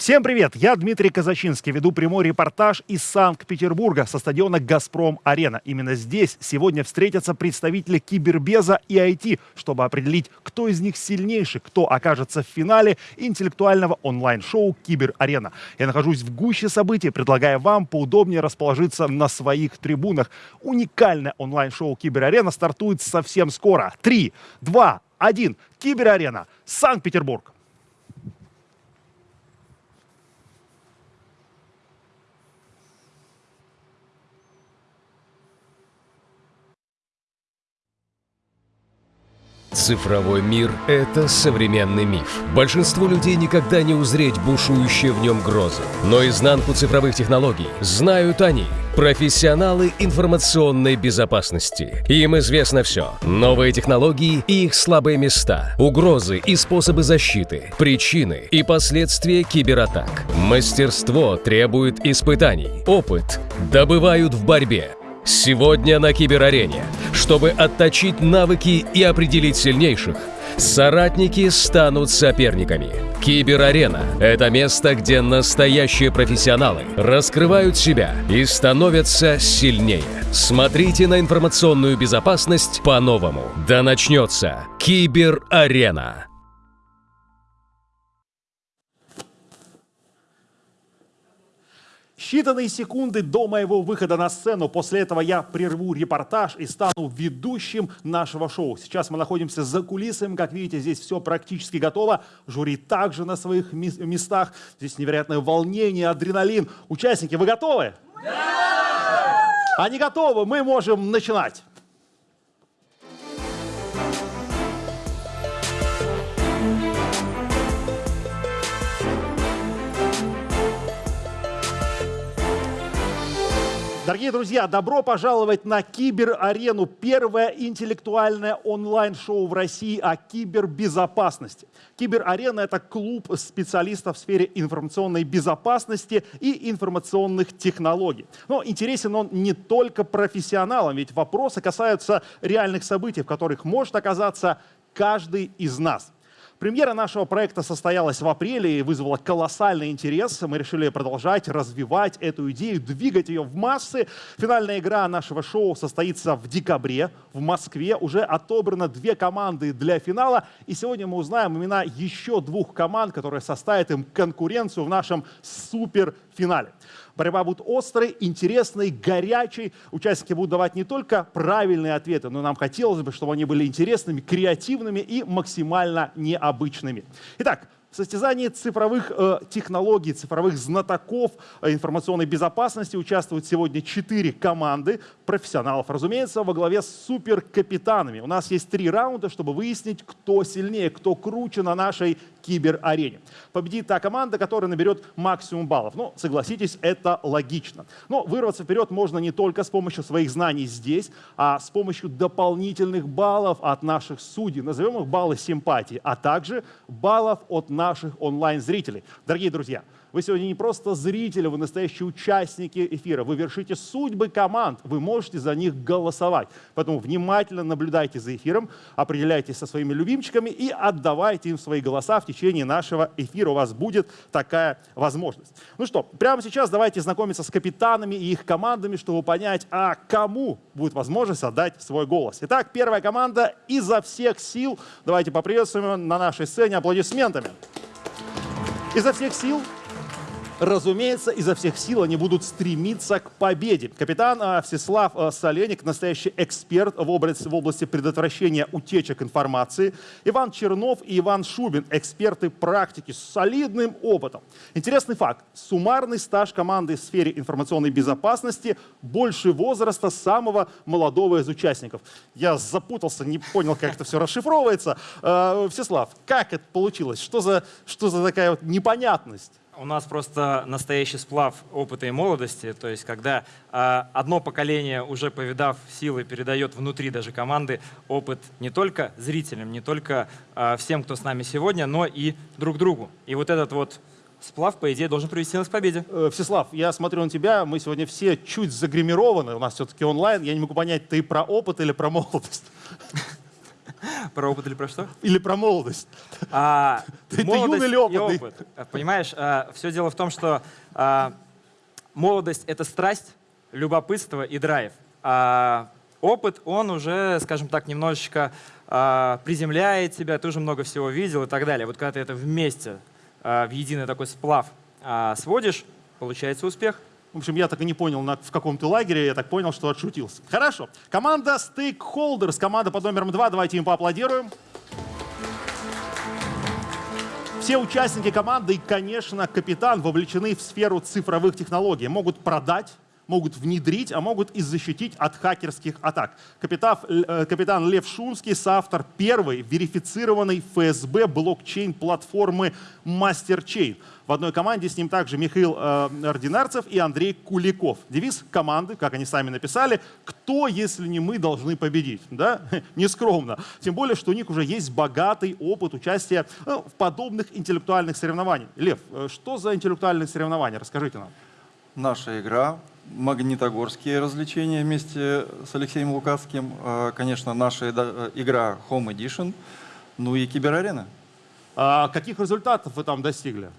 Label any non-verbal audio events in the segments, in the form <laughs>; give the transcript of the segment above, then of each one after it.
Всем привет! Я Дмитрий Казачинский, веду прямой репортаж из Санкт-Петербурга со стадиона «Газпром-Арена». Именно здесь сегодня встретятся представители кибербеза и IT, чтобы определить, кто из них сильнейший, кто окажется в финале интеллектуального онлайн-шоу «Кибер-Арена». Я нахожусь в гуще событий, предлагая вам поудобнее расположиться на своих трибунах. Уникальное онлайн-шоу «Кибер-Арена» стартует совсем скоро. Три, два, один. «Кибер-Арена», Санкт-Петербург. Цифровой мир – это современный миф. Большинству людей никогда не узреть бушующие в нем грозы. Но изнанку цифровых технологий знают они – профессионалы информационной безопасности. Им известно все. Новые технологии и их слабые места, угрозы и способы защиты, причины и последствия кибератак. Мастерство требует испытаний, опыт добывают в борьбе. Сегодня на Киберарене, чтобы отточить навыки и определить сильнейших, соратники станут соперниками. Киберарена – это место, где настоящие профессионалы раскрывают себя и становятся сильнее. Смотрите на информационную безопасность по-новому. Да начнется Киберарена. Считанные секунды до моего выхода на сцену. После этого я прерву репортаж и стану ведущим нашего шоу. Сейчас мы находимся за кулисами. Как видите, здесь все практически готово. Жюри также на своих местах. Здесь невероятное волнение, адреналин. Участники, вы готовы? Да! Они готовы. Мы можем начинать. Дорогие друзья, добро пожаловать на Киберарену, первое интеллектуальное онлайн-шоу в России о кибербезопасности. Киберарена – это клуб специалистов в сфере информационной безопасности и информационных технологий. Но интересен он не только профессионалам, ведь вопросы касаются реальных событий, в которых может оказаться каждый из нас – Премьера нашего проекта состоялась в апреле и вызвала колоссальный интерес. Мы решили продолжать развивать эту идею, двигать ее в массы. Финальная игра нашего шоу состоится в декабре в Москве. Уже отобрано две команды для финала. И сегодня мы узнаем имена еще двух команд, которые составят им конкуренцию в нашем суперфинале. Борьба будет острой, интересной, горячей. Участники будут давать не только правильные ответы, но нам хотелось бы, чтобы они были интересными, креативными и максимально необычными. Итак, в состязании цифровых э, технологий, цифровых знатоков э, информационной безопасности участвуют сегодня четыре команды профессионалов, разумеется, во главе с суперкапитанами. У нас есть три раунда, чтобы выяснить, кто сильнее, кто круче на нашей киберарене. Победит та команда, которая наберет максимум баллов. Ну, согласитесь, это логично. Но вырваться вперед можно не только с помощью своих знаний здесь, а с помощью дополнительных баллов от наших судей. Назовем их баллы симпатии, а также баллов от наших онлайн-зрителей. Дорогие друзья, вы сегодня не просто зрители, вы настоящие участники эфира. Вы вершите судьбы команд, вы можете за них голосовать. Поэтому внимательно наблюдайте за эфиром, определяйтесь со своими любимчиками и отдавайте им свои голоса в течение нашего эфира. У вас будет такая возможность. Ну что, прямо сейчас давайте знакомиться с капитанами и их командами, чтобы понять, а кому будет возможность отдать свой голос. Итак, первая команда изо всех сил. Давайте поприветствуем на нашей сцене аплодисментами. Изо всех сил разумеется, изо всех сил они будут стремиться к победе. Капитан а, Всеслав а, Соленик, настоящий эксперт в области, в области предотвращения утечек информации. Иван Чернов и Иван Шубин, эксперты практики с солидным опытом. Интересный факт. Суммарный стаж команды в сфере информационной безопасности больше возраста самого молодого из участников. Я запутался, не понял, как это все расшифровывается. А, Всеслав, как это получилось? Что за, что за такая вот непонятность? У нас просто настоящий сплав опыта и молодости, то есть когда э, одно поколение, уже повидав силы, передает внутри даже команды опыт не только зрителям, не только э, всем, кто с нами сегодня, но и друг другу. И вот этот вот сплав, по идее, должен привести нас к победе. Э, Всеслав, я смотрю на тебя, мы сегодня все чуть загримированы, у нас все-таки онлайн, я не могу понять, ты про опыт или про молодость? <laughs> <laughs> Про опыт или про что? Или про молодость? А, <laughs> Ты- ты молодость юный или опытный? опыт. А, Понимаешь, все дело в том, что а, молодость — это страсть, любопытство и драйв. А опыт, он уже, скажем так, немножечко а, приземляет тебя, ты уже много всего видел и так далее. Вот когда ты это вместе, а, в единый такой сплав а, сводишь, получается успех. В общем, я так и не понял, на- в каком ты лагере, я так понял, что отшутился. Хорошо. Команда Stakeholders, команда под номером два, давайте им поаплодируем. Все участники команды и, конечно, капитан вовлечены в сферу цифровых технологий. Могут продать, могут внедрить, а могут и защитить от хакерских атак. Капитан, э, капитан Лев Шумский, соавтор первой верифицированной ФСБ блокчейн-платформы MasterChain. В одной команде с ним также Михаил э, Ординарцев и Андрей Куликов. Девиз команды, как они сами написали, «Кто, если не мы, должны победить?» да? <laughs> Нескромно. Тем более, что у них уже есть богатый опыт участия э, в подобных интеллектуальных соревнованиях. Лев, э, что за интеллектуальные соревнования? Расскажите нам. Наша игра, магнитогорские развлечения вместе с Алексеем Лукацким, э, конечно, наша игра Home Edition, ну и киберарена. А каких результатов вы там достигли?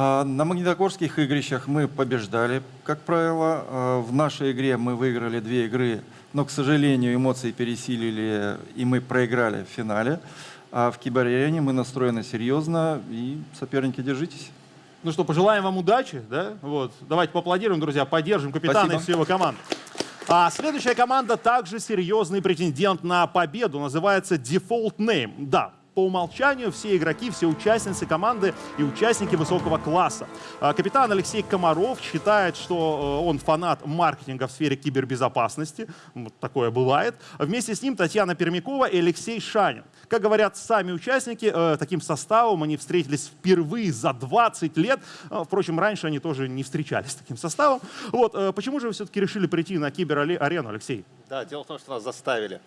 А На магнитогорских игрищах мы побеждали, как правило. А В нашей игре мы выиграли две игры, но, к сожалению, эмоции пересилили, и мы проиграли в финале. А в киберарене мы настроены серьезно, и соперники, держитесь. Ну что, пожелаем вам удачи, да? Вот. Давайте поаплодируем, друзья, поддержим капитана Спасибо. и всю его команду. А следующая команда также серьезный претендент на победу. Называется Default Name. Да, по умолчанию все игроки, все участницы команды и участники высокого класса. А, Капитан Алексей Комаров считает, что э, он фанат маркетинга в сфере кибербезопасности. Вот такое бывает. Вместе с ним Татьяна Пермякова и Алексей Шанин. Как говорят сами участники, э, таким составом они встретились впервые за 20 лет. Э, Впрочем, раньше они тоже не встречались с таким составом. Вот, э, почему же вы все-таки решили прийти на киберарену, Алексей? Да, дело в том, что нас заставили.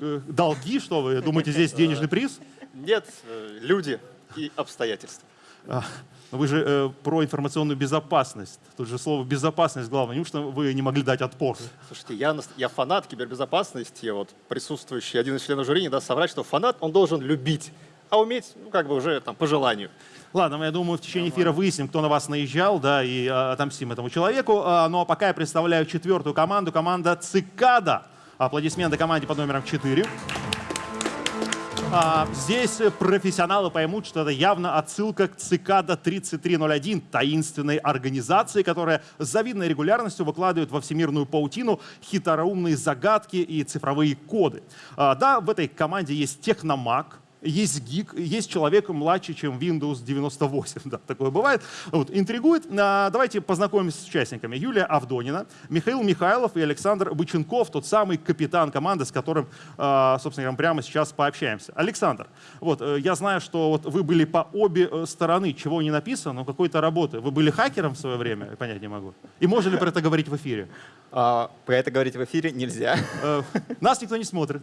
Э, Долги, что вы думаете, здесь денежный приз? Нет, э, люди и обстоятельства. А, Вы же э, про информационную безопасность. Тут же слово безопасность главное. Неужто вы не могли дать отпор? Слушайте, я, я фанат кибербезопасности, вот присутствующий один из членов жюри не даст соврать, что фанат, он должен любить, а уметь, ну, как бы уже там по желанию. Ладно, я думаю, в течение эфира выясним, кто на вас наезжал, да, и а, отомстим этому человеку. А, ну а пока я представляю четвертую команду, команда Цикада. Аплодисменты команде под номером 4. А, здесь профессионалы поймут, что это явно отсылка к Цикада 3301, таинственной организации, которая с завидной регулярностью выкладывает во всемирную паутину хитроумные загадки и цифровые коды. А, да, в этой команде есть техномаг, есть гик, есть человек младше, чем Windows 98. <laughs> Да, такое бывает. Вот, интригует. А, давайте познакомимся с участниками. Юлия Авдонина, Михаил Михайлов и Александр Быченков, тот самый капитан команды, с которым, а, собственно говоря, прямо сейчас пообщаемся. Александр, вот, э, я знаю, что вот вы были по обе э, стороны, чего не написано, но какой-то работы. Вы были хакером в свое время? Понять не могу. И можно ли про это говорить в эфире? А, про это говорить в эфире нельзя. Э, Нас никто не смотрит.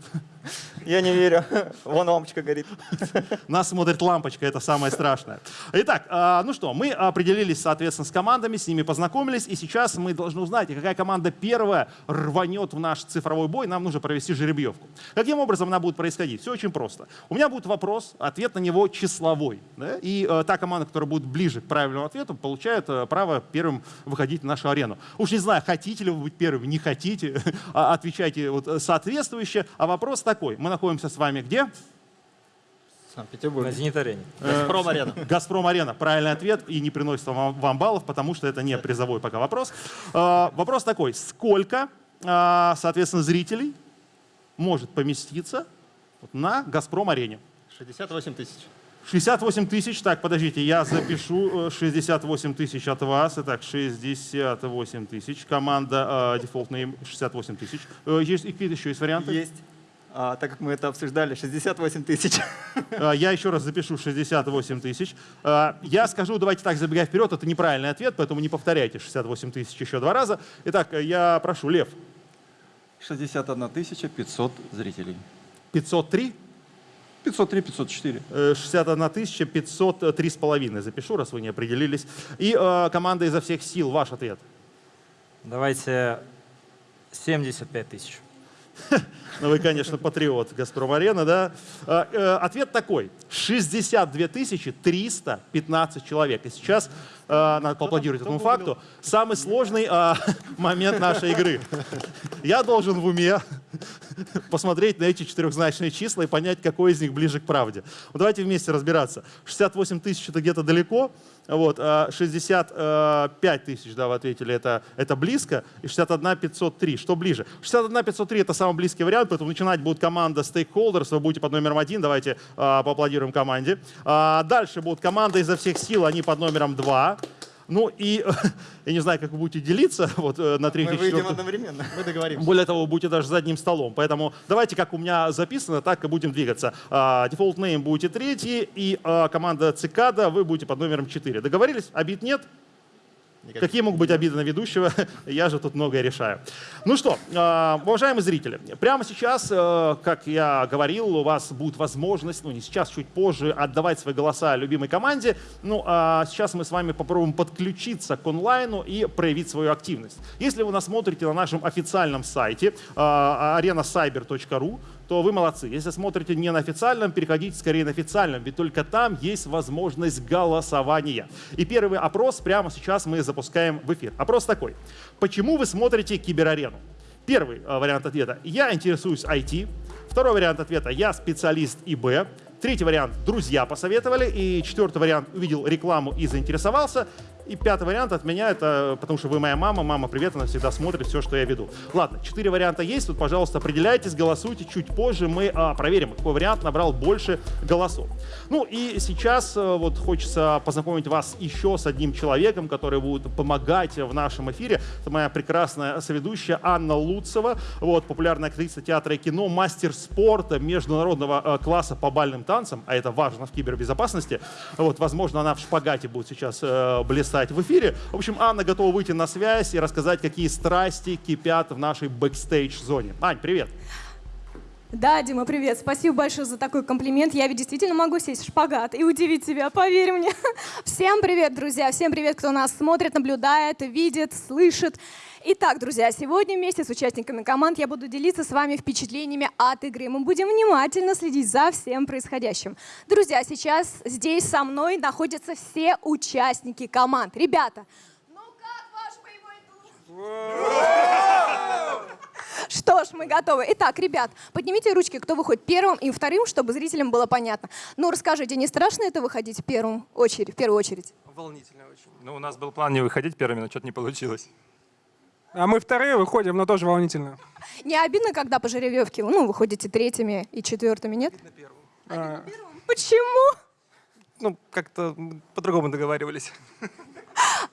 Я не верю. Вон лампочка горит. <laughs> Нас смотрит лампочка, это самое страшное. Итак, а, ну что, мы определились, соответственно, с командами, с ними познакомились, и сейчас мы должны узнать, какая команда первая рванет в наш цифровой бой, нам нужно провести жеребьевку. Каким образом она будет происходить? Все очень просто. У меня будет вопрос, ответ на него числовой. да, И э, та команда, которая будет ближе к правильному ответу, получает э, право первым выходить на нашу арену. Уж не знаю, хотите ли вы быть первыми, не хотите, <laughs> а отвечайте вот, соответствующе. А вопрос такой, мы находимся с вами где? Санкт-Петербург. На «Зенит-арене». Газпром арена. Газпром Арена. Правильный ответ и не приносит вам, вам баллов, потому что это не призовой пока вопрос. Э, вопрос такой. Сколько, э, соответственно, зрителей может поместиться на Газпром Арене? 68 тысяч. 68 тысяч. Так, подождите, я запишу э, 68 тысяч от вас. Итак, 68 тысяч. Команда э, Default Name 68 тысяч. Э, Есть и какие-то еще есть варианты? Есть. А, так как мы это обсуждали, 68 тысяч. А, Я еще раз запишу 68 тысяч. А, Я скажу, давайте так, забегая вперед, это неправильный ответ, поэтому не повторяйте 68 тысяч еще два раза. Итак, я прошу, Лев, 61 500 зрителей. 503, 503, 504. э, 61 тысяча 503 с половиной запишу, раз вы не определились. И э, команда изо всех сил, ваш ответ. Давайте 75 тысяч. Ну, вы, конечно, патриот «Газпром-арена», да? А, э, ответ такой. 62 315 человек. И сейчас надо поаплодировать этому факту. Самый сложный э, <laughs> момент нашей игры. Я должен в уме посмотреть на эти четырехзначные числа и понять, какой из них ближе к правде. Вот давайте вместе разбираться. 68 тысяч — это где-то далеко, вот, 65 э, тысяч, да, вы ответили, это, это близко, и 61 503, что ближе? 61 503 это самый близкий вариант, поэтому начинать будет команда Stakeholders, вы будете под номером один, давайте а, поаплодируем команде. А, дальше будет команда изо всех сил, они под номером два. Ну и <laughs> я не знаю, как вы будете делиться <laughs> вот, э, на третий, Мы выйдем одновременно. Мы договоримся. Более того, вы будете даже за одним столом. Поэтому давайте, как у меня записано, так и будем двигаться. А, Default name будете третий, и а, команда Цикада вы будете под номером 4. Договорились? Обид нет? Никаких. Какие могут быть обиды на ведущего? <laughs> Я же тут многое решаю. Ну что, э, уважаемые зрители, прямо сейчас, э, как я говорил, у вас будет возможность, ну не сейчас, чуть позже, отдавать свои голоса любимой команде. Ну а сейчас мы с вами попробуем подключиться к онлайну и проявить свою активность. Если вы нас смотрите на нашем официальном сайте э, arenacyber.ru, то вы молодцы. Если смотрите не на официальном, переходите скорее на официальном, ведь только там есть возможность голосования. И первый опрос прямо сейчас мы запускаем в эфир. Опрос такой. Почему вы смотрите киберарену? Первый э, вариант ответа – я интересуюсь IT. Второй вариант ответа – я специалист ИБ. Третий вариант – друзья посоветовали. И четвертый вариант – увидел рекламу и заинтересовался. И пятый вариант от меня – это потому что вы моя мама. Мама, привет, она всегда смотрит все, что я веду. Ладно, четыре варианта есть. Тут, пожалуйста, определяйтесь, голосуйте. Чуть позже мы а, проверим, какой вариант набрал больше голосов. Ну и сейчас э, вот хочется познакомить вас еще с одним человеком, который будет помогать в нашем эфире. Это моя прекрасная соведущая Анна Луцева, вот, популярная актриса театра и кино, мастер спорта международного э, класса по бальным танцам, а это важно в кибербезопасности. Вот, возможно, она в шпагате будет сейчас э, блистать в эфире. В общем, Анна готова выйти на связь и рассказать, какие страсти кипят в нашей бэкстейдж-зоне. Ань, привет! Да, Дима, привет. Спасибо большое за такой комплимент. Я ведь действительно могу сесть в шпагат и удивить тебя, поверь мне. <laughs> Всем привет, друзья. Всем привет, кто нас смотрит, наблюдает, видит, слышит. Итак, друзья, сегодня вместе с участниками команд я буду делиться с вами впечатлениями от игры. Мы будем внимательно следить за всем происходящим. Друзья, сейчас здесь со мной находятся все участники команд. Ребята, ну как ваш боевой дух? <laughs> Что ж, мы готовы. Итак, ребят, поднимите ручки, кто выходит первым и вторым, чтобы зрителям было понятно. Ну, расскажите, не страшно это выходить в первую очередь? В первую очередь? Волнительно очень. Ну, у нас был план не выходить первыми, но что-то не получилось. А мы вторые выходим, но тоже волнительно. Не обидно, когда по жеребьевке, ну, выходите третьими и четвертыми, нет? А, Почему? Ну, как-то по-другому договаривались.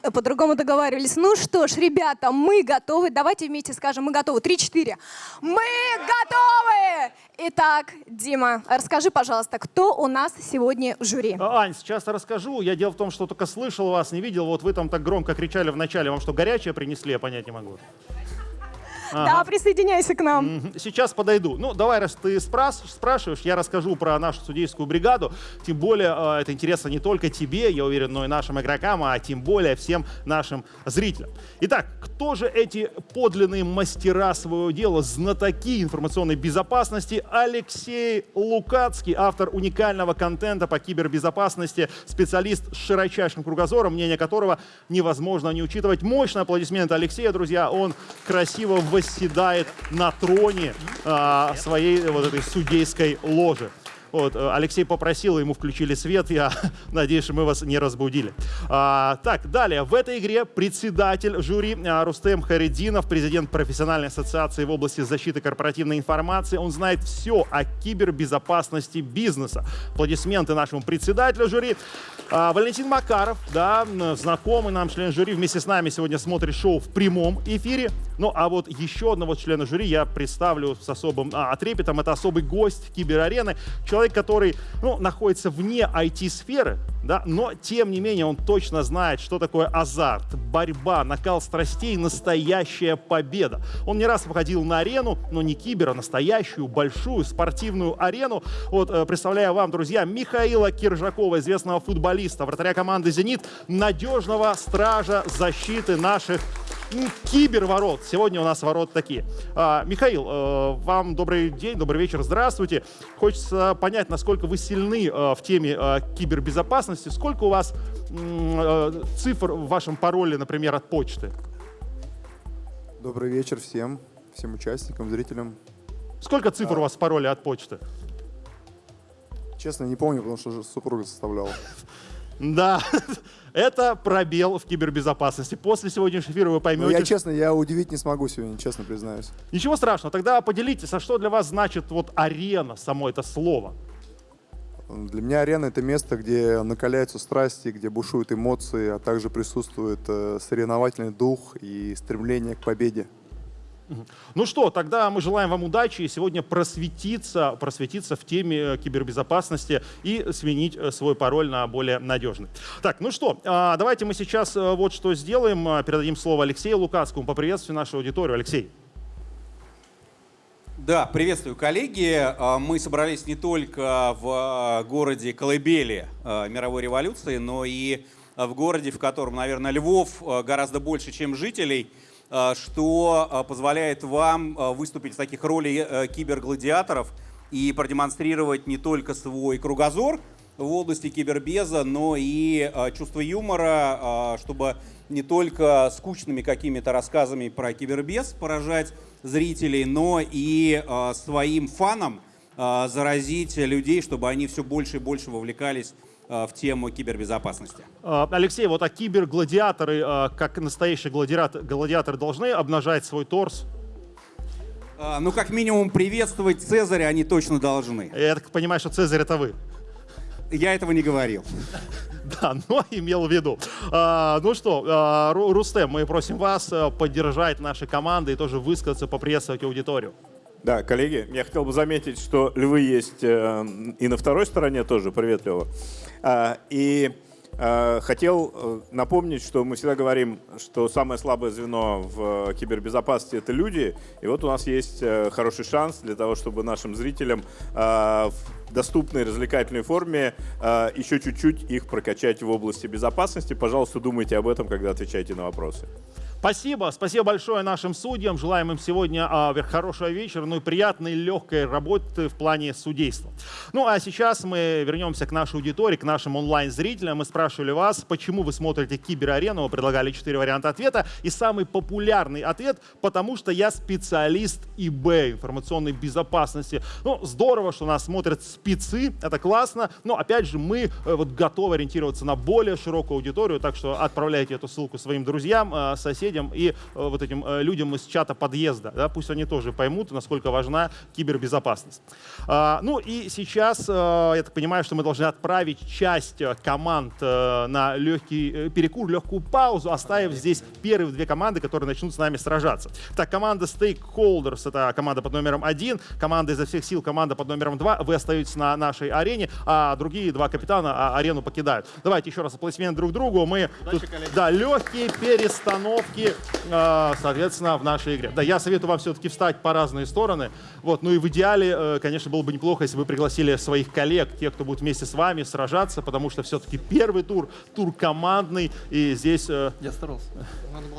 По-другому договаривались. Ну что ж, ребята, мы готовы. Давайте вместе скажем, мы готовы. Три-четыре. Мы готовы! Итак, Дима, расскажи, пожалуйста, кто у нас сегодня в жюри? А, Ань, сейчас расскажу. Я дело в том, что только слышал вас, не видел. Вот вы там так громко кричали в начале. Вам что, горячее принесли? Я понять не могу. Да, присоединяйся к нам. Сейчас подойду. Ну, давай, раз ты спрашиваешь, я расскажу про нашу судейскую бригаду. Тем более, э, это интересно не только тебе, я уверен, но и нашим игрокам, а тем более всем нашим зрителям. Итак, кто же эти подлинные мастера своего дела, знатоки информационной безопасности? Алексей Лукацкий, автор уникального контента по кибербезопасности, специалист с широчайшим кругозором, мнение которого невозможно не учитывать. Мощный аплодисмент Алексея, друзья. Он красиво восседает на троне а, своей вот этой судейской ложи. Вот, э, Алексей попросил, ему включили свет, я <laughs> надеюсь, мы вас не разбудили. А, так, далее. В этой игре председатель жюри а, Рустем Харидинов, президент профессиональной ассоциации в области защиты корпоративной информации. Он знает все о кибербезопасности бизнеса. Аплодисменты нашему председателю жюри. А, Валентин Макаров, да, знакомый нам член жюри, вместе с нами сегодня смотрит шоу в прямом эфире. Ну, а вот еще одного члена жюри я представлю с особым а, трепетом. Это особый гость киберарены. Человек, который ну, находится вне IT-сферы, да, но тем не менее он точно знает, что такое азарт, борьба, накал страстей, настоящая победа. Он не раз выходил на арену, но не кибер, а настоящую, большую спортивную арену. Вот, э, представляю вам, друзья, Михаила Киржакова, известного футболиста, вратаря команды «Зенит», надежного стража защиты наших киберворот. Сегодня у нас ворот такие. А, Михаил, э, вам добрый день, добрый вечер, здравствуйте. Хочется понять, насколько вы сильны э, в теме э, кибербезопасности. Сколько у вас э, цифр в вашем пароле, например, от почты? Добрый вечер всем, всем участникам, зрителям. Сколько цифр у вас в пароле от почты? Честно, не помню, потому что супруга составляла. <laughs> Да, это пробел в кибербезопасности. После сегодняшнего эфира вы поймете, я честно, я удивить не смогу сегодня, честно признаюсь. Ничего страшного. Тогда поделитесь, а что для вас значит вот арена, само это слово? Для меня арена — это место, где накаляются страсти, где бушуют эмоции, а также присутствует э, соревновательный дух и стремление к победе. Ну что, тогда мы желаем вам удачи и сегодня просветиться, просветиться в теме э, кибербезопасности и сменить э, свой пароль на более надежный. Так, ну что, а, давайте мы сейчас э, вот что сделаем. А, Передадим слово Алексею Лукацкому. Поприветствуем нашу аудиторию. Алексей. Да, приветствую, коллеги. А, Мы собрались не только в городе Колыбели мировой революции, но и в городе, в котором, наверное, львов гораздо больше, чем жителей, что а, позволяет вам а, выступить в таких роли э, кибергладиаторов и продемонстрировать не только свой кругозор в области кибербеза, но и чувство юмора, чтобы не только скучными какими-то рассказами про кибербез поражать зрителей, но и своим фаном а, заразить людей, чтобы они все больше и больше вовлекались в тему кибербезопасности. А, Алексей, вот а кибергладиаторы, а, как настоящие гладиатор- гладиаторы, должны обнажать свой торс? Ну, как минимум, приветствовать Цезаря они точно должны. Я так понимаю, что Цезарь это вы. Я этого не говорил. <laughs> Да, но имел в виду. А, ну что, а, Ру- Рустем, мы просим вас поддержать наши команды и тоже высказаться, поприветствовать аудиторию. Да, коллеги, я хотел бы заметить, что львы есть э, и на второй стороне тоже, привет, Лева. А, И э, хотел э, напомнить, что мы всегда говорим, что самое слабое звено в э, кибербезопасности — это люди. И вот у нас есть э, хороший шанс для того, чтобы нашим зрителям в доступной развлекательной форме э, еще чуть-чуть их прокачать в области безопасности. Пожалуйста, думайте об этом, когда отвечаете на вопросы. Спасибо, спасибо большое нашим судьям. Желаем им сегодня вер- хорошего вечера, ну и приятной, легкой работы в плане судейства. Ну а сейчас мы вернемся к нашей аудитории, к нашим онлайн-зрителям. Мы спрашивали вас, почему вы смотрите Киберарену, вы предлагали четыре варианта ответа. И самый популярный ответ, потому что я специалист ИБ, информационной безопасности. Ну, здорово, что нас смотрят спецы, это классно, но опять же мы э, вот готовы ориентироваться на более широкую аудиторию, так что отправляйте эту ссылку своим друзьям, э, соседям и э, вот этим людям из чата подъезда, да, пусть они тоже поймут, насколько важна кибербезопасность. А, Ну и сейчас, я так понимаю, что мы должны отправить часть команд на легкий перекур, легкую паузу, оставив здесь первые две команды, которые начнут с нами сражаться. Так, команда Stakeholders, это команда под номером один, команда изо всех сил, команда под номером два, вы остаетесь на нашей арене, а другие два капитана а, арену покидают. Давайте еще раз аплодисменты друг другу. Мы тут, да, легкие перестановки, э, соответственно, в нашей игре. Да, я советую вам все-таки встать по разные стороны. Вот, ну и в идеале, э, конечно, было бы неплохо, если бы вы пригласили своих коллег, тех, кто будет вместе с вами сражаться, потому что все-таки первый тур, тур командный, и здесь... э, Я старался.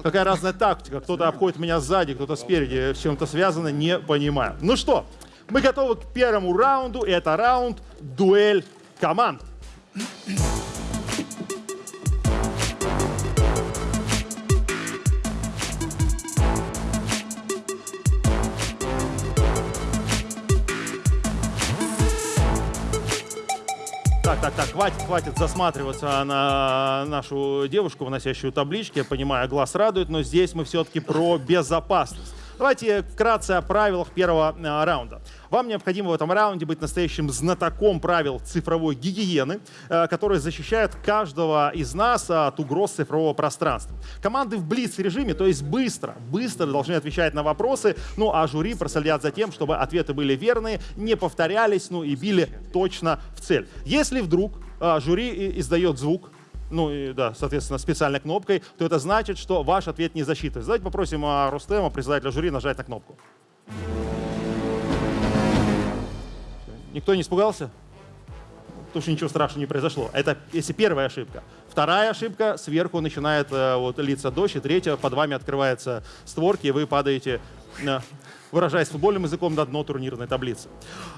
Какая разная тактика. Кто-то обходит меня сзади, кто-то спереди. С чем-то связано, не понимаю. Ну что, мы готовы к первому раунду. И это раунд дуэль команд. Так, так, так, хватит, хватит засматриваться на нашу девушку, выносящую таблички. Я понимаю, глаз радует, но здесь мы все-таки про безопасность. Давайте вкратце о правилах первого э, раунда. Вам необходимо в этом раунде быть настоящим знатоком правил цифровой гигиены, э, которые защищают каждого из нас от угроз цифрового пространства. Команды в блиц-режиме, то есть быстро, быстро должны отвечать на вопросы, ну а жюри проследят за тем, чтобы ответы были верные, не повторялись, ну и били точно в цель. Если вдруг э, жюри издает звук, ну и да, соответственно, специальной кнопкой, то это значит, что ваш ответ не засчитывается. Давайте попросим а, Рустема, председателя жюри, нажать на кнопку. Никто не испугался? Потому что ничего страшного не произошло. Это если первая ошибка. Вторая ошибка, сверху начинает э, вот, литься дождь, и третья, под вами открываются створки, и вы падаете выражаясь футбольным языком, на дно турнирной таблицы.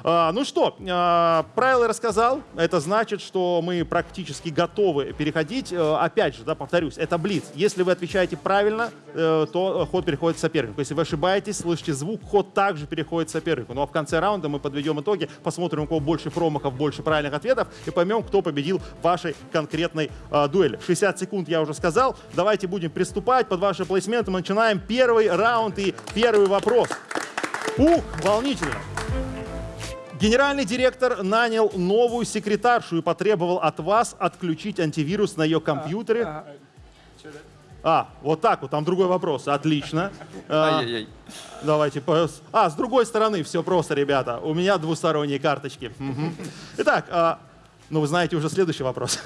А, ну что, а, правила рассказал. Это значит, что мы практически готовы переходить. А, опять же, да, повторюсь, это блиц. Если вы отвечаете правильно, э, то ход переходит сопернику. Если вы ошибаетесь, слышите звук, ход также переходит сопернику. Ну а в конце раунда мы подведем итоги, посмотрим, у кого больше промахов, больше правильных ответов, и поймем, кто победил в вашей конкретной а, дуэли. 60 секунд я уже сказал. Давайте будем приступать. Под ваши аплодисменты мы начинаем первый раунд и первый вопрос. Ух, волнительно. Генеральный директор нанял новую секретаршу и потребовал от вас отключить антивирус на ее компьютере. А, вот так вот, там другой вопрос. Отлично. А, давайте. по- А, с другой стороны, все просто, ребята. У меня двусторонние карточки. Итак, а, ну вы знаете уже следующий вопрос.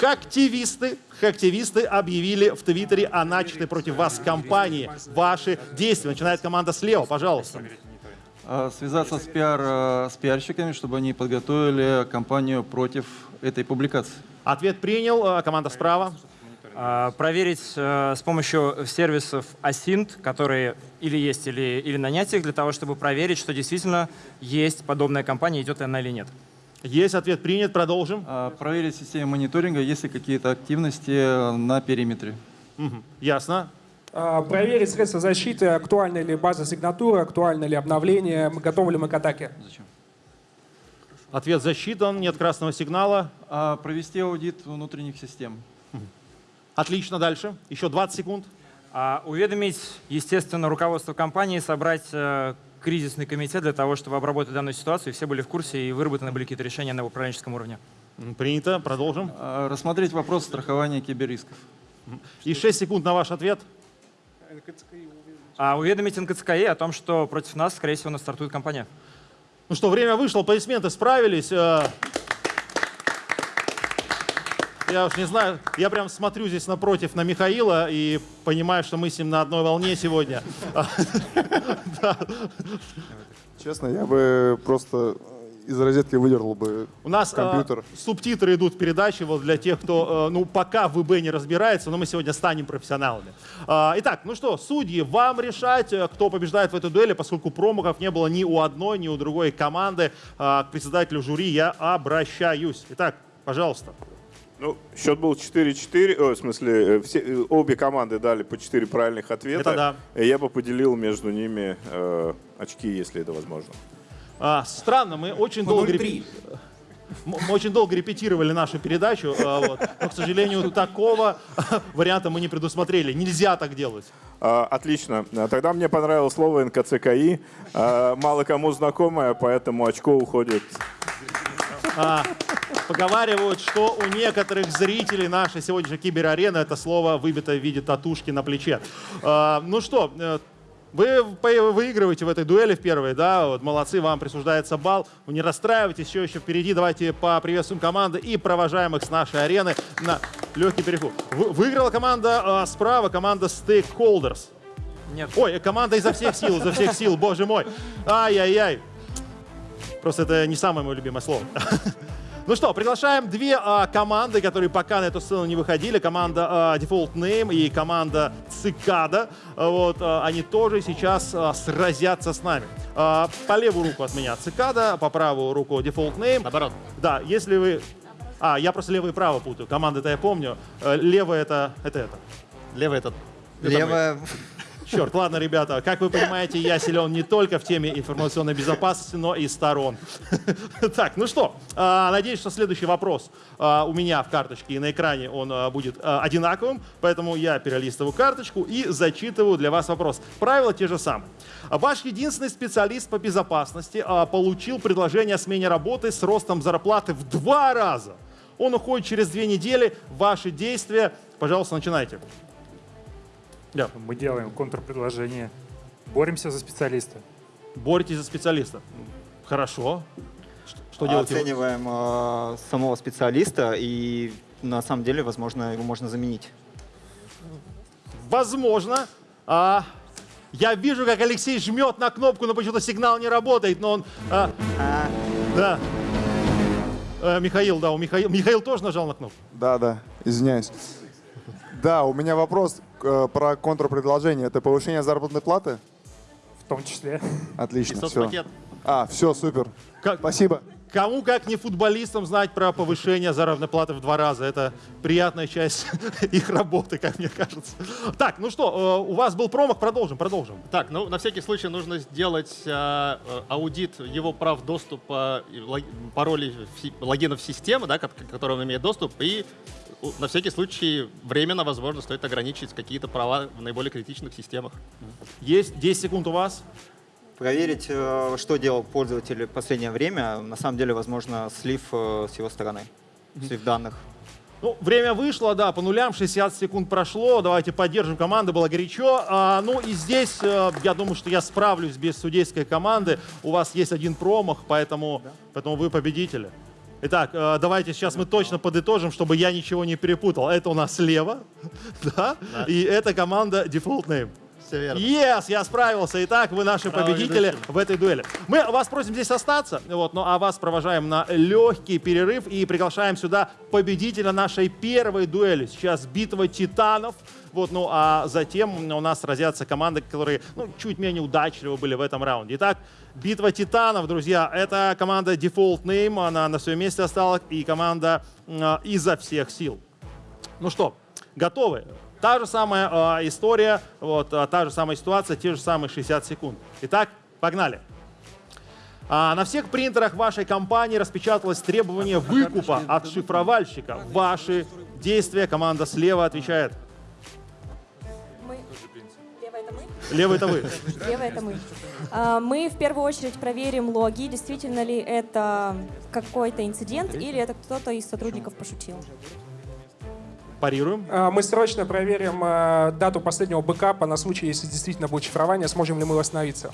Хактивисты, хактивисты объявили в Твиттере о начатой против вас кампании. Ваши действия. Начинает команда слева, пожалуйста. А, Связаться с, пиар, э, с пиарщиками, чтобы они подготовили кампанию против этой публикации. Ответ принял. А, Команда справа. А, Проверить э, с помощью сервисов Asint, которые или есть, или, или нанять их, для того, чтобы проверить, что действительно есть подобная компания, идет она или нет. Есть ответ принят. Продолжим. А, Проверить систему мониторинга, есть ли какие-то активности э, на периметре. Мгм. Ясно. А, Проверить средства защиты, актуальна ли база сигнатуры, актуально ли обновление, готовы ли мы к атаке. Ответ засчитан. Нет красного сигнала. А, Провести аудит внутренних систем. Отлично. Дальше. Еще 20 секунд. А, Уведомить, естественно, руководство компании, собрать э, кризисный комитет для того, чтобы обработать данную ситуацию, и все были в курсе, и выработаны были какие-то решения на управленческом уровне. Принято. Продолжим. А, Рассмотреть вопрос страхования киберрисков. И 6 секунд на ваш ответ. А уведомить НКЦКИ о том, что против нас, скорее всего, нас стартует компания. Ну что, время вышло, аплодисменты справились. Э, Я уж не знаю, я прям смотрю здесь напротив на Михаила и понимаю, что мы с ним на одной волне сегодня. <laughs> Честно, я бы просто из розетки выдернул бы У нас э, компьютер. субтитры идут в передаче вот для тех, кто э, ну, пока в ИБ не разбирается, но мы сегодня станем профессионалами. А, итак, ну что, судьи, вам решать, э, кто побеждает в этой дуэли, поскольку промахов не было ни у одной, ни у другой команды. А, к председателю жюри я обращаюсь. Итак, пожалуйста. Ну, счет был 4-4, о, в смысле, э, все, э, обе команды дали по 4 правильных ответа. Это да. И Я бы поделил между ними э, очки, если это возможно. А, странно, мы очень По долго 0,3. репе- М- Мы очень долго репетировали нашу передачу, вот. но, к сожалению, такого варианта мы не предусмотрели. Нельзя так делать. А, Отлично. А, Тогда мне понравилось слово НКЦКИ. А, Мало кому знакомое, поэтому очко уходит. Поговаривают, что у некоторых зрителей нашей сегодняшней киберарены это слово выбито в виде татушки на плече. А, ну что, э, вы выигрываете в этой дуэли в первой, да, вот, молодцы, вам присуждается балл. Вы не расстраивайтесь, все еще впереди. Давайте поприветствуем команды и провожаем их с нашей арены на легкий переход. Вы- Выиграла команда а, справа, команда Stakeholders. Нет. Ой, команда изо всех сил, изо всех сил, боже мой. Ай-яй-яй. Просто это не самое мое любимое слово. <laughs> Ну что, приглашаем две а, команды, которые пока на эту сцену не выходили. Команда а, Default Name и команда Цикада. Вот, а, они тоже сейчас а, сразятся с нами. А, по левую руку от меня Цикада, по правую руку Default Name. Наоборот. Да, если вы... А, я просто левое и право путаю. Команды-то я помню. Э, Левое это, это это. Левый этот. Левая. Черт, ладно, ребята, как вы понимаете, я силен не только в теме информационной безопасности, но и сторон. <laughs> Так, ну что, а, надеюсь, что следующий вопрос а, у меня в карточке и на экране он а, будет одинаковым, поэтому я перелистываю карточку и зачитываю для вас вопрос. Правила те же самые. Ваш единственный специалист по безопасности получил предложение о смене работы с ростом зарплаты в два раза. Он уходит через две недели. Ваши действия, пожалуйста, начинайте. Да. Мы делаем контрпредложение. Боремся за специалиста. Боретесь за специалиста. Хорошо. Что, вы? Оцениваем э, самого специалиста и на самом деле, возможно, его можно заменить. Возможно. А, я вижу, как Алексей жмет на кнопку, но почему-то сигнал не работает, но он... а, да. Э, Михаил, да, у Михаил, Михаил тоже нажал на кнопку? Да, да. Извиняюсь. Да, у меня вопрос э, про контрпредложение. Это повышение заработной платы? В том числе. Отлично, И все. соцпакет. А, все, супер. Как- Спасибо. Кому, как не футболистам, знать про повышение заработной платы в два раза. Это приятная часть <laughs> их работы, как мне кажется. Так, ну что, э, у вас был промах, продолжим, продолжим. Так, ну на всякий случай нужно сделать а, аудит его прав доступа, паролей, логинов системы, да, к которым он имеет доступ, и на всякий случай временно, возможно, стоит ограничить какие-то права в наиболее критичных системах. Есть 10 секунд у вас. Проверить, э, что делал пользователь в последнее время. На самом деле, возможно, слив э, с его стороны, слив данных. Ну, время вышло, да, по нулям, 60 секунд прошло. Давайте поддержим команду, было горячо. А, ну и здесь, э, я думаю, что я справлюсь без судейской команды. У вас есть один промах, поэтому, поэтому вы победители. Итак, давайте сейчас мы точно подытожим, чтобы я ничего не перепутал. Это у нас слева, <laughs> да, и это команда Default Name. Все верно. Yes, я справился. Итак, вы наши Браво, победители ведущим. в этой дуэли. Мы вас просим здесь остаться, вот, ну а вас провожаем на легкий перерыв и приглашаем сюда победителя нашей первой дуэли. Сейчас битва титанов. Вот, ну а затем у нас сразятся команды, которые ну, чуть менее удачливы были в этом раунде. Итак, битва титанов, друзья, это команда Default Name, она на своем месте осталась, и команда э, изо всех сил. Ну что, готовы? Та же самая э, история, вот, а, та же самая ситуация, те же самые 60 секунд. Итак, погнали. А, на всех принтерах вашей компании распечаталось требование выкупа от шифровальщика. Ваши действия, команда слева отвечает. Мы... Левая это мы? Левый это вы. Левая это мы. А, Мы в первую очередь проверим логи, действительно ли это какой-то инцидент или это кто-то из сотрудников пошутил. Парируем. А, Мы срочно проверим э, дату последнего бэкапа на случай, если действительно будет шифрование, сможем ли мы восстановиться.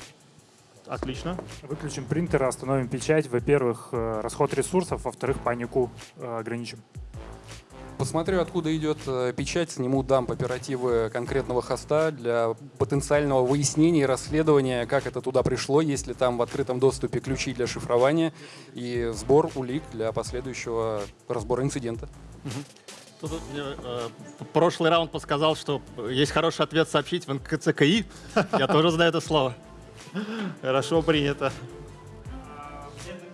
Отлично. Выключим принтер, остановим печать. Во-первых, э, расход ресурсов, во-вторых, панику э, ограничим. Посмотрю, откуда идет э, печать, сниму дамп оперативы конкретного хоста для потенциального выяснения и расследования, как это туда пришло, есть ли там в открытом доступе ключи для шифрования и сбор улик для последующего разбора инцидента. Тут вот мне, э, прошлый раунд подсказал, что есть хороший ответ сообщить в НКЦКИ. Я тоже знаю это слово. Хорошо принято.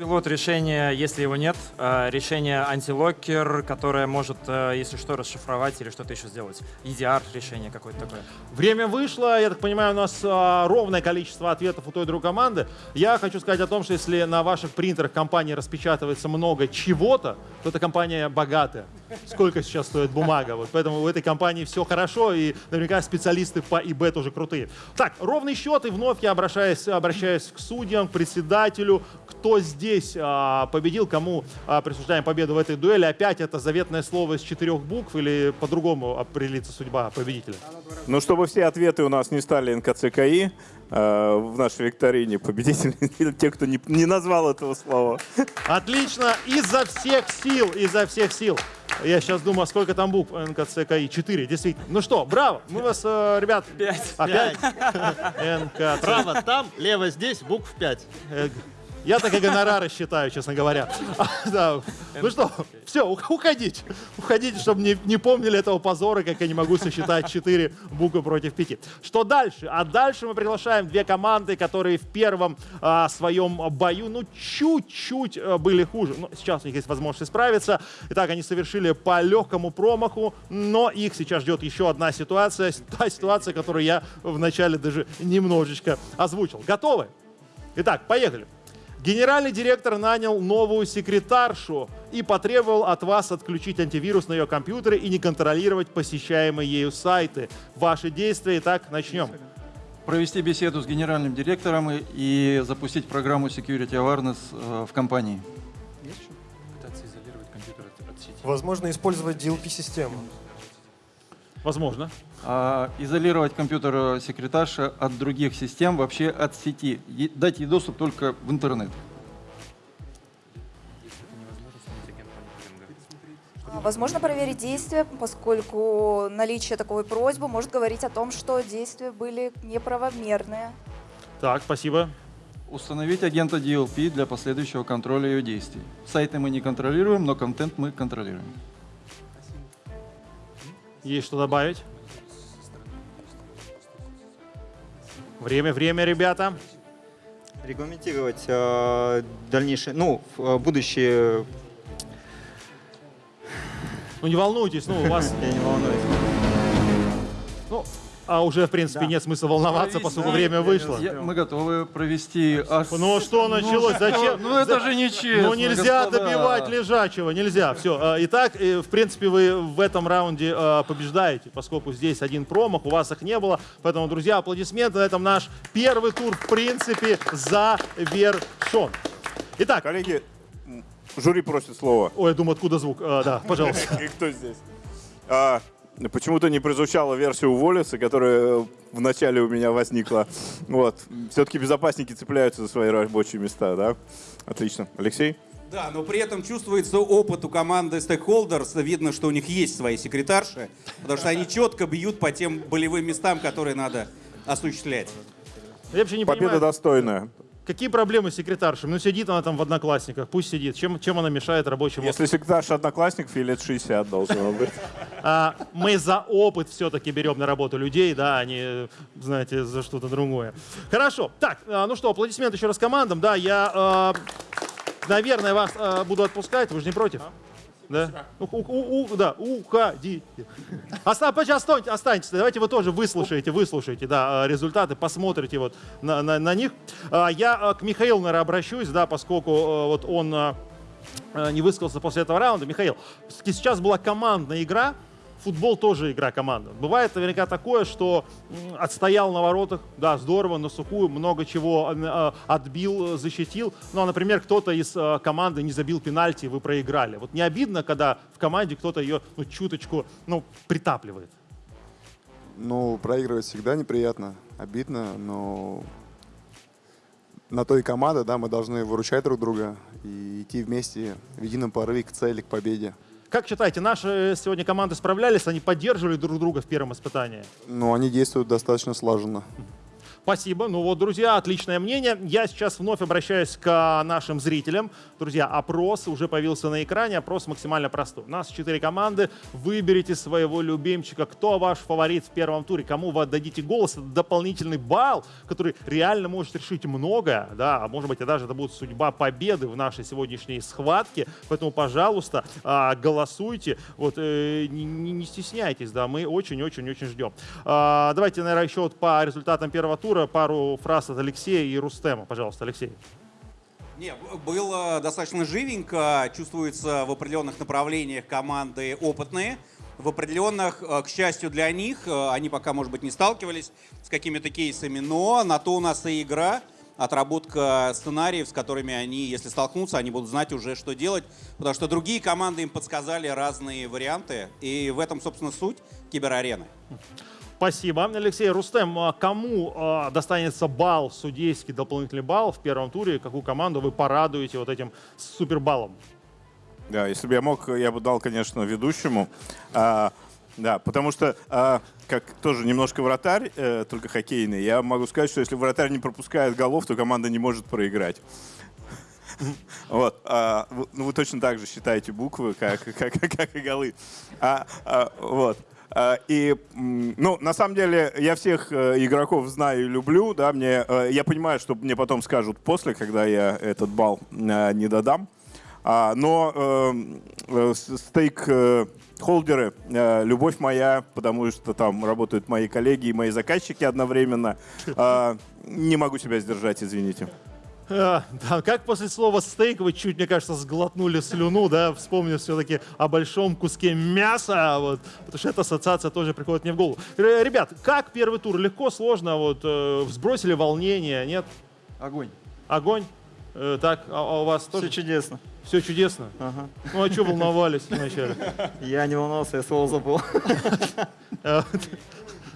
Пилот решение, если его нет, э, решение антилокер, которое может, э, если что, расшифровать или что-то еще сделать. EDR решение какое-то такое. Время вышло, я так понимаю, у нас а, ровное количество ответов у той и другой команды. Я хочу сказать о том, что если на ваших принтерах компании распечатывается много чего-то, то эта компания богатая. Сколько сейчас стоит бумага? Вот поэтому в этой компании все хорошо, и наверняка специалисты по ИБ тоже крутые. Так, ровный счет, и вновь я обращаюсь, обращаюсь к судьям, к председателю. Кто здесь а, победил, кому а, присуждаем победу в этой дуэли? Опять это заветное слово из четырех букв или по-другому определится судьба победителя? Ну, чтобы все ответы у нас не стали НКЦКИ, э, в нашей викторине победители, <laughs> те, кто не, не назвал этого слова. Отлично, изо всех сил, изо всех сил. Я сейчас думаю, а сколько там букв НКЦКИ? Четыре, действительно. Ну что, браво, мы вас, э, ребят... Пять. Опять? <laughs> НКЦ. Право там, лево здесь, букв 5. Я так и гонорары считаю, честно говоря. Да. Ну что, все, уходите. Уходите, чтобы не, помнили этого позора, как я не могу сосчитать 4 буквы против 5. Что дальше? А дальше мы приглашаем две команды, которые в первом а, своем бою, ну, чуть-чуть а, были хуже. Но сейчас у них есть возможность исправиться. Итак, они совершили по легкому промаху, но их сейчас ждет еще одна ситуация. Та ситуация, которую я вначале даже немножечко озвучил. Готовы? Итак, поехали. Генеральный директор нанял новую секретаршу и потребовал от вас отключить антивирус на ее компьютере и не контролировать посещаемые ею сайты. Ваши действия. Итак, начнем. Провести беседу с генеральным директором и, и запустить программу Security Awareness э, в компании. Пытаться изолировать компьютер от, от сети. Возможно, использовать DLP-систему. Возможно. А, изолировать компьютер э, секретарши от других систем, вообще от сети. Дать ей доступ только в интернет. А, Возможно проверить действия, поскольку наличие такой просьбы может говорить о том, что действия были неправомерные. Так, спасибо. Установить агента DLP для последующего контроля ее действий. Сайты мы не контролируем, но контент мы контролируем. Есть что добавить? Время, время, ребята. Регламентировать э, дальнейшее, ну, э, будущее... Ну не волнуйтесь, ну у вас... <laughs> Я не волнуюсь. Ну, а уже, в принципе, нет смысла волноваться, поскольку время вышло. Я- мы готовы провести... аж- Ну что началось? Зачем? Ну это же нечестно, Ну нельзя господа. добивать лежачего, нельзя. Все. Итак, э, в принципе, вы в этом раунде э, побеждаете, поскольку здесь один промах, у вас их не было. Поэтому, друзья, аплодисменты. На этом наш первый тур, в принципе, завершен. Итак. Коллеги, жюри просит слова. Ой, я думаю, откуда звук? А, да, <laughs> пожалуйста. И кто здесь? Почему-то не прозвучала версия уволиться, которая в начале у меня возникла. Вот. Все-таки безопасники цепляются за свои рабочие места, да? Отлично. Алексей? Да, но при этом чувствуется опыт у команды Stakeholders. Видно, что у них есть свои секретарши, потому что они четко бьют по тем болевым местам, которые надо осуществлять. Я вообще не Победа понимаю, достойная. Какие проблемы с секретаршей? Ну сидит она там в одноклассниках, пусть сидит. Чем, чем она мешает рабочему? Если секретарша одноклассников, ей лет 60 должно быть. А, мы за опыт все-таки берем на работу людей, да, а не, знаете, за что-то другое. Хорошо. Так, а, ну что, аплодисменты еще раз командам. Да, я, а, наверное, вас а, буду отпускать. Вы же не против? Да? У- у- у- да, уходите. Оста, почти останьтесь. Давайте вы тоже выслушаете, выслушаете, да, а, результаты, посмотрите вот на, на- на них. А, Я а, к Михаилу, наверное, обращусь, да, поскольку а, вот он не высказался после этого раунда. Михаил, сейчас была командная игра, футбол тоже игра команды. Бывает наверняка такое, что отстоял на воротах, да, здорово, на сухую, много чего э, отбил, э, защитил. Ну, а, например, кто-то из э, команды не забил пенальти, вы проиграли. Вот не обидно, когда в команде кто-то ее ну, чуточку ну, притапливает? Ну, проигрывать всегда неприятно, обидно, но на то и команда, да, мы должны выручать друг друга и идти вместе в едином порыве к цели, к победе. Как считаете, наши сегодня команды справлялись, они поддерживали друг друга в первом испытании? Но они действуют достаточно слаженно. Спасибо. Ну вот, друзья, отличное мнение. Я сейчас вновь обращаюсь к нашим зрителям. Друзья, опрос уже появился на экране. Опрос максимально простой. У нас четыре команды. Выберите своего любимчика. Кто ваш фаворит в первом туре? Кому вы отдадите голос? Это дополнительный балл, который реально может решить многое. Да, а может быть, даже это будет судьба победы в нашей сегодняшней схватке. Поэтому, пожалуйста, а, голосуйте. Вот, э, не стесняйтесь, да, мы очень-очень-очень ждем. А, Давайте, наверное, еще вот по результатам первого тура пару фраз от Алексея и Рустема. Пожалуйста, Алексей. Не, было достаточно живенько, чувствуется в определенных направлениях команды опытные. В определенных, э, к счастью для них, э, они пока, может быть, не сталкивались с какими-то кейсами, но на то у нас и игра, отработка сценариев, с которыми они, если столкнутся, они будут знать уже, что делать, потому что другие команды им подсказали разные варианты, и в этом, собственно, суть киберарены. Спасибо. Алексей, Рустем, а кому а, достанется балл, судейский дополнительный балл в первом туре? Какую команду вы порадуете вот этим супербаллом? Да, если бы я мог, я бы дал, конечно, ведущему. А, да, потому что, а, как тоже немножко вратарь, э, только хоккейный, я могу сказать, что если вратарь не пропускает голов, то команда не может проиграть. <laughs> Вот. а, ну, вы точно так же считаете буквы, как, <laughs> и голы. А, вот. А, И, ну, на самом деле, я всех э, игроков знаю и люблю, да, мне, э, я понимаю, что мне потом скажут после, когда я этот балл э, не додам. А, но э, э, с- стейк э, холдеры, э, любовь моя, потому что там работают мои коллеги и мои заказчики одновременно. А, не могу себя сдержать, извините. А, да, как после слова стейк вы чуть, мне кажется, сглотнули слюну, да, вспомнив все-таки о большом куске мяса, вот, потому что эта ассоциация тоже приходит мне в голову. Ребят, как первый тур? Легко, сложно? Вот, э, сбросили волнение, нет? Огонь. Огонь? Э, так, а, а у вас тоже? Все чудесно. Все чудесно? Ага. Ну а что волновались вначале? Я не волновался, я слово забыл. <laughs>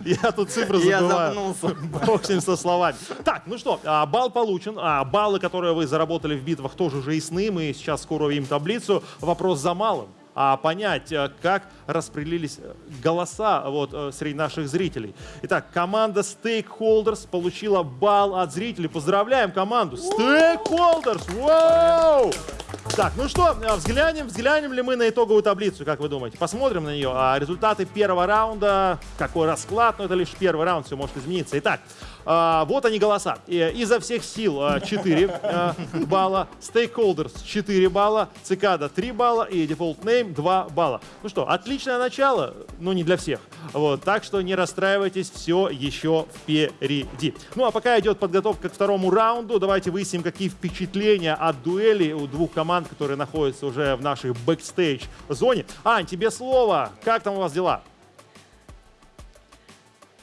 Я тут цифры Я забываю. запнулся. Бог с ним со словами. Так, ну что, а, балл получен. А, Баллы, которые вы заработали в битвах, тоже уже ясны. Мы сейчас скоро увидим таблицу. Вопрос за малым. А понять, а, как распределились э, голоса вот, э, среди наших зрителей. Итак, команда Stakeholders получила балл от зрителей. Поздравляем команду! Stakeholders! Вау! Так, ну что, э, взглянем, взглянем ли мы на итоговую таблицу, как вы думаете? Посмотрим на нее. А результаты первого раунда, какой расклад, но это лишь первый раунд, все может измениться. Итак, а, вот они голоса. И, изо всех сил а, 4 а, балла, Stakeholders 4 балла, Цикада 3 балла и Default Name 2 балла. Ну что, отличное начало, но не для всех. Вот, так что не расстраивайтесь, все еще впереди. Ну а пока идет подготовка к второму раунду, давайте выясним, какие впечатления от дуэли у двух команд, которые находятся уже в нашей бэкстейдж-зоне. Ань, тебе слово. Как там у вас дела?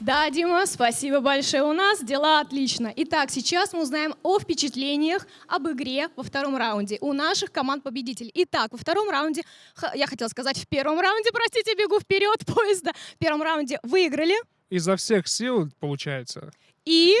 Да, Дима, спасибо большое. У нас дела отлично. Итак, сейчас мы узнаем о впечатлениях об игре во втором раунде у наших команд-победителей. Итак, во втором раунде, я хотела сказать в первом раунде, простите, бегу вперед <laughs> поезда. В первом раунде выиграли Изо всех сил получается. и...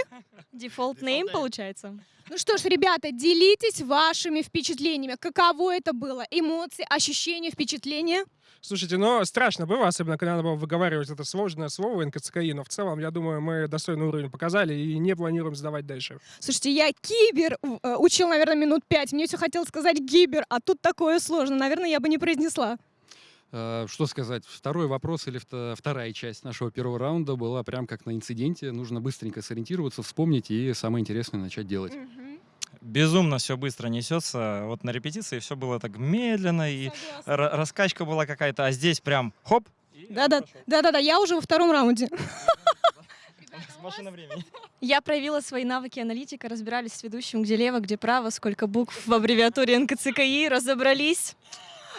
Default name получается. Ну что ж, ребята, делитесь вашими впечатлениями. Каково это было? Эмоции, ощущения, впечатления? Слушайте, ну страшно было, особенно когда надо было выговаривать это сложное слово НКЦКИ, но в целом, я думаю, мы достойный уровень показали и не планируем сдавать дальше. Слушайте, я кибер э, учил, наверное, минут пять. Мне все хотелось сказать гибер, а тут такое сложно. Наверное, я бы не произнесла. Э, Что сказать? Второй вопрос или вто- вторая часть нашего первого раунда была прям как на инциденте. Нужно быстренько сориентироваться, вспомнить и самое интересное начать делать. Безумно все быстро несется. Вот на репетиции все было так медленно, и ра- раскачка была какая-то, а здесь прям хоп, Да-да, да-да-да, я уже во втором раунде. машина времени. Я проявила свои навыки аналитика, разбирались с ведущим, где лево, где право, сколько букв в аббревиатуре НКЦКИ, разобрались.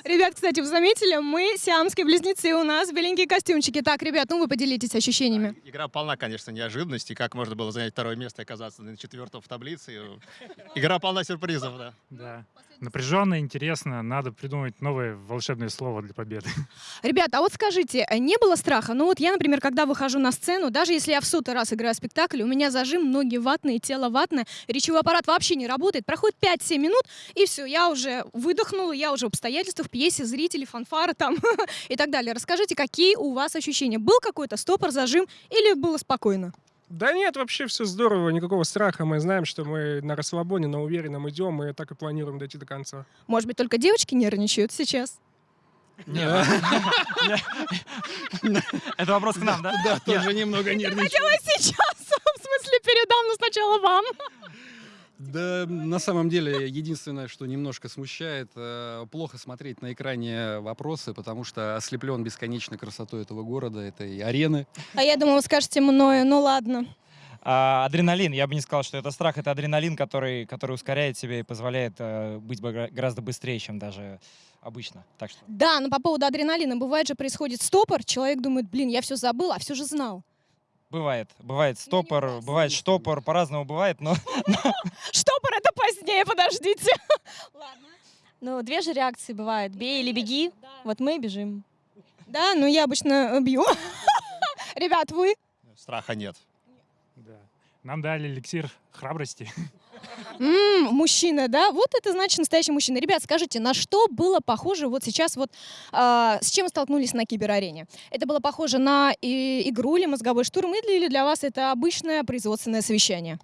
Ребят, кстати, вы заметили, мы сиамские близнецы, у нас беленькие костюмчики. Так, ребят, ну вы поделитесь ощущениями. Игра полна, конечно, неожиданностей. Как можно было занять второе место и оказаться на четвертом в таблице. Игра полна сюрпризов, да. Да. Напряженно, интересно. Надо придумать новое волшебное слово для победы. Ребята, а вот скажите, э, не было страха? Ну вот я, например, когда выхожу на сцену, даже если я в сотый раз играю спектакль, у меня зажим, ноги ватные, тело ватное, речевой аппарат вообще не работает, проходит 5-7 минут, и все, я уже выдохнула, я уже в обстоятельствах, пьесе, зрители, фанфары там <laughs> и так далее. Расскажите, какие у вас ощущения? Был какой-то стопор, зажим или было спокойно? Да нет, вообще все здорово, никакого страха. Мы знаем, что мы на расслабоне, на уверенном идем, и так и планируем дойти до конца. Может быть, только девочки нервничают сейчас? <laughs> Это вопрос к нам, да? Да, тоже немного Я нервничаю. хотела сейчас, <laughs> в смысле, передам, но сначала вам. Да, на самом деле, единственное, что немножко смущает, э, плохо смотреть на экране вопросы, потому что ослеплен бесконечной красотой этого города, этой арены. А я думала, вы скажете мною, ну ладно. А, адреналин, я бы не сказал, что это страх, это адреналин, который, который ускоряет себя и позволяет э, быть гораздо быстрее, чем даже обычно. Так что Да, но по поводу адреналина, бывает же происходит стопор, человек думает, блин, я все забыл, а все же знал. Бывает, бывает стопор, бывает штопор, по-разному бывает, но <laughs> Штопор это позднее, подождите. <laughs> Ну, две же реакции бывают. Бей или беги. Вот мы и бежим. Да, ну я обычно э, бью. <laughs> Ребят, вы? Страха нет. Да. Нам дали эликсир храбрости. М, мужчина, да? Вот это значит настоящий мужчина. Ребят, скажите, на что было похоже вот сейчас вот, а, с чем столкнулись на киберарене? Это было похоже на и- игру или мозговой штурм, или для вас это обычное производственное совещание?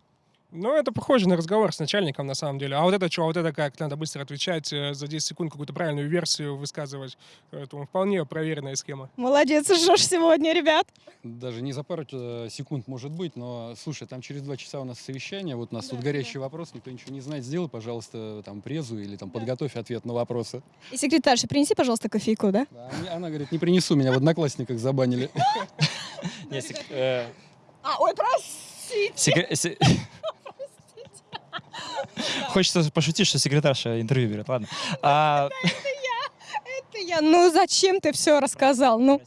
Ну, это похоже на разговор с начальником, на самом деле. А вот это что, а вот это как? Надо быстро отвечать, э, за 10 секунд какую-то правильную версию высказывать. Поэтому вполне проверенная схема. Молодец, жжешь сегодня, ребят. Даже не за пару э, секунд может быть, но слушай, там через два часа у нас совещание, вот у нас тут горящий вопрос, никто ничего не знает, сделай, пожалуйста, там презу или там подготовь ответ на вопросы. И секретарша, принеси, пожалуйста, кофейку, да? А мне- Она говорит, не принесу, меня в одноклассниках забанили. <laughs> Э, А, ой, простите. <laughs> <laughs> Хочется пошутить, что секретарша интервью берет, ладно. А, Это я. Ну зачем ты все рассказал? Ну.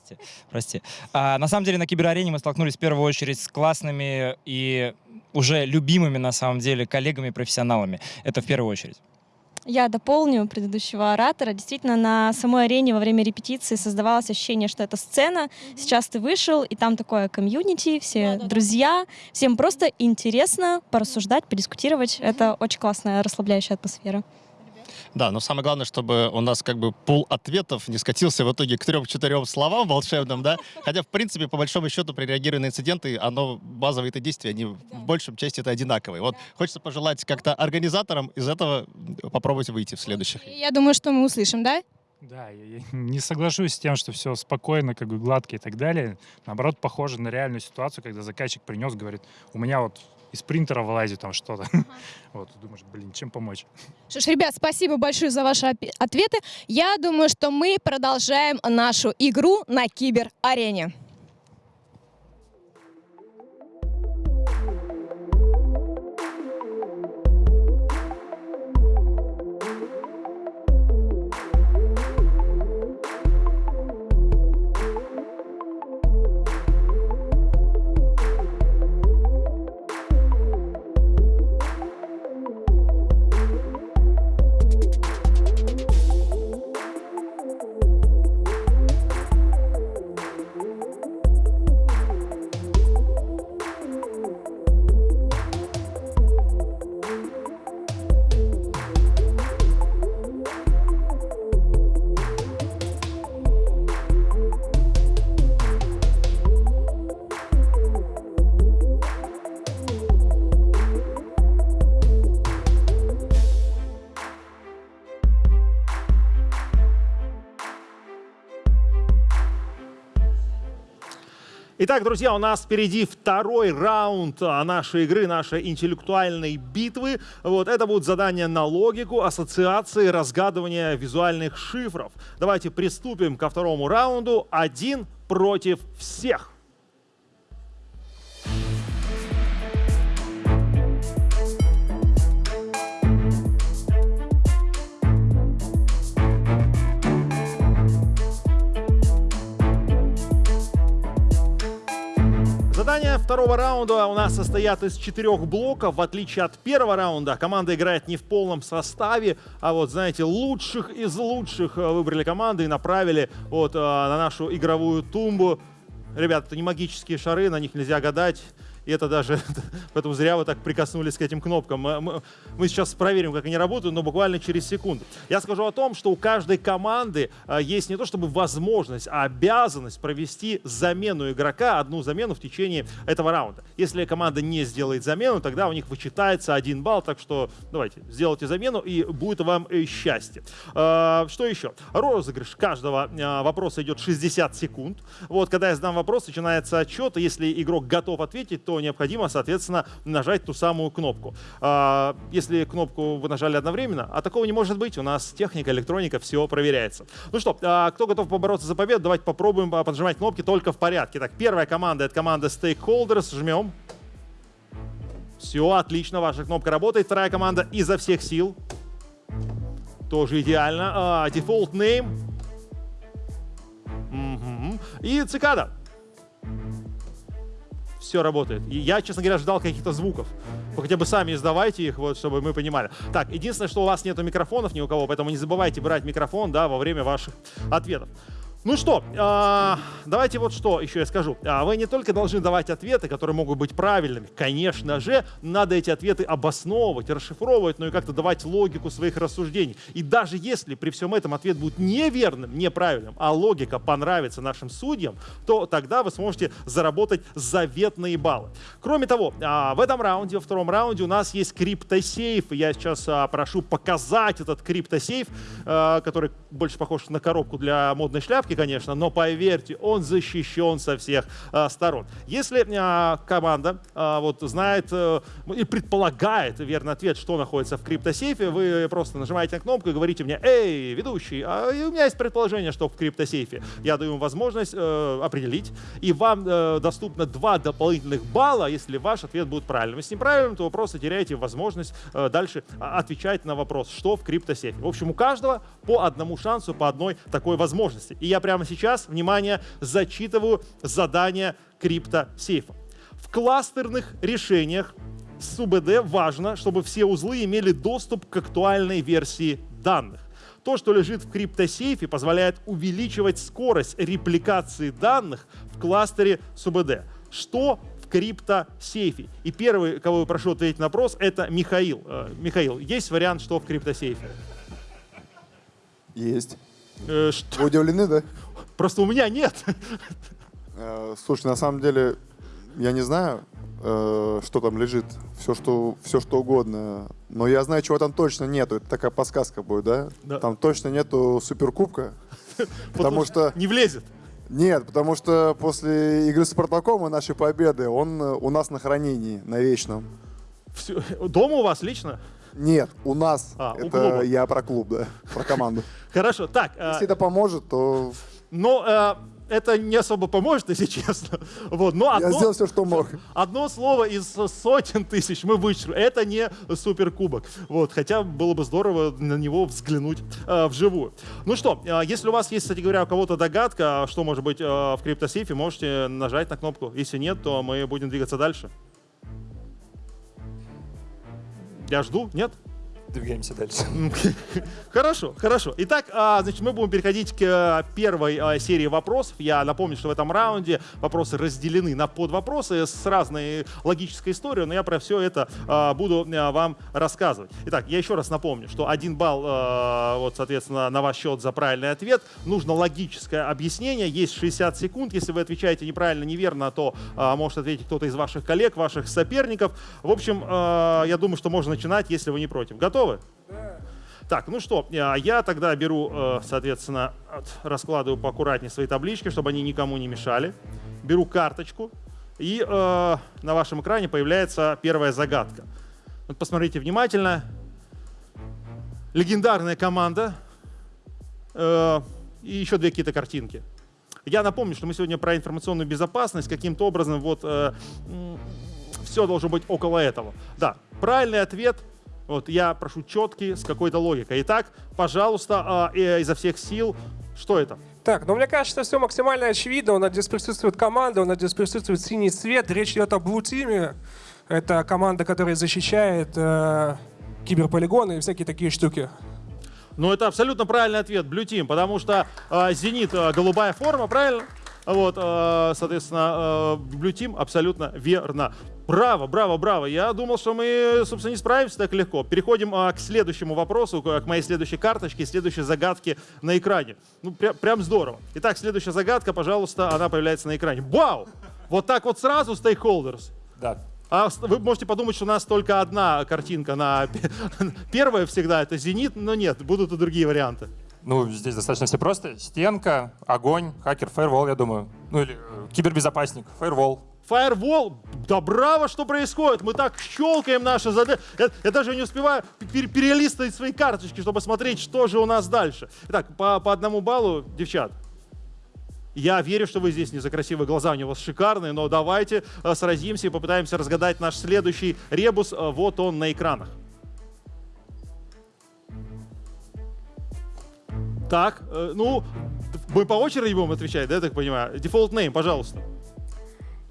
Прости. А, на самом деле на киберарене мы столкнулись в первую очередь с классными и уже любимыми на самом деле коллегами-профессионалами. Это в первую очередь. Я дополню предыдущего оратора. Действительно, на самой арене во время репетиции создавалось ощущение, что это сцена. Сейчас ты вышел, и там такое комьюнити, все друзья. Всем просто интересно порассуждать, подискутировать. Это очень классная, расслабляющая атмосфера. Да, но самое главное, чтобы у нас как бы пул ответов не скатился в итоге к трем-четырем словам волшебным, да? Хотя, в принципе, по большому счету, при реагировании на инциденты, оно, базовые это действия, они в большем части это одинаковые. Вот хочется пожелать как-то организаторам из этого попробовать выйти в следующих. Я думаю, что мы услышим, да? Да, я, я не соглашусь с тем, что все спокойно, как бы гладко и так далее. Наоборот, похоже на реальную ситуацию, когда заказчик принес, говорит, у меня вот из принтера вылазит там что-то. <laughs> Вот, думаешь, блин, чем помочь? Что ж, ребят, спасибо большое за ваши ответы. Я думаю, что мы продолжаем нашу игру на кибер-арене. Итак, друзья, у нас впереди второй раунд а, нашей игры, нашей интеллектуальной битвы. Вот, это будут задания на логику, ассоциации, разгадывание визуальных шифров. Давайте приступим ко второму раунду. Один против всех. Задания второго раунда у нас состоят из четырех блоков. В отличие от первого раунда, команда играет не в полном составе, а вот, знаете, лучших из лучших э, выбрали команды и направили вот э, на нашу игровую тумбу. Ребята, это не магические шары, на них нельзя гадать. И это даже, <laughs> поэтому зря вы так прикоснулись к этим кнопкам. Мы, мы- сейчас проверим, как они работают, но буквально через секунду. Я скажу о том, что у каждой команды а, есть не то чтобы возможность, а обязанность провести замену игрока, одну замену в течение этого раунда. Если команда не сделает замену, тогда у них вычитается один балл, так что давайте, сделайте замену, и будет вам э, счастье. А, Что еще? Розыгрыш каждого а, вопроса идет 60 секунд. Вот, когда я задам вопрос, начинается отчет, если игрок готов ответить, то необходимо, соответственно, нажать ту самую кнопку. А, Если кнопку вы нажали одновременно, а такого не может быть, у нас техника, электроника, все проверяется. Ну что, а, кто готов побороться за победу, давайте попробуем а, поджимать кнопки только в порядке. Так, первая команда — это команда Stakeholders, жмем. Все, отлично, ваша кнопка работает. Вторая команда изо всех сил. Тоже идеально. А, Default name. Мгм. И цикада. Все работает. И я, честно говоря, ждал каких-то звуков. Вы хотя бы сами издавайте их, вот, чтобы мы понимали. Так, единственное, что у вас нету микрофонов ни у кого, поэтому не забывайте брать микрофон да, во время ваших ответов. Ну что, а, давайте вот что еще я скажу. А, Вы не только должны давать ответы, которые могут быть правильными. Конечно же, надо эти ответы обосновывать, расшифровывать, но и как-то давать логику своих рассуждений. И даже если при всем этом ответ будет неверным, неправильным, а логика понравится нашим судьям, то тогда вы сможете заработать заветные баллы. Кроме того, а, в этом раунде, во втором раунде у нас есть криптосейф. Я сейчас а, прошу показать этот криптосейф, а, который больше похож на коробку для модной шляпки, конечно, но поверьте, он защищен со всех а, сторон. Если а, команда а, вот знает э, и предполагает верный ответ, что находится в криптосейфе, вы просто нажимаете на кнопку и говорите мне, эй, ведущий, а у меня есть предположение, что в криптосейфе. Я даю вам возможность э, определить, и вам э, доступно два дополнительных балла, если ваш ответ будет правильным. Если неправильным, то вы просто теряете возможность э, дальше а, отвечать на вопрос, что в криптосейфе. В общем, у каждого по одному шансу, по одной такой возможности. И я прямо сейчас, внимание, зачитываю задание криптосейфа. В кластерных решениях с УБД важно, чтобы все узлы имели доступ к актуальной версии данных. То, что лежит в криптосейфе, позволяет увеличивать скорость репликации данных в кластере с УБД. Что криптосейфе? И первый, кого я прошу ответить на вопрос, это Михаил. Э, Михаил, есть вариант, что в криптосейфе? Есть. Э, что? Вы удивлены, да? Просто у меня нет. Э, Слушай, на самом деле, я не знаю, э, что там лежит. Все что, все, что угодно. Но я знаю, чего там точно нету. Это такая подсказка будет, да? Да. Там точно нету суперкубка. <laughs> Потому что... Не влезет. Нет, потому что после игры с Спартаком и нашей победы он у нас на хранении, на вечном. Всё- Дома у вас лично? Нет, у нас. А, у это клуба. я про клуб, да, про команду. <laughs> Хорошо, так. э, Если это поможет, то Но э, это не особо поможет, <laughs> если честно. Вот, но я одно, сделал все, что мог. <laughs> одно слово из сотен тысяч мы вычеркнули. Это не суперкубок. Вот, хотя было бы здорово на него взглянуть э, вживую. Ну что, э, если у вас есть, кстати говоря, у кого-то догадка, что может быть э, в криптосейфе, можете нажать на кнопку. Если нет, то мы будем двигаться дальше. Я жду, нет? Двигаемся дальше. <laughs> Хорошо, хорошо. Итак, а, значит, мы будем переходить к э, первой а, серии вопросов. Я напомню, что в этом раунде вопросы разделены на подвопросы с разной логической историей, но я про все это а, буду а, вам рассказывать. Итак, я еще раз напомню, что один балл, вот, соответственно, на ваш счет за правильный ответ. Нужно логическое объяснение. Есть 60 секунд. Если вы отвечаете неправильно, неверно, то а, может ответить кто-то из ваших коллег, ваших соперников. В общем, я думаю, что можно начинать, если вы не против. Готовы? Так, ну что, э, я тогда беру, э, соответственно, от- раскладываю поаккуратнее свои таблички, чтобы они никому не мешали. Беру карточку, и э, на вашем экране появляется первая загадка. Вот посмотрите внимательно. Легендарная команда э, и еще две какие-то картинки. Я напомню, что мы сегодня про информационную безопасность. Каким-то образом вот все должно быть около этого. Да, правильный ответ. Вот я прошу четкий, с какой-то логикой. Итак, пожалуйста, а, э, изо всех сил. Что это? Так, ну мне кажется, все максимально очевидно. У нас здесь присутствует команда, у нас здесь присутствует синий цвет. Речь идет о Blue Team. Это команда, которая защищает э, киберполигоны и всякие такие штуки. Ну, это абсолютно правильный ответ, Blue Team, потому что э, Зенит э, голубая форма, правильно? Вот, э, соответственно, э, Blue Team абсолютно верно. Браво, браво, браво. Я думал, что мы, собственно, не справимся так легко. Переходим а, к следующему вопросу, к моей следующей карточке, следующей загадке на экране. Ну, пря- прям здорово. Итак, следующая загадка, пожалуйста, она появляется на экране. Вау! Вот так вот сразу, stakeholders. Да. А вы можете подумать, что у нас только одна картинка на пе- <laughs> первая всегда это зенит, но нет, будут и другие варианты. Ну, здесь достаточно все просто. Стенка, огонь, хакер, фаервол, я думаю. Ну или э, кибербезопасник, фаервол. Firewall, да браво, что происходит? Мы так щелкаем наши задачи. Я, я даже не успеваю пер- перелистывать свои карточки, чтобы смотреть, что же у нас дальше. Итак, по, по одному баллу, девчат. Я верю, что вы здесь не за красивые глаза, у вас шикарные, но давайте э, сразимся и попытаемся разгадать наш следующий ребус. Э, Вот он на экранах. Так, э, ну, мы по очереди будем отвечать, да, я так понимаю? Default name, пожалуйста.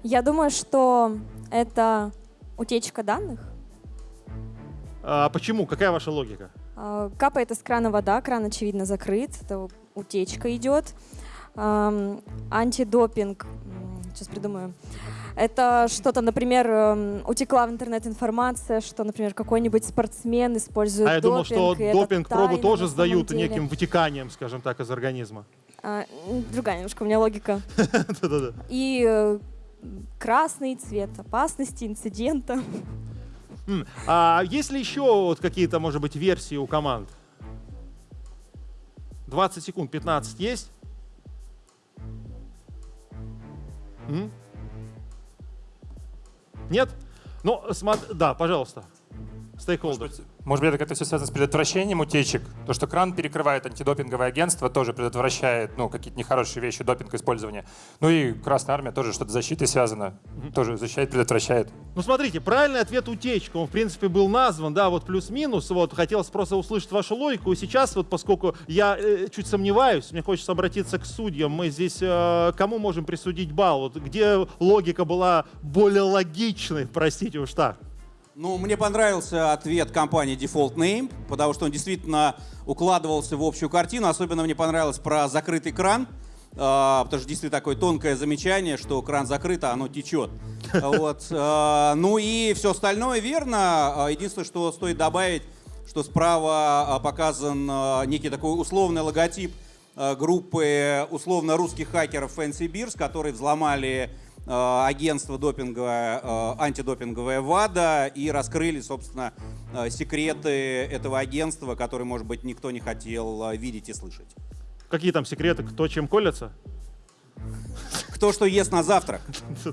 Я думаю, что это утечка данных. А почему? Какая ваша логика? А, Капает из крана вода, кран, очевидно, закрыт, это утечка идет. Антидопинг, сейчас придумаю. Это что-то, например, утекла в интернет информация, что, например, какой-нибудь спортсмен использует А я думал, что допинг, допинг-пробу тоже сдают деле. неким вытеканием, скажем так, из организма. А, другая немножко у меня логика. <laughs> И э, красный цвет опасности, инцидента. А есть ли еще вот какие-то, может быть, версии у команд? 20 секунд, 15 есть? Нет? Ну, смотри, да, пожалуйста. Стейкхолдер. Может быть, это как-то все связано с предотвращением утечек? То, что кран перекрывает антидопинговое агентство, тоже предотвращает ну, какие-то нехорошие вещи, допинг использования. Ну и Красная Армия тоже что-то защитой связано. Тоже защищает, предотвращает. Ну, смотрите, правильный ответ утечка. Он, в принципе, был назван, да, вот плюс-минус. Вот, хотелось просто услышать вашу логику. И сейчас, вот, поскольку я э, чуть сомневаюсь, мне хочется обратиться к судьям. Мы здесь э, кому можем присудить балл? Вот, где логика была более логичной, простите уж так? Ну, мне понравился ответ компании Default Name, потому что он действительно укладывался в общую картину. Особенно мне понравилось про закрытый кран, а, потому что действительно такое тонкое замечание, что кран закрыт, а оно течет. <laughs> Вот. а, Ну и все остальное верно. А, Единственное, что стоит добавить, что справа показан некий такой условный логотип группы условно русских хакеров Fancy Beers, которые взломали агентство допинговое, а, антидопинговое ВАДА и раскрыли, собственно, а, секреты этого агентства, которые, может быть, никто не хотел видеть и слышать. Какие там секреты, кто чем колется? Кто что ест на завтрак?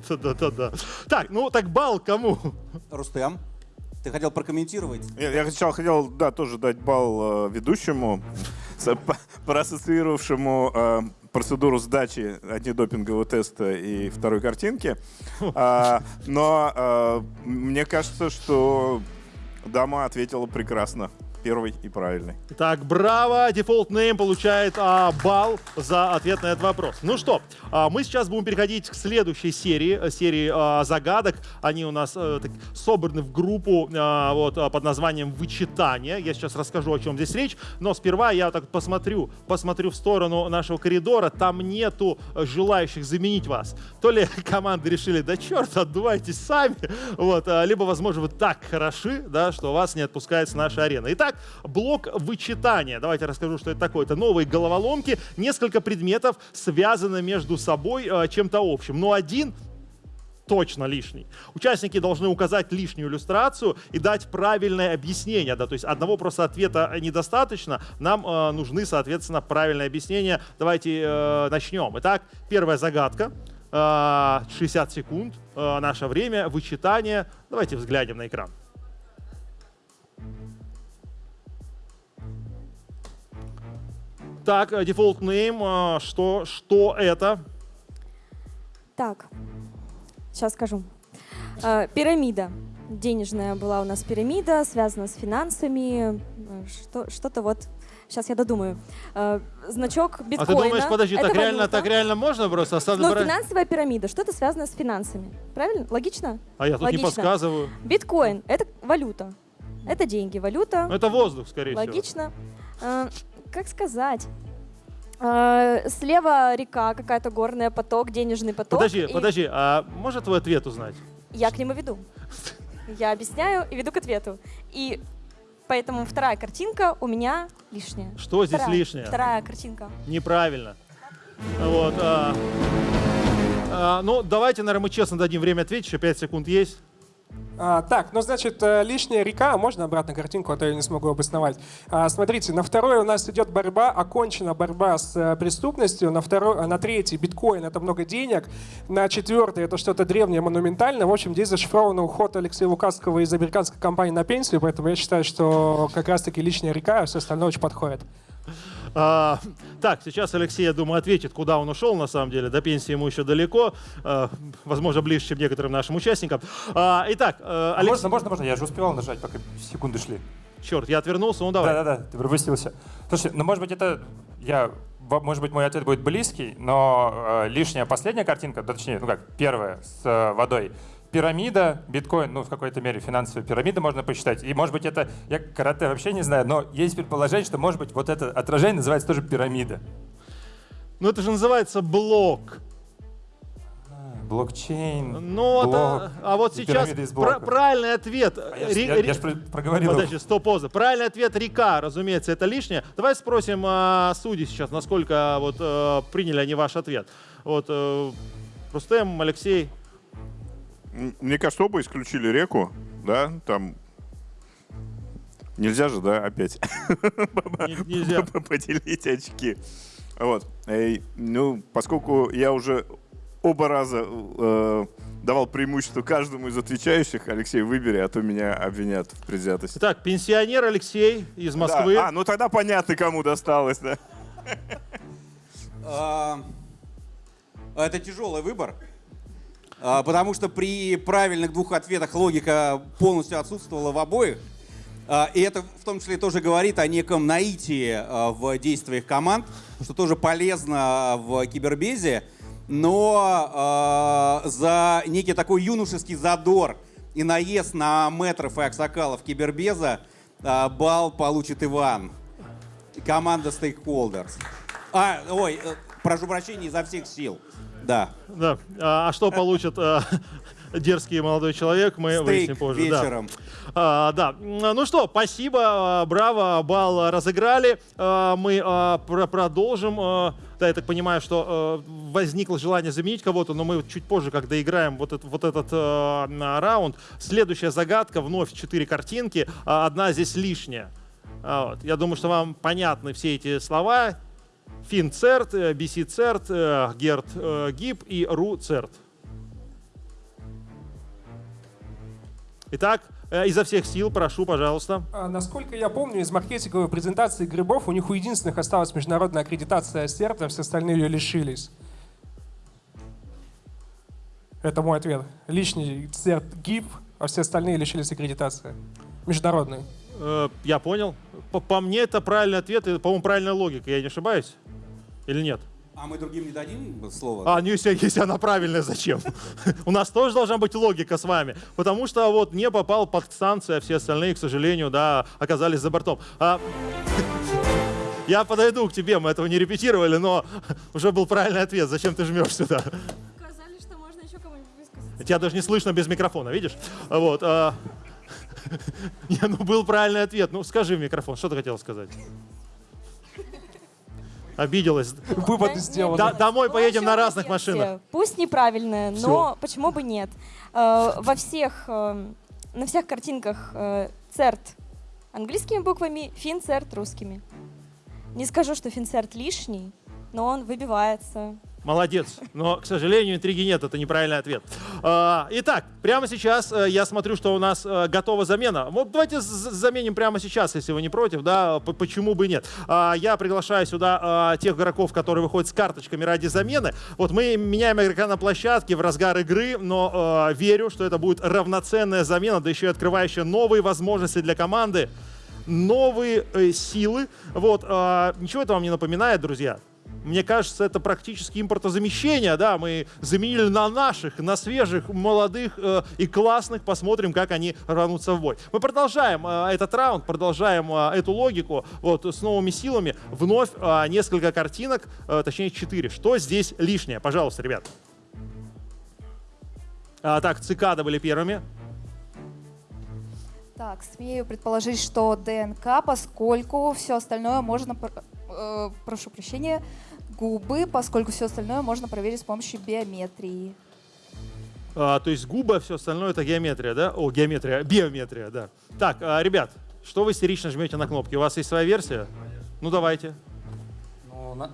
Да-да-да. Так, ну так бал кому? Рустем, ты хотел прокомментировать? Я, я сначала хотел, да, тоже дать балл э, ведущему, <laughs> проассоциировавшему э, процедуру сдачи антидопингового теста и второй картинки. <laughs> А, но э, мне кажется, что дама ответила прекрасно. Первый и правильный. Так, браво! Default Name получает а, балл за ответ на этот вопрос. Ну что, а, мы сейчас будем переходить к следующей серии, э, серии а, загадок. Они у нас э, так, собраны в группу а, вот, а, под названием «Вычитание». Я сейчас расскажу, о чем здесь речь. Но сперва я так посмотрю, посмотрю в сторону нашего коридора. Там нету э, желающих заменить вас. То ли <laughs> команды решили, да черт, отдувайтесь сами. <laughs> Вот, а, либо, возможно, вы так хороши, да, что вас не отпускает с нашей арены. Итак, блок вычитания. Давайте расскажу, что это такое. Это новые головоломки. Несколько предметов связаны между собой э, чем-то общим. Но один точно лишний. Участники должны указать лишнюю иллюстрацию и дать правильное объяснение. Да? То есть одного просто ответа недостаточно. Нам э, нужны, соответственно, правильные объяснения. Давайте э, начнем. Итак, первая загадка. Э, 60 секунд. Э, наше время. Вычитание. Давайте взглянем на экран. Так, э, default name, э, что, что это? Так, сейчас скажу. Э, Пирамида. Денежная была у нас пирамида, связана с финансами. Что, что-то вот. Сейчас я додумаю. Значок биткоина. А ты думаешь, подожди, так реально, так реально можно просто оставить? Но финансовая пирамида, что-то связано с финансами. Правильно? Логично? А я тут Логично. не подсказываю. Биткоин — это валюта. Это деньги, валюта. Ну, Это воздух, скорее всего. Логично. Как сказать? Э, Слева река, какая-то горная, поток, денежный поток. Подожди, и подожди, а можно твой ответ узнать? Я к нему веду. Я объясняю и веду к ответу. И поэтому вторая картинка у меня лишняя. Что здесь Вторая- лишнее? Вторая картинка. Неправильно. Вот. а, а, ну, давайте, наверное, мы честно дадим время ответить, еще 5 секунд есть. А, так, ну значит, э, лишняя река, можно обратно картинку, а то я не смогу обосновать. А, смотрите, на второй у нас идет борьба, окончена борьба с э, преступностью, на, второй, а на третий биткоин это много денег, на четвертый это что-то древнее, монументальное. В общем, здесь зашифрован уход Алексея Лукасского из американской компании на пенсию, поэтому я считаю, что как раз-таки лишняя река, а все остальное очень подходит. А, так, сейчас Алексей, я думаю, ответит, куда он ушел, на самом деле. До пенсии ему еще далеко. а, возможно, ближе, чем некоторым нашим участникам. А, итак, э, Алекс- Можно, можно, можно, я же успевал нажать, пока секунды шли. Черт, я отвернулся, ну давай. Да-да-да, ты пропустился. Слушай, ну может быть это, я, может быть мой ответ будет близкий, но э, лишняя последняя картинка, да, точнее, ну как, первая с э, водой, пирамида, биткоин, ну в какой-то мере финансовая пирамида можно посчитать. И может быть это, я карате вообще не знаю, но есть предположение, что может быть вот это отражение называется тоже пирамида. Ну это же называется блок. Блокчейн, Ну, вот, блок, а, а вот сейчас блоков. правильный ответ. я Ри- я- ри- я ж про- проговорил. Подожди, стоп, поза. Правильный ответ река, разумеется, это лишнее. Давай спросим а, судей сейчас, насколько вот э, приняли они ваш ответ. Вот э, Рустем, Алексей. Мне кажется, оба исключили реку, да, там нельзя же, да, опять <laughs> нельзя. <laughs> поделить очки. Вот. Ну, поскольку я уже оба раза э, давал преимущество каждому из отвечающих, Алексей, выбери, а то меня обвинят в предвзятости. Так, пенсионер Алексей из Москвы. Да. А, ну тогда понятно, кому досталось, да. <laughs> А, Это тяжелый выбор, а, потому что при правильных двух ответах логика полностью отсутствовала в обоих. А, И это в том числе тоже говорит о неком наитии а, в действиях команд, что тоже полезно в кибербезе, но а, за некий такой юношеский задор и наезд на метров и аксакалов кибербеза а, бал получит Иван. Команда Stakeholders. А, ой, э, прошу прощения, изо всех сил. Да. Да. А, а что получит э, <laughs> дерзкий молодой человек, мы Стейк выясним позже. да. вечером. А, да. Ну что, спасибо, а, браво, бал разыграли. А, Мы а, про- продолжим. А, Да, я так понимаю, что а, возникло желание заменить кого-то, но мы чуть позже, когда играем вот, этот- вот этот на раунд. Следующая загадка, вновь четыре картинки, а, одна здесь лишняя. А, вот. Я думаю, что вам понятны все эти слова. Фин-церт, э, BC-церт, э, Герт-гип и Ру-церт. Итак, э, изо всех сил, прошу, пожалуйста. А, Насколько я помню, из маркетинговой презентации грибов у них у единственных осталась международная аккредитация СЕРТа, все остальные ее лишились. Это мой ответ. Лишний СЕРТ ГИП, а все остальные лишились аккредитации. Международной. Э, Я понял. По, по мне это правильный ответ, и, по-моему, правильная логика. Я не ошибаюсь? Или нет? А мы другим не дадим слово? А, ну если, если она правильная, зачем? <laughs> У нас тоже должна быть логика с вами. Потому что вот не попал под станцию, а все остальные, к сожалению, да, оказались за бортом. А, <laughs> Я подойду к тебе, мы этого не репетировали, но <laughs> уже был правильный ответ. Зачем ты жмешь сюда? Сказали, что можно еще кому-нибудь высказать. Тебя даже не слышно без микрофона, видишь? Вот. а, <laughs> Не, ну был правильный ответ. Ну скажи в микрофон, что ты хотела сказать? Обиделась. Вывод сделан. Да- домой Ну, поедем на разных версия. машинах. Пусть неправильная, но почему бы нет? Э, Во всех, э, на всех картинках э, церт английскими буквами, финцерт русскими. Не скажу, что финцерт лишний, но он выбивается. Молодец. Но, к сожалению, интриги нет, это неправильный ответ. А, Итак, прямо сейчас э, я смотрю, что у нас э, готова замена. Вот давайте заменим прямо сейчас, если вы не против, да, почему бы нет. А, Я приглашаю сюда а, тех игроков, которые выходят с карточками ради замены. Вот мы меняем игрока на площадке в разгар игры, но э, верю, что это будет равноценная замена, да еще и открывающая новые возможности для команды, новые силы. Вот, ничего это вам не напоминает, друзья? Мне кажется, это практически импортозамещение, да, мы заменили на наших, на свежих, молодых э, и классных, посмотрим, как они рванутся в бой. Мы продолжаем э, этот раунд, продолжаем э, эту логику, вот, с новыми силами, вновь э, несколько картинок, э, точнее четыре. Что здесь лишнее? Пожалуйста, ребят. А, так, цикады были первыми. Так, смею предположить, что ДНК, поскольку все остальное можно, э, прошу прощения, губы, поскольку все остальное можно проверить с помощью биометрии. А, то есть губы, а все остальное это геометрия, да? О, геометрия, биометрия, да. Так, а, ребят, что вы истерично жмете на кнопки? У вас есть своя версия? Ну, давайте. Ну, на,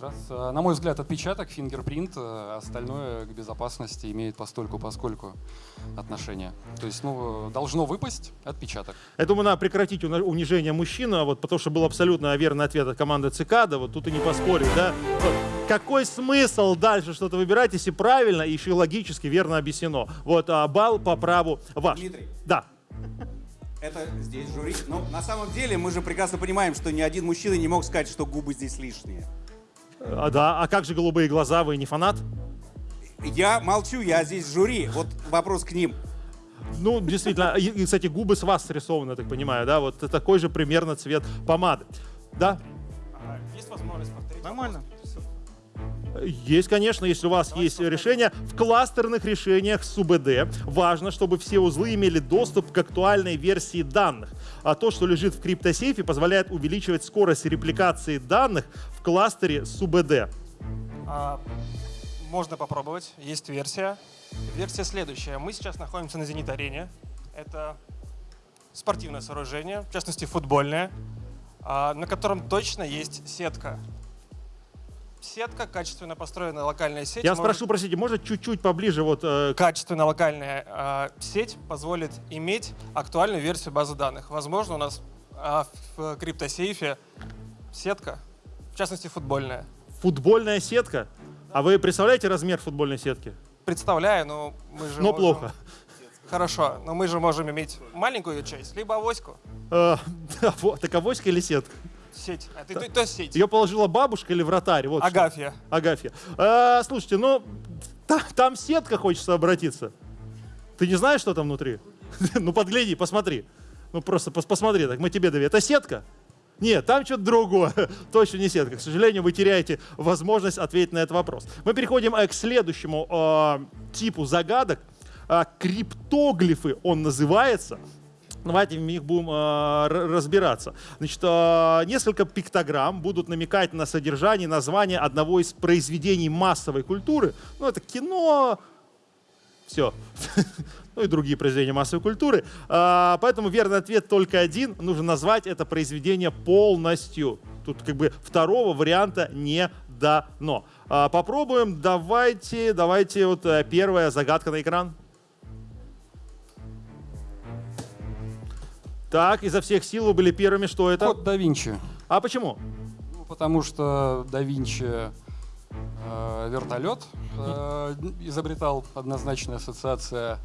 раз, раз. Э, На мой взгляд, отпечаток, фингерпринт, э, остальное к безопасности имеет постольку поскольку отношение. То есть, ну, должно выпасть отпечаток. Я думаю, надо прекратить унижение мужчин, а вот, потому что был абсолютно верный ответ от команды Цикада, вот тут и не поспорить, да? Вот. Какой смысл дальше что-то выбирать, если правильно и еще и логически верно объяснено? Вот, а, балл по праву ваш. Дмитрий. Да. Это здесь жюри. Но на самом деле мы же прекрасно понимаем, что ни один мужчина не мог сказать, что губы здесь лишние. А, да, а как же голубые глаза, вы не фанат? Я молчу, я здесь жюри. Вот вопрос к ним. Ну, действительно, и, кстати, губы с вас срисованы, я так понимаю, да? Вот такой же примерно цвет помады. Да? Есть возможность повторить? Нормально. Есть, конечно, если у вас есть решение. В кластерных решениях с УБД важно, чтобы все узлы имели доступ к актуальной версии данных. А то, что лежит в криптосейфе, позволяет увеличивать скорость репликации данных в кластере с УБД. А, можно попробовать. Есть версия. Версия следующая. Мы сейчас находимся на Зенит-арене. Это спортивное сооружение, в частности футбольное, а, на котором точно есть сетка. Сетка, качественно построенная локальная сеть. Я может- спрошу, простите, может чуть-чуть поближе вот... э, Качественная локальная а, сеть позволит иметь актуальную версию базы данных. Возможно, у нас а, в криптосейфе сетка, в частности футбольная. футбольная сетка? А вы представляете размер футбольной сетки? Представляю, но мы же Но можем- плохо. Хорошо, но мы же можем иметь маленькую часть, либо авоську. Э, <laughs> вот, Так авоська или сетка? Сеть. А ты, то, то есть сеть. Ее положила бабушка или вратарь? Вот что. Агафья. Агафья. Э, слушайте, ну, та- там сетка, хочется обратиться. Ты не знаешь, что там внутри? <laughs> Ну, подгляди, посмотри. Ну, просто пос- посмотри, так мы тебе доверяем. Это сетка? Нет, там что-то другое. <laughs> Точно не сетка. К сожалению, вы теряете возможность ответить на этот вопрос. Мы переходим э, к следующему э, типу загадок. а, криптоглифы он называется. Давайте в них будем э, разбираться. Значит, э, несколько пиктограмм будут намекать на содержание, название одного из произведений массовой культуры. Ну, это кино, все. <laughs> ну и другие произведения массовой культуры. А, поэтому верный ответ только один. Нужно назвать это произведение полностью. Тут как бы второго варианта не дано. Попробуем. Давайте, давайте вот э, первая загадка на экран. Так, изо всех сил вы были первыми. Что это? Код да Винчи. А почему? Ну, потому что да Винчи э, вертолет э, изобретал однозначная ассоциация.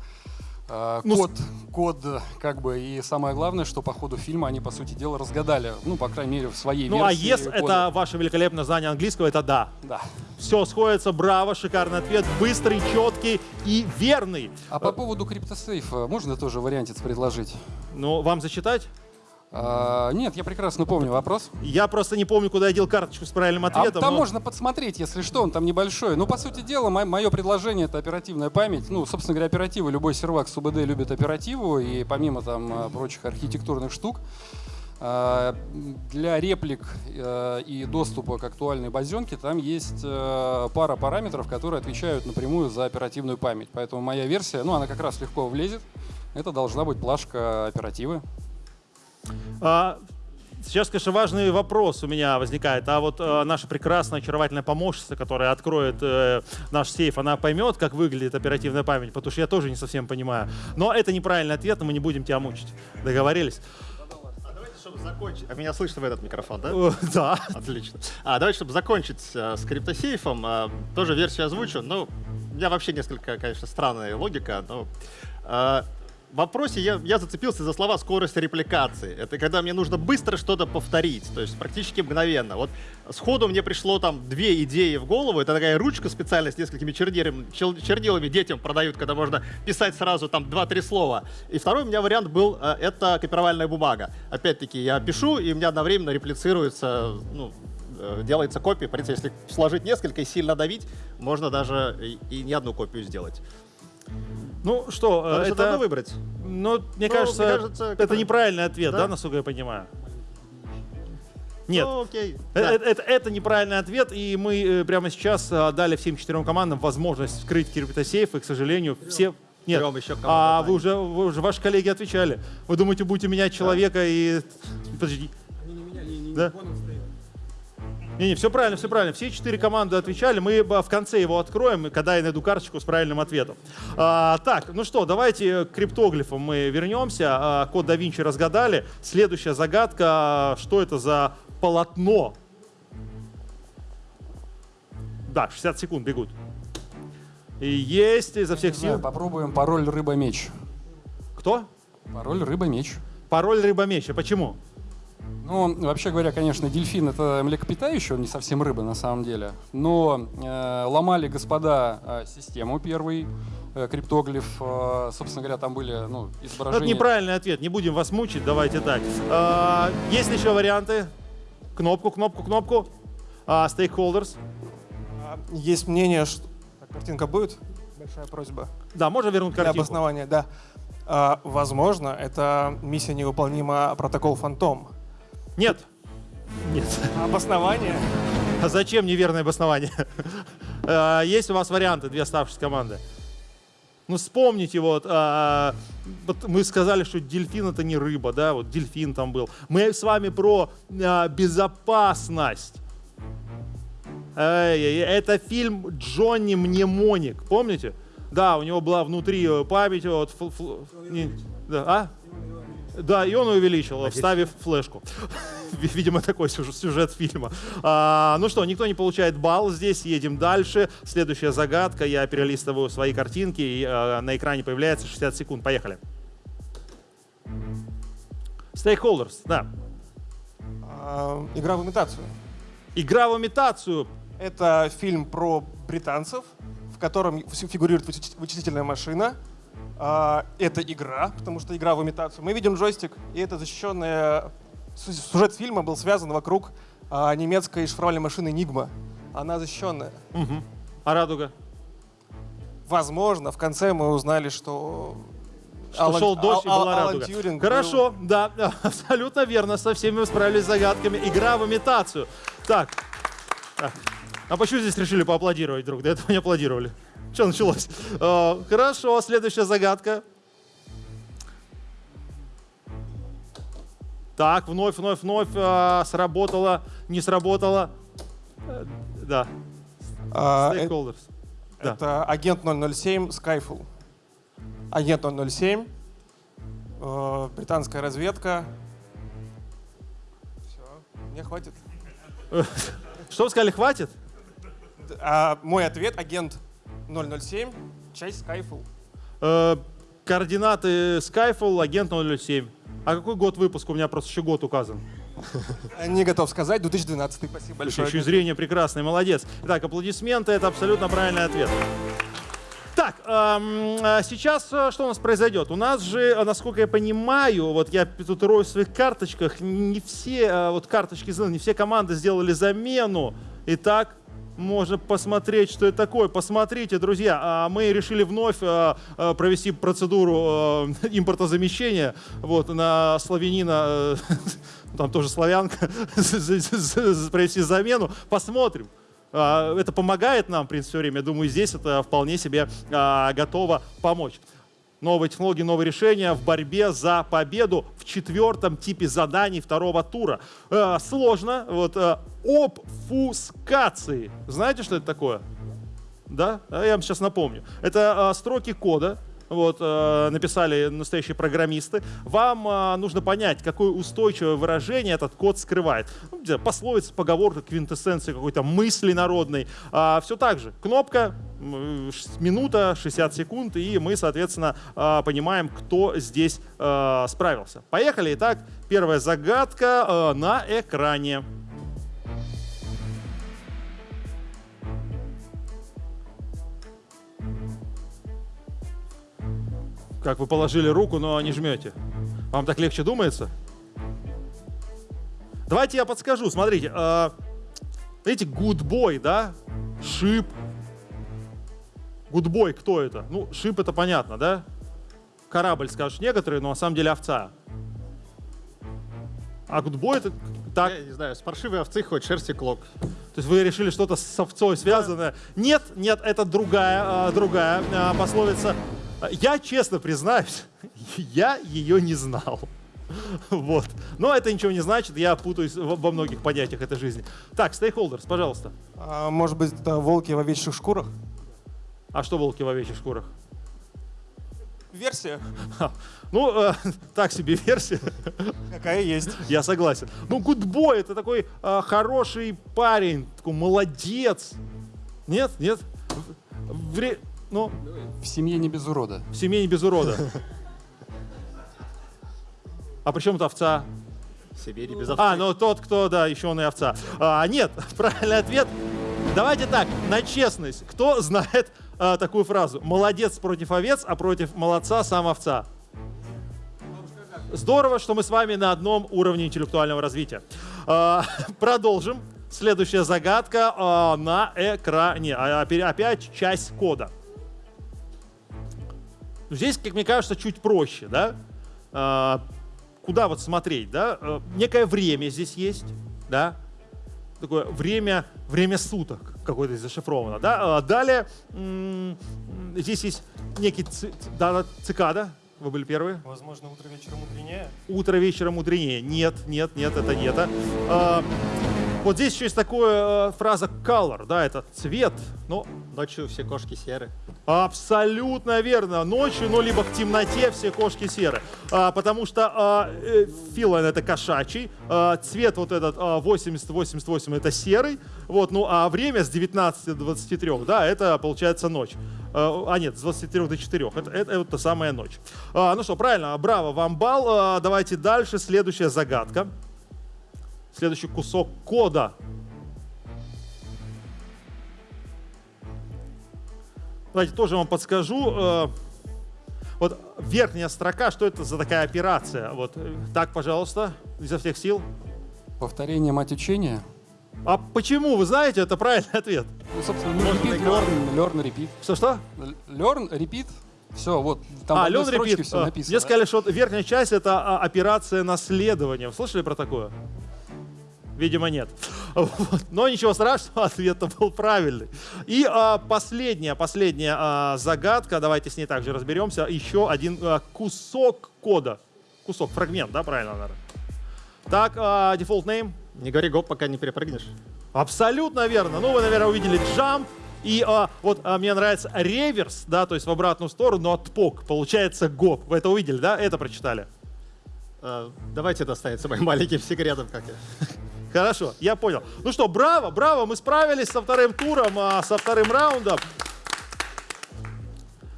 Э, Ну, код, код, как бы, и самое главное, что по ходу фильма они, по сути дела, разгадали, ну, по крайней мере, в своей Ну, а версии yes кода. это ваше великолепное знание английского, это да. Да. Все сходится, браво, шикарный ответ, быстрый, четкий и верный. А по поводу криптосейфа можно тоже вариантец предложить? Ну, вам зачитать? А, нет, я прекрасно помню вопрос. Я просто не помню, куда я дел карточку с правильным А ответом. там но- можно подсмотреть, если что, он там небольшой. Ну, по сути дела, мое предложение — это оперативная память. Ну, собственно говоря, оператива. Любой сервак с УБД любит оперативу, и помимо там э, прочих архитектурных штук, для реплик э, и доступа к актуальной базенке там есть э, пара параметров, которые отвечают напрямую за оперативную память. Поэтому моя версия, ну, она как раз легко влезет. Это должна быть плашка оперативы. А, сейчас, конечно, важный вопрос у меня возникает. А вот э, наша прекрасная, очаровательная помощница, которая откроет э, наш сейф, она поймет, как выглядит оперативная память? Потому что я тоже не совсем понимаю. Но это неправильный ответ, и мы не будем тебя мучить. Договорились? Чтобы закончить... А меня слышно в этот микрофон, да? <laughs> Да. Отлично. А давайте, чтобы закончить э, с криптосейфом, э, тоже версию озвучу. Ну, у меня вообще несколько, конечно, странная логика, но... э, вопросе я, я зацепился за слова скорость репликации. Это когда мне нужно быстро что-то повторить, то есть практически мгновенно. Вот сходу мне пришло там две идеи в голову. Это такая ручка специальная с несколькими чернилами, чернилами детям продают, когда можно писать сразу там 2-3 слова. И второй у меня вариант был, э, это копировальная бумага. Опять-таки, я пишу, и у меня одновременно реплицируется, ну, э, делается копия. В принципе, если сложить несколько и сильно давить, можно даже и, и не одну копию сделать. Ну что, э, Надо что-то это... одно выбрать. Ну, мне Ну, кажется, мне кажется, это как-то- неправильный ответ, да? Да? насколько я понимаю? Нет. Ну, окей. Э, Да. Это, это- это неправильный ответ, и мы э, прямо сейчас э, дали всем четырем командам возможность вскрыть криптосейф, и, к сожалению, все... Нет, Трем еще а да. вы уже, вы уже, ваши коллеги отвечали. Вы думаете, будете менять человека и... Подожди. Да? Не-не, все правильно, все правильно. Все четыре команды отвечали. Мы в конце его откроем, когда я найду карточку с правильным ответом. А, так, ну что, давайте к криптоглифам мы вернемся. А, код да Винчи разгадали. Следующая загадка. Что это за полотно? Да, 60 секунд бегут. И есть изо всех знаю, сил. попробуем пароль рыба-меч. Кто? Пароль рыба-меч. Пароль рыба-меч. А почему? Ну, вообще говоря, конечно, дельфин это млекопитающий, он не совсем рыба на самом деле. Но э, ломали господа э, систему первый, э, криптоглиф, э, собственно говоря, там были ну, Ну, Это изображения. неправильный ответ. Не будем вас мучить. Давайте так. А, есть ли еще варианты? Кнопку, кнопку, кнопку. А, Stakeholders. А, Есть мнение, что... Так, картинка будет? Большая просьба. Да, можно вернуть Для картинку. обоснования, да. А, возможно, это миссия невыполнима протокол Фантом. Нет. Нет. А обоснование? А зачем неверное обоснование? А, Есть у вас варианты, две оставшиеся команды. Ну, вспомните, вот, а, вот мы сказали, что дельфин это не рыба, да, вот дельфин там был. Мы с вами про а, безопасность. Эй, эй, это фильм Джонни Мнемоник, помните? Да, у него была внутри э, память, вот, фл- фл- не- да, а? Да, и он увеличил, вставив флешку. <laughs> Видимо, такой сюжет, фильма. А, ну что, никто не получает балл здесь, едем дальше. Следующая загадка, я перелистываю свои картинки, и э, на экране появляется 60 секунд. Поехали. Stakeholders, да. А, Игра в имитацию. Игра в имитацию. Это фильм про британцев, в котором фи- фигурирует вычис- вычислительная машина. А, Это игра, потому что игра в имитацию. Мы видим джойстик, и это защищенная... Сюжет фильма был связан вокруг а, немецкой шифровальной машины Enigma. Она защищенная. Мгм. А радуга? возможно, в конце мы узнали, что... Что Алан- шел дождь и Ал- была Алан радуга. Тьюринг Хорошо, да, <laughs> абсолютно верно. Со всеми вы справились с загадками. Игра в имитацию. Так. так. А почему здесь решили поаплодировать вдруг? До этого не аплодировали. Что началось? Э, Хорошо, следующая загадка. Так, вновь, вновь, вновь э, сработало, не сработало. Э, Да. А, э- Stakeholders. Да. Это агент 007 Skyfall. Агент 007, э, британская разведка. Все, мне хватит. Что вы сказали, хватит? А мой ответ агент 007, часть Skyfall. Э, координаты Skyfall, агент 007. А какой год выпуска? У меня просто еще год указан. Не готов сказать, 2012. Спасибо большое. Еще и зрение прекрасное, молодец. Итак, аплодисменты, это абсолютно правильный ответ. Так, эм, а сейчас э, что у нас произойдет? У нас же, э, насколько я понимаю, вот я тут рою в своих карточках, не все э, вот карточки, сделаны, не все команды сделали замену. Итак, можно посмотреть, что это такое. Посмотрите, друзья, а мы решили вновь э, э, провести процедуру э, <laughs> импортозамещения вот, на славянина, <laughs> там тоже славянка, <laughs> провести замену. Посмотрим. А, Это помогает нам, в принципе, все время. Я думаю, здесь это вполне себе а, готово помочь. Новые технологии, новые решения в борьбе за победу в четвертом типе заданий второго тура. Э, Сложно. Вот э, обфускации. Знаете, что это такое? Да? А Я вам сейчас напомню. Это э, строки кода, вот, э, написали настоящие программисты. Вам э, нужно понять, какое устойчивое выражение этот код скрывает. Ну, где пословица, поговорка, квинтэссенция какой-то мысли народной. все так же. Кнопка, ш- минута, 60 секунд, и мы, соответственно, э, понимаем, кто здесь э, справился. Поехали. Итак, первая загадка э, на экране. Как вы положили руку, но не жмете. Вам так легче думается? Давайте я подскажу. Смотрите, э, видите, boy, да? Шип. Boy, кто это? Ну, шип это понятно, да? Корабль, скажут некоторые, но на самом деле овца. А boy это так. Я не знаю, с паршивой овцы хоть шерсти клок. То есть вы решили что-то с овцой связанное? Нет, нет, это другая, а, другая а, пословица. Я честно признаюсь, <laughs> я ее не знал. Вот. Но это ничего не значит, я путаюсь во многих понятиях этой жизни. Так, стейкхолдерс, пожалуйста. А, может быть, это волки в овечьих шкурах? А что волки в овечьих шкурах? Версия. Ну, э, <laughs> так себе версия. Какая есть. Я согласен. Ну, гудбой это такой э, хороший парень, такой молодец. Нет, нет. Вре- Ну, В семье не без урода. в семье не без урода. А при чем тут овца? В Сибири без А, ну тот, кто, да, еще он и овца. А, нет, <laughs> правильный ответ. Давайте так, на честность. Кто знает а, такую фразу? Молодец против овец, а против молодца сам овца. Здорово, что мы с вами на одном уровне интеллектуального развития. А, <laughs> продолжим. Следующая загадка а, на экране. А, опя- Опять часть кода. Здесь, как мне кажется, чуть проще, да? А, Куда вот смотреть, да? Э, Некое время здесь есть, да? Такое время, время суток какое-то зашифровано, да? А Далее здесь есть некий ци- да, цикада. Вы были первые? Возможно, утро вечером мудренее. Утро вечера мудренее. Нет, нет, нет, это не это. А, вот здесь еще есть такая э, фраза color, да, это цвет. Но Ночью все кошки серы. Абсолютно верно. Ночью, ну, либо в темноте все кошки серы. А, потому что а, э, филан это кошачий, а, цвет вот этот а, 80-88 это серый, вот, ну, а время с 19 до 23, да, это получается ночь. А, а нет, с 23 до 4. Это, это, это та самая ночь. А, ну что, правильно, браво, вам бал. А, давайте дальше. Следующая загадка. Следующий кусок кода. Давайте тоже вам подскажу. Э, Вот верхняя строка, что это за такая операция? Вот э, так, пожалуйста, изо всех сил. Повторение мать учения. А почему? Вы знаете, это правильный <laughs> ответ. Ну, собственно, ну, repeat, learn, learn, repeat. Что-что? Learn, repeat. Все, вот там а, Лен Репит, все написано. мне сказали, что верхняя часть это а, операция наследования. Вы Слышали про такое? Видимо, нет. <laughs> Вот. Но ничего страшного, <laughs> ответ был правильный. И а, последняя, последняя а, загадка, давайте с ней также разберемся. Еще один а, кусок кода. Кусок, фрагмент, да, правильно, наверное? Так, а, default name? Не говори гоп, пока не перепрыгнешь. Абсолютно верно. Ну, вы, наверное, увидели jump. И а, вот а, мне нравится реверс, да, то есть в обратную сторону отпок. Получается гоп. Вы это увидели, да? Это прочитали? А, давайте это останется моим маленьким секретом, как я. Хорошо, я понял. Ну что, браво, браво, мы справились со вторым туром, а, со вторым раундом.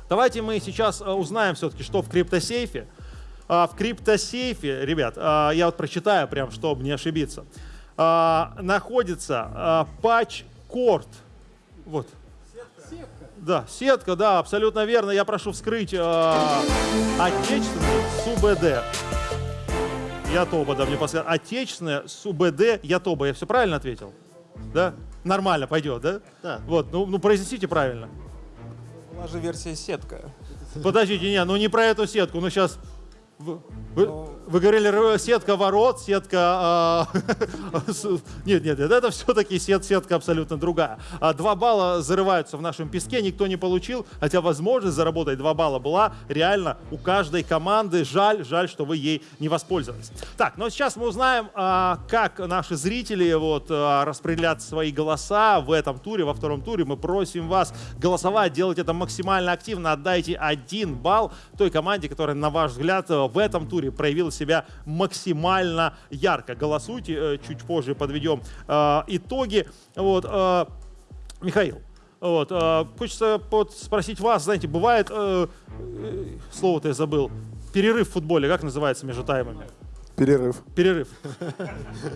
Давайте мы сейчас а, узнаем все-таки, что в криптосейфе. А, в криптосейфе, ребят, а, я вот прочитаю прям, чтобы не ошибиться, а, находится патч-корд. Вот. Да, сетка, да, абсолютно верно. Я прошу вскрыть э, отечественный СУБД. Ятоба, да, мне подсказали. Отечественное СУБД Ятоба. Я все правильно ответил? Да? Нормально пойдет, да? Да. Вот, ну, ну произнесите правильно. Была же версия сетка. Подождите, не, ну не про эту сетку, ну сейчас... Вы, вы- вы говорили сетка ворот, сетка... а, <laughs> Нет, нет, нет, это все-таки сет, сетка абсолютно другая. А, Два балла зарываются в нашем песке, никто не получил, хотя возможность заработать два балла была реально у каждой команды. Жаль, жаль, что вы ей не воспользовались. Так, но сейчас мы узнаем, а, как наши зрители вот распределят свои голоса в этом туре, во втором туре. Мы просим вас голосовать, делать это максимально активно. Отдайте один балл той команде, которая, на ваш взгляд, в этом туре проявила себя максимально ярко. Голосуйте, э, чуть позже подведем э, итоги. Вот, э, Михаил, вот, хочется вот спросить вас, знаете, бывает, слово-то я забыл, перерыв в футболе, как называется между таймами? Перерыв. Перерыв.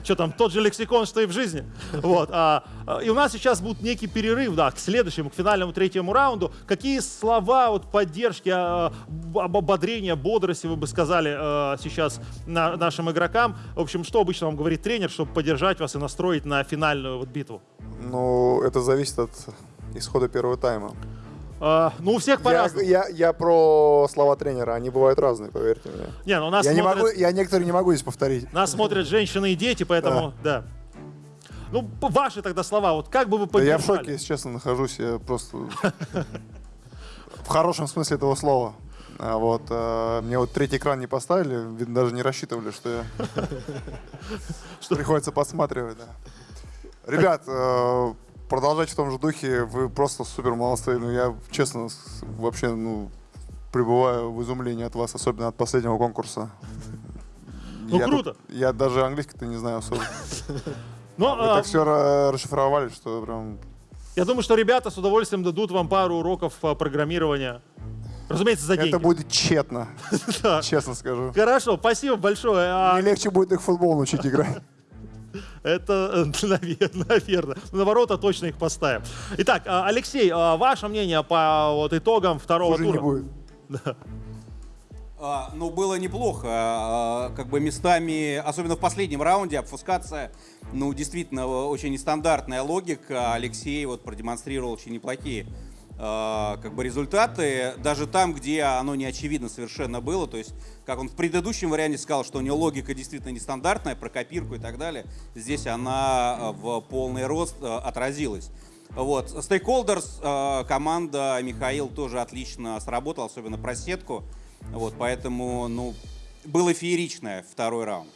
Что там, тот же лексикон, что и в жизни. Вот. а, а, и у нас сейчас будет некий перерыв, да, к следующему, к финальному третьему раунду. Какие слова вот, поддержки, а, б- ободрения, бодрости вы бы сказали а, сейчас на- нашим игрокам? В общем, что обычно вам говорит тренер, чтобы поддержать вас и настроить на финальную вот битву? Ну, это зависит от исхода первого тайма. А, ну, у всех Я, по-разному. я, я про слова тренера, они бывают разные, поверьте мне. Не, ну нас я, не смотрят- могу, я некоторые не могу здесь повторить. Нас смотрят женщины и дети, поэтому, да. Ну, п- ваши тогда слова, вот как бы вы Да я в поддержали? шоке, если честно, нахожусь. Я просто в хорошем смысле этого слова. А вот, а, мне вот третий экран не поставили, видно, даже не рассчитывали, что я... <laughs> Приходится подсматривать, да. Ребят, продолжайте в том же духе, вы просто супер молодцы. Ну, я, честно, вообще, ну, пребываю в изумлении от вас, особенно от последнего конкурса. Ну, Я круто. тут- я даже английский-то не знаю особо. Но, Вы а, так все расшифровали, что прям... Я думаю, что ребята с удовольствием дадут вам пару уроков а, программирования. Разумеется, за деньги. Это будет тщетно, <laughs> честно скажу. Хорошо, спасибо большое. А, Мне легче будет их футбол научить играть. Это, э, <laughs> наверное, наверное. На ворота точно их поставим. Итак, а, Алексей, а, ваше мнение по вот, итогам второго Хуже не тура? будет. <laughs> Да. А, ну, было неплохо. А, как бы местами, особенно в последнем раунде, обфускация, ну, действительно, очень нестандартная логика. Алексей вот продемонстрировал очень неплохие как бы результаты, даже там, где оно не очевидно совершенно было, то есть, как он в предыдущем варианте сказал, что у него логика действительно нестандартная, про копирку и так далее, здесь она а, в полный рост а, отразилась. Вот. Э, команда Михаил тоже отлично сработал, особенно про сетку. Вот, поэтому, ну, было фееричное второй раунд.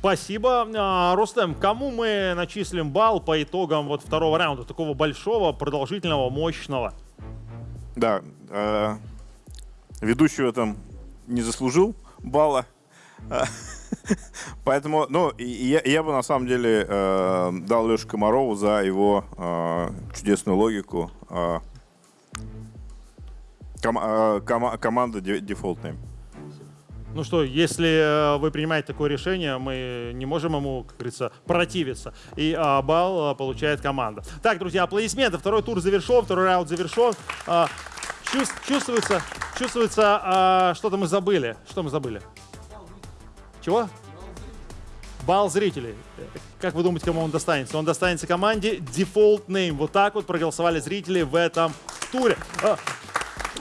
Спасибо. А, Рустем, кому мы начислим балл по итогам вот второго раунда, такого большого, продолжительного, мощного? Да, э, ведущий в этом не заслужил балла. <laughs> Поэтому, ну, я, я бы на самом деле э, дал Леше Комарову за его э, чудесную логику. э, ком- э, кома- команда де- Default Name. Ну что, если э, вы принимаете такое решение, мы не можем ему, как говорится, противиться. И а, балл а, получает команда. Так, друзья, аплодисменты. Второй тур завершен, второй раунд завершен. А, чувс- чувствуется, чувствуется, а, что-то мы забыли. Что мы забыли? Чего? Бал зрителей. Как вы думаете, кому он достанется? Он достанется команде Default Name. Вот так вот проголосовали зрители в этом туре.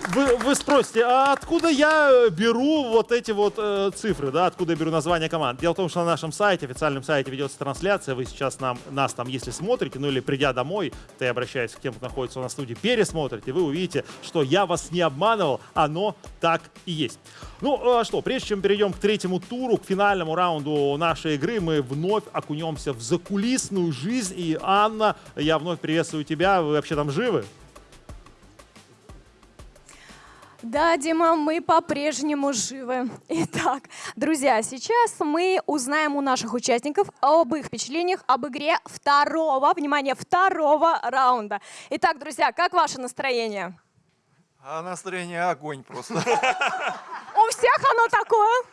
Вы, вы спросите, а откуда я беру вот эти вот э, цифры, да, откуда я беру название команд? Дело в том, что на нашем сайте, официальном сайте ведется трансляция, вы сейчас нам, нас там, если смотрите, ну или придя домой, то я обращаюсь к тем, кто находится у нас в студии, пересмотрите, вы увидите, что я вас не обманывал, оно так и есть. Ну а что, прежде чем перейдем к третьему туру, к финальному раунду нашей игры, мы вновь окунемся в закулисную жизнь. И, Анна, я вновь приветствую тебя, вы вообще там живы? Да, Дима, мы по-прежнему живы. Итак, друзья, сейчас мы узнаем у наших участников об их впечатлениях об игре второго, внимание, второго раунда. Итак, друзья, как ваше настроение? А настроение огонь просто. <laughs> У всех оно такое?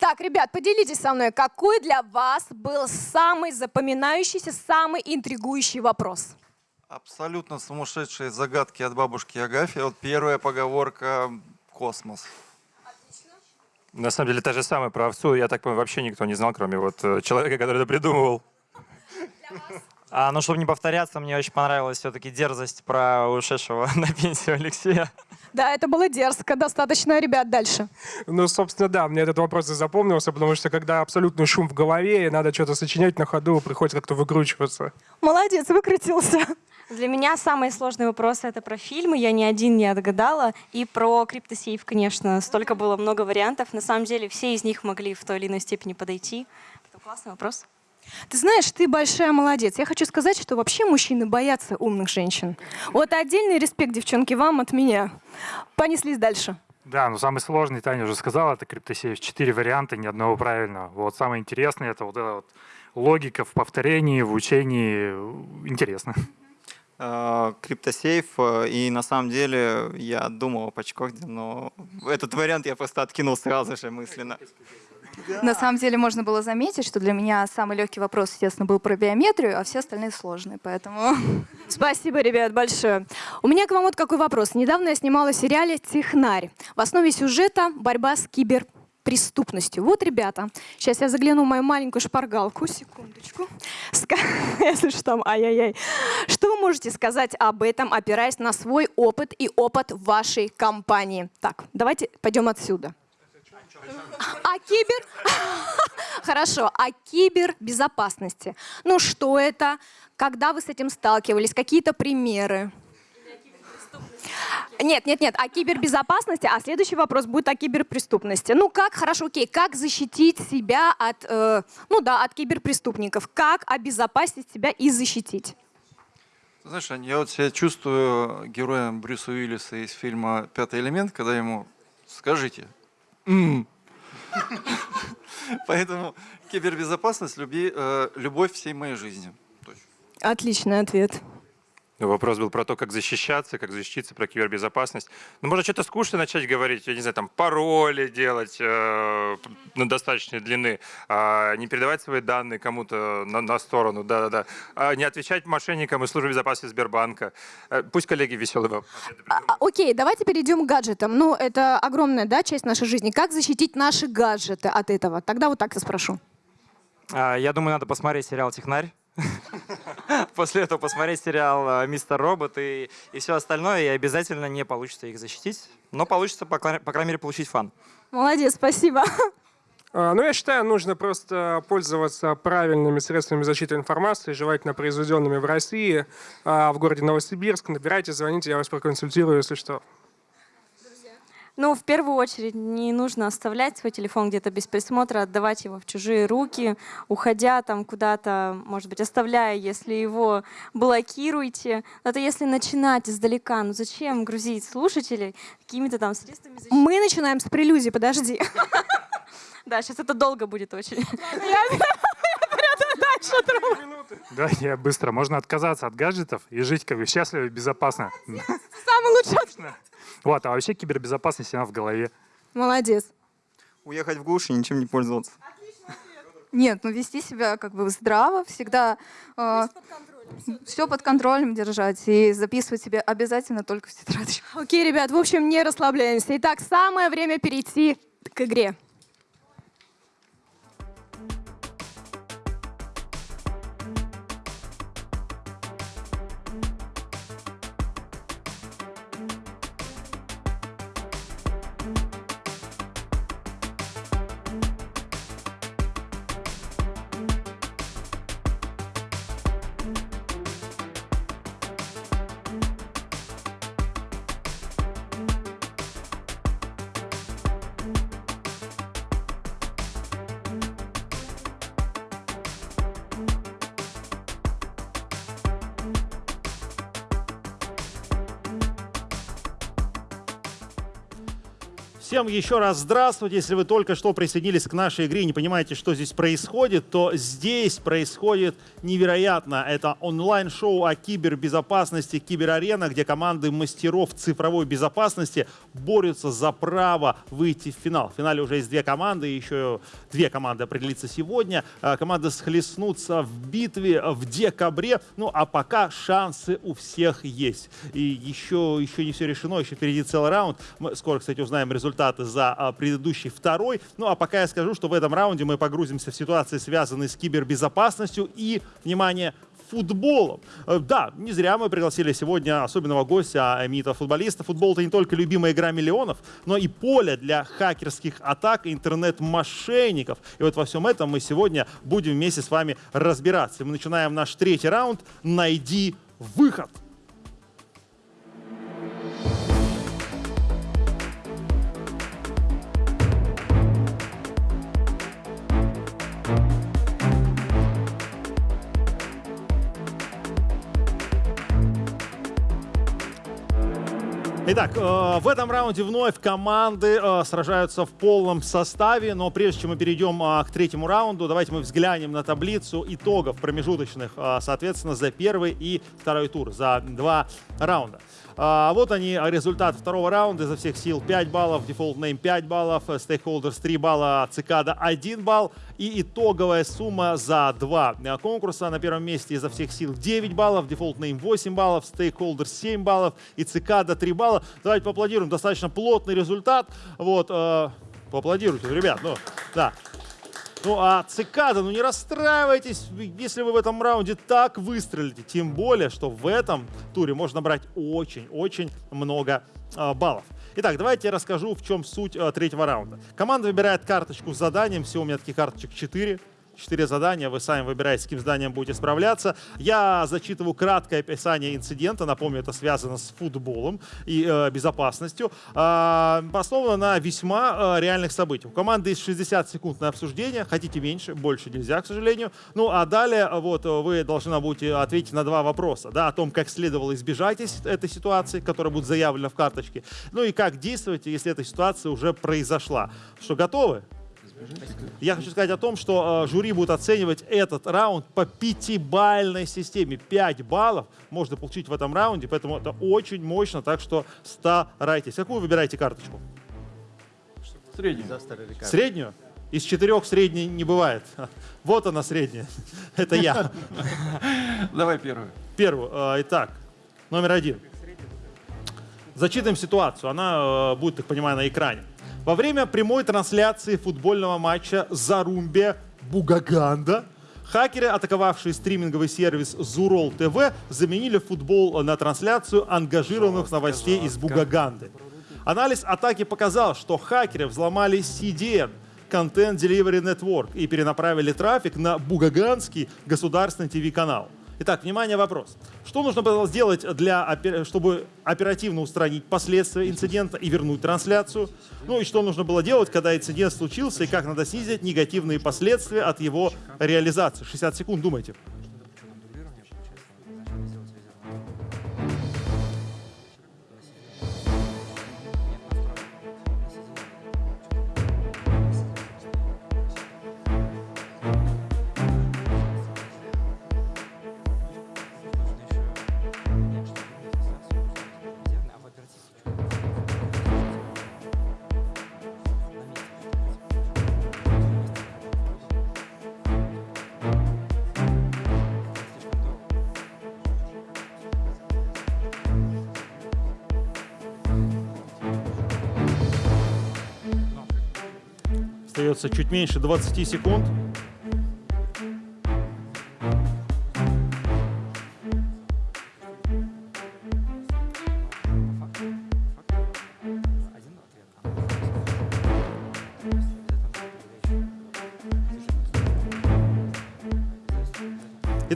Так, ребят, поделитесь со мной, какой для вас был самый запоминающийся, самый интригующий вопрос? Абсолютно сумасшедшие загадки от бабушки Агафьи. Вот первая поговорка «Космос». На самом деле, та же самая про овцу, я так понимаю, вообще никто не знал, кроме вот э, человека, который это придумывал. А, ну, чтобы не повторяться, мне очень понравилась все-таки дерзость про ушедшего <laughs> на пенсию Алексея. Да, это было дерзко, достаточно, ребят, дальше. Ну, собственно, да, мне этот вопрос и запомнился, потому что когда абсолютный шум в голове, и надо что-то сочинять на ходу, приходится как-то выкручиваться. Молодец, выкрутился. Для меня самые сложные вопросы это про фильмы, я ни один не отгадала, и про криптосейф, конечно, столько было много вариантов. На самом деле все из них могли в той или иной степени подойти. Это классный вопрос. Ты знаешь, ты большая молодец. Я хочу сказать, что вообще мужчины боятся умных женщин. Вот отдельный респект, девчонки, вам от меня. Понеслись дальше. Да, но самый сложный, Таня уже сказала, это криптосейф. Четыре варианта, ни одного правильного. Вот самое интересное, это вот эта вот логика в повторении, в учении. Интересно. Э, Криптосейф, э, и на самом деле я думал о Пачкорде, но этот вариант я просто откинул сразу же мысленно. На самом деле можно было заметить, что для меня самый легкий вопрос, естественно, был про биометрию, а все остальные сложные, поэтому... <laughs> Спасибо, ребят, большое. У меня к вам вот какой вопрос. Недавно я снимала в сериале «Технарь». В основе сюжета борьба с киберпреступностью. Вот, ребята, сейчас я загляну в мою маленькую шпаргалку. Секундочку. Ска- <laughs> Если что там, ай-яй-яй. Что вы можете сказать об этом, опираясь на свой опыт и опыт вашей компании? Так, давайте пойдем отсюда. А кибер... <laughs> Хорошо, о кибербезопасности. Ну что это? Когда вы с этим сталкивались? Какие-то примеры? Нет, нет, нет, о кибербезопасности, а следующий вопрос будет о киберпреступности. Ну как, хорошо, окей, как защитить себя от, э, ну да, от киберпреступников? Как обезопасить себя и защитить? Знаешь, я вот себя чувствую героем Брюса Уиллиса из фильма «Пятый элемент», когда ему «скажите». <laughs> Поэтому кибербезопасность, люби, э, любовь всей моей жизни. Отличный ответ. Вопрос был про то, как защищаться, как защититься, про кибербезопасность. Ну, можно что-то скучно начать говорить, я не знаю, там, пароли делать э, на достаточной длины, а не передавать свои данные кому-то на, на сторону, да-да-да, а не отвечать мошенникам из службы безопасности Сбербанка. Э, пусть коллеги веселые вам А, окей, давайте перейдем к гаджетам. Ну, это огромная да, часть нашей жизни. Как защитить наши гаджеты от этого? Тогда вот так я спрошу. А, Я думаю, надо посмотреть сериал «Технарь». <laughs> После этого посмотреть сериал э, «Мистер Робот» и, и все остальное, и обязательно не получится их защитить. Но получится, по, по крайней мере, получить фан. Молодец, спасибо. <laughs> А, Ну, я считаю, нужно просто пользоваться правильными средствами защиты информации, желательно произведенными в России, а, в городе Новосибирск. Набирайте, звоните, я вас проконсультирую, если что. Ну, в первую очередь, не нужно оставлять свой телефон где-то без присмотра, отдавать его в чужие руки, уходя там куда-то, может быть, оставляя, если его блокируете. Это если начинать издалека. Ну зачем грузить слушателей какими-то там средствами защиты? Мы начинаем с прелюдии, подожди. <laughs> Да, сейчас это долго будет очень. Да, я быстро. Можно отказаться от гаджетов и жить как бы счастливо и безопасно. Самый лучший. Вот, а вообще кибербезопасность она в голове. Молодец. Уехать в глушь и ничем не пользоваться. Нет, ну вести себя как бы здраво, всегда все под контролем держать и записывать себе обязательно только в тетрадочку. Окей, ребят, в общем, не расслабляемся. Итак, самое время перейти к игре. Всем еще раз здравствуйте. Если вы только что присоединились к нашей игре и не понимаете, что здесь происходит, то здесь происходит невероятно. Это онлайн-шоу о кибербезопасности «Киберарена», где команды мастеров цифровой безопасности борются за право выйти в финал. В финале уже есть две команды, еще две команды определится сегодня. А, команды схлестнутся в битве в декабре. Ну а пока шансы у всех есть. И еще, еще не все решено, еще впереди целый раунд. Мы скоро, кстати, узнаем результат результаты за а, предыдущий второй. Ну а пока я скажу, что в этом раунде мы погрузимся в ситуации, связанные с кибербезопасностью и, внимание, футболом. Э, да, не зря мы пригласили сегодня особенного гостя Амита футболиста. Футбол — это не только любимая игра миллионов, но и поле для хакерских атак интернет-мошенников. И вот во всем этом мы сегодня будем вместе с вами разбираться. Мы начинаем наш третий раунд «Найди выход». Итак, э, в этом раунде вновь команды э, сражаются в полном составе, но прежде чем мы перейдем э, к третьему раунду, давайте мы взглянем на таблицу итогов промежуточных, соответственно, за первый и второй тур, за два раунда. А, вот они, результаты второго раунда. Изо всех сил 5 баллов, Default Name 5 баллов, Stakeholders 3 балла, Цикада 1 балл. И итоговая сумма за два конкурса. На первом месте изо всех сил 9 баллов, Default Name 8 баллов, Stakeholders 7 баллов и Цикада 3 балла. Давайте поаплодируем. Достаточно плотный результат. Вот, э, поаплодируйте, ребят. Ну, да. Ну а Цикада, ну не расстраивайтесь, если вы в этом раунде так выстрелите. Тем более, что в этом туре можно брать очень-очень много э, баллов. Итак, давайте я расскажу, в чем суть э, третьего раунда. Команда выбирает карточку с заданием. Всего у меня таких карточек 4 четыре задания, вы сами выбираете, с каким заданием будете справляться. Я зачитываю краткое описание инцидента, напомню, это связано с футболом и э, безопасностью, э, основано на весьма э, реальных событиях. У команды есть 60 секунд на обсуждение, хотите меньше, больше нельзя, к сожалению. Ну а далее вот вы должны будете ответить на два вопроса, да, о том, как следовало избежать этой ситуации, которая будет заявлена в карточке, ну и как действовать, если эта ситуация уже произошла. Что, готовы? Я хочу сказать о том, что э, жюри будет оценивать этот раунд по пятибальной системе. 5 баллов можно получить в этом раунде, поэтому это очень мощно, так что старайтесь. Какую выбираете карточку? Среднюю. Среднюю? Из четырех средней не бывает. <laughs> Вот она средняя. <laughs> Это я. <laughs> Давай первую. Первую. Э, итак, номер один. Зачитаем ситуацию. Она э, будет, так понимаю, на экране. Во время прямой трансляции футбольного матча Зарумбе Бугаганда хакеры, атаковавшие стриминговый сервис Зурол ТВ, заменили футбол на трансляцию ангажированных новостей из Бугаганды. Анализ атаки показал, что хакеры взломали CDN – Content Delivery Network и перенаправили трафик на бугаганский государственный ТВ-канал. Итак, внимание, вопрос. Что нужно было сделать, для, чтобы оперативно устранить последствия инцидента и вернуть трансляцию? Ну и что нужно было делать, когда инцидент случился, и как надо снизить негативные последствия от его реализации? 60 секунд, думайте. Остается чуть меньше 20 секунд.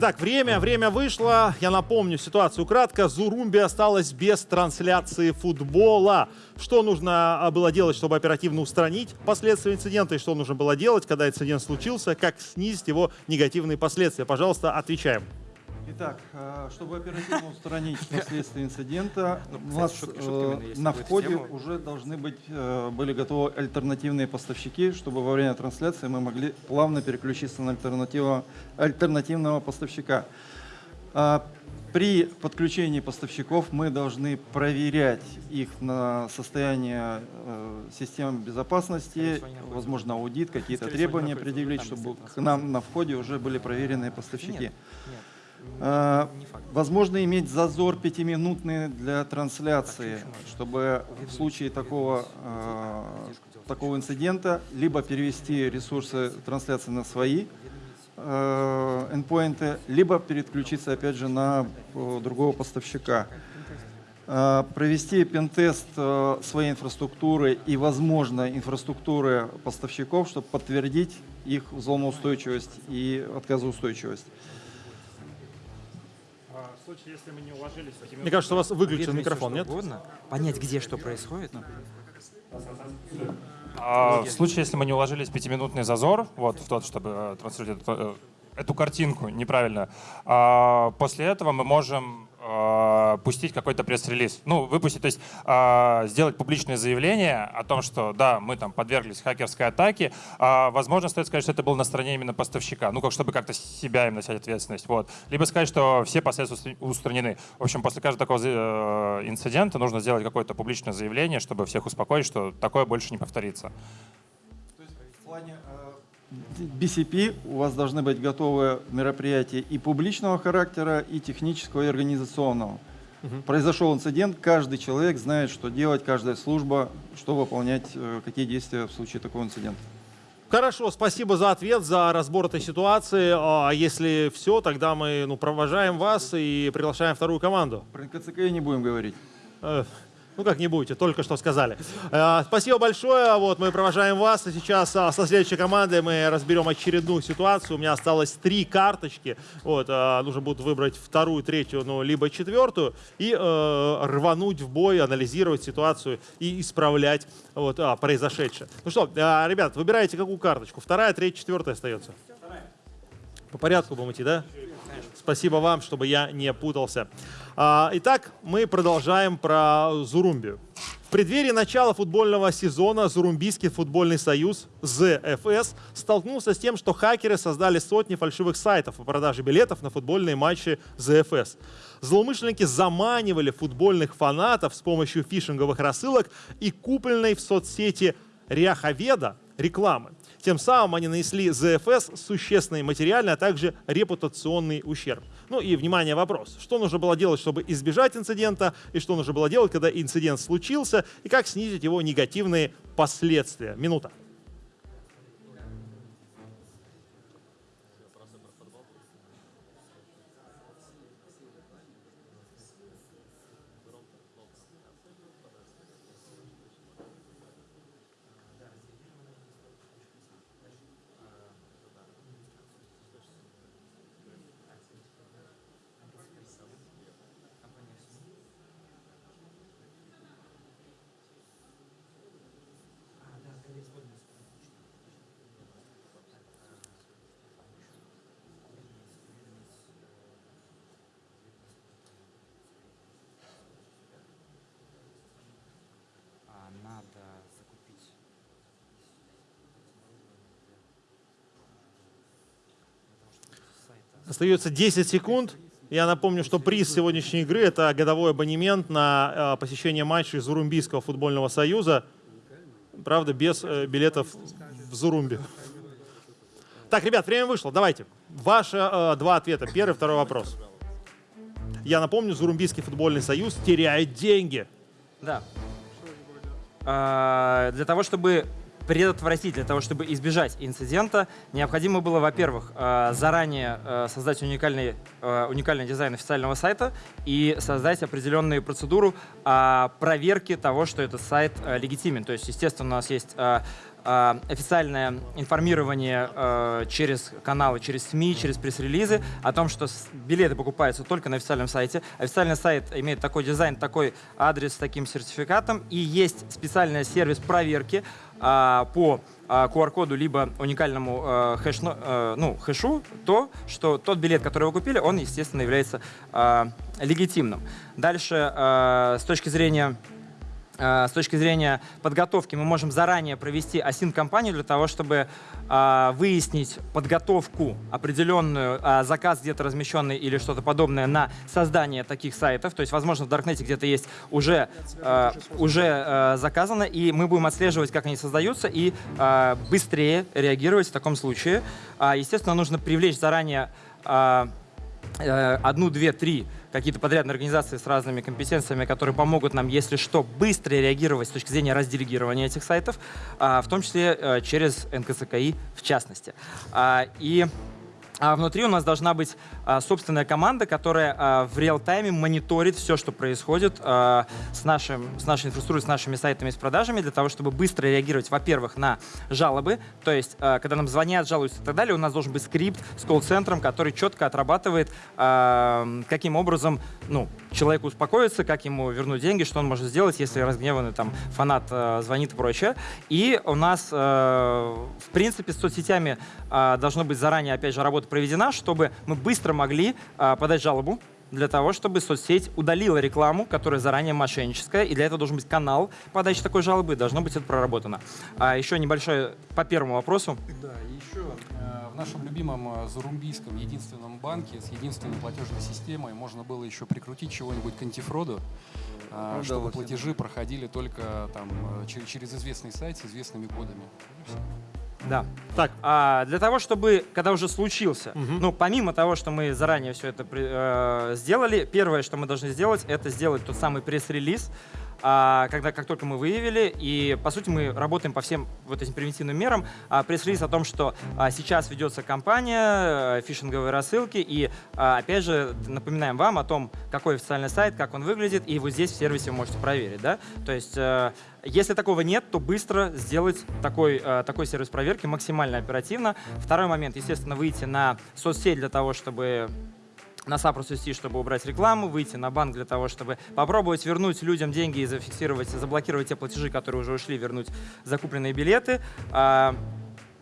Итак, время, время вышло. Я напомню ситуацию кратко. Зурумби осталась без трансляции футбола. Что нужно а, было делать, чтобы оперативно устранить последствия инцидента? И что нужно было делать, когда инцидент случился? Как снизить его негативные последствия? Пожалуйста, отвечаем. Итак, э, чтобы оперативно устранить <laughs> последствия инцидента, Ну, у нас шутки э, на входе уже должны быть, э, были готовы альтернативные поставщики, чтобы во время трансляции мы могли плавно переключиться на альтернативного поставщика. А, При подключении поставщиков мы должны проверять их на состояние систем безопасности, возможно, аудит, какие-то требования предъявить, Там чтобы к нам на входе уже были проверенные поставщики. Нет, А, Возможно иметь зазор пятиминутный для трансляции, чтобы в случае такого, э, такого инцидента либо перевести ресурсы трансляции на свои э, эндпоинты, либо переключиться опять же на э, другого поставщика. Э, Провести пентест э, своей инфраструктуры и, возможно, инфраструктуры поставщиков, чтобы подтвердить их взломоустойчивость и отказоустойчивость. Случае, если мы не уложились в Мне кажется, у вас выключен микрофон, нет? угодно, понять, где что происходит. А, в случае, если мы не уложились в пятиминутный зазор, вот в тот, чтобы э, транслировать эту, э, эту картинку неправильно, а, после этого мы можем а, пустить какой-то пресс-релиз. Ну, выпустить, то есть а, сделать публичное заявление о том, что да, мы там подверглись хакерской атаке. А, возможно, стоит сказать, что это было на стороне именно поставщика, ну, как чтобы как-то себя именно снять ответственность. Вот. Либо сказать, что все последствия устранены. В общем, после каждого такого э, инцидента нужно сделать какое-то публичное заявление, чтобы всех успокоить, что такое больше не повторится. В плане BCP у вас должны быть готовы мероприятия и публичного характера, и технического, и организационного. Произошел инцидент, каждый человек знает, что делать, каждая служба, что выполнять, э, какие действия в случае такого инцидента. Хорошо, спасибо за ответ, за разбор этой ситуации. А если все, тогда мы ну, провожаем вас и приглашаем вторую команду. Про НКЦК не будем говорить. Э, Ну как не будете, только что сказали. Э, Спасибо большое. Вот мы провожаем вас. И сейчас а, со следующей командой мы разберем очередную ситуацию. У меня осталось три карточки. Вот, а, нужно будет выбрать вторую, третью, ну, либо четвертую. И э, рвануть в бой, анализировать ситуацию и исправлять вот, а, произошедшее. Ну что, а, ребят, выбирайте какую карточку. Вторая, третья, четвертая остается. По порядку будем идти, да? Спасибо вам, чтобы я не путался. А, Итак, мы продолжаем про Зурумбию. В преддверии начала футбольного сезона Зурумбийский футбольный союз ЗФС столкнулся с тем, что хакеры создали сотни фальшивых сайтов по продаже билетов на футбольные матчи ЗФС. Злоумышленники заманивали футбольных фанатов с помощью фишинговых рассылок и купленной в соцсети Ряховеда рекламы. Тем самым они нанесли ЗФС существенный материальный, а также репутационный ущерб. Ну и, внимание, вопрос. Что нужно было делать, чтобы избежать инцидента, и что нужно было делать, когда инцидент случился, и как снизить его негативные последствия? Минута. А, надо закупить. Остается 10 секунд. Я напомню, что приз сегодняшней игры – это годовой абонемент на э, посещение матчей Зурумбийского футбольного союза. Правда, без э, билетов в Зурумби. Так, ребят, время вышло. Давайте. Ваши э, два ответа. Первый, второй вопрос. Я напомню, Зурумбийский футбольный союз теряет деньги. Да. А, Для того, чтобы предотвратить, для того, чтобы избежать инцидента, необходимо было, во-первых, а, заранее а, создать уникальный, а, уникальный дизайн официального сайта и создать определенную процедуру проверки того, что этот сайт легитимен. То есть, естественно, у нас есть официальное информирование а, через каналы, через СМИ, через пресс-релизы о том, что билеты покупаются только на официальном сайте. Официальный сайт имеет такой дизайн, такой адрес с таким сертификатом, и есть специальный сервис проверки по а, QR-коду либо уникальному а, хэш, а, ну, хэшу, то, что тот билет, который вы купили, он, естественно, является а, легитимным. Дальше, а, с точки зрения с точки зрения подготовки мы можем заранее провести осин-компанию для того, чтобы э, выяснить подготовку определенную, э, заказ где-то размещенный или что-то подобное на создание таких сайтов. То есть, возможно, в Даркнете где-то есть уже, э, уже э, заказано, и мы будем отслеживать, как они создаются, и э, быстрее реагировать в таком случае. Э, естественно, нужно привлечь заранее э, э, одну, две, три какие-то подрядные организации с разными компетенциями, которые помогут нам, если что, быстро реагировать с точки зрения разделегирования этих сайтов, а, в том числе э, через НКСКИ в частности. А, и а внутри у нас должна быть а, собственная команда, которая а, в реал-тайме мониторит все, что происходит а, с, нашим, с нашей инфраструктурой, с нашими сайтами, с продажами, для того, чтобы быстро реагировать, во-первых, на жалобы. То есть, а, когда нам звонят, жалуются и так далее, у нас должен быть скрипт с колл-центром, который четко отрабатывает, а, каким образом ну, человеку успокоиться, как ему вернуть деньги, что он может сделать, если разгневанный там, фанат а, звонит и прочее. И у нас, а, в принципе, с соцсетями а, должно быть заранее, опять же, работа проведена, чтобы мы быстро могли а, подать жалобу для того, чтобы соцсеть удалила рекламу, которая заранее мошенническая, и для этого должен быть канал подачи такой жалобы, должно быть это проработано. А еще небольшое по первому вопросу. Да, э, в нашем любимом э, зарумбийском единственном банке с единственной платежной системой можно было еще прикрутить чего-нибудь к антифроду, э, Ну, чтобы да, платежи проходили только там э, через, известный сайт с известными кодами. Да. Так. А, для того, чтобы, когда уже случился, ну, помимо того, что мы заранее все это э, сделали, первое, что мы должны сделать, это сделать тот самый пресс-релиз, а, когда, как только мы выявили, и, по сути, мы работаем по всем вот этим превентивным мерам. А, пресс-релиз о том, что а, сейчас ведется кампания э, фишинговой рассылки, и, а, опять же, напоминаем вам о том, какой официальный сайт, как он выглядит, и вот здесь в сервисе вы можете проверить, да? То есть, э, если такого нет, то быстро сделать такой, э, такой сервис проверки максимально оперативно. Второй момент, естественно, выйти на соцсеть для того, чтобы на сапрус вести, чтобы убрать рекламу, выйти на банк для того, чтобы попробовать вернуть людям деньги и зафиксировать, заблокировать те платежи, которые уже ушли, вернуть закупленные билеты. А,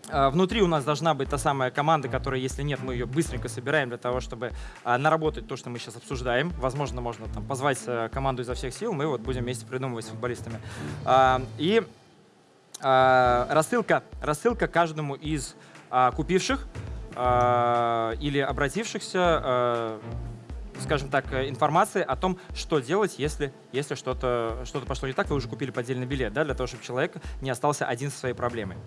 а, Внутри у нас должна быть та самая команда, которая, если нет, мы ее быстренько собираем для того, чтобы а, наработать то, что мы сейчас обсуждаем. Возможно, можно там позвать э, команду изо всех сил, мы вот будем вместе придумывать с футболистами. И рассылка, рассылка каждому из купивших а, или обратившихся, а, скажем так, э, информации о том, что делать, если, если что-то что пошло не так, вы уже купили поддельный билет, да, для того, чтобы человек не остался один со своей проблемой.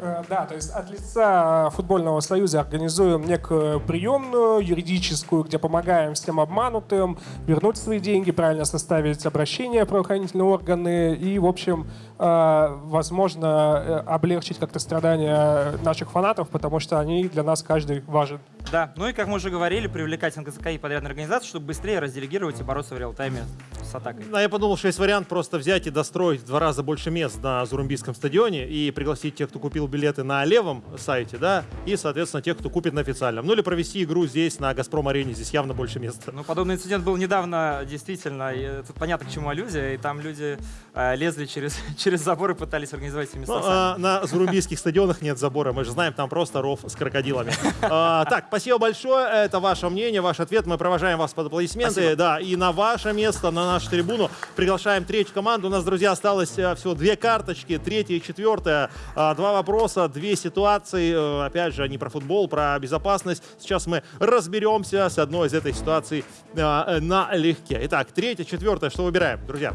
Э, Да, то есть от лица футбольного союза организуем некую приемную юридическую, где помогаем всем обманутым вернуть свои деньги, правильно составить обращение в правоохранительные органы и, в общем, э, возможно, э, облегчить как-то страдания наших фанатов, потому что они для нас каждый важен. Да, ну и, как мы уже говорили, привлекать НКЗК и подрядные организации, чтобы быстрее разделегировать и бороться в реал-тайме с атакой. А я подумал, что есть вариант просто взять и достроить в два раза больше мест на Зурумбийском стадионе и пригласить тех, кто купил билеты на левом сайте, да, и, соответственно, тех, кто купит на официальном. Ну или провести игру здесь, на Газпром-арене, здесь явно больше места. Ну, подобный инцидент был недавно, действительно. И тут понятно, к чему аллюзия. И там люди э, лезли через, <laughs> через забор и пытались организовать себе места Ну, а, на Зурумбийских стадионах нет забора, мы же знаем, там просто ров с крокодилами. А, так, спасибо большое, это ваше мнение, ваш ответ, мы провожаем вас под аплодисменты. Спасибо. Да, и на ваше место, на нашу трибуну приглашаем третью команду. У нас, друзья, осталось э, всего две карточки, третья и четвертая. А, Два вопроса, две ситуации, Э, опять же, они про футбол, про безопасность. Сейчас мы разберемся с одной из этой ситуаций э, налегке. Итак, третья, четвертая, что выбираем, друзья?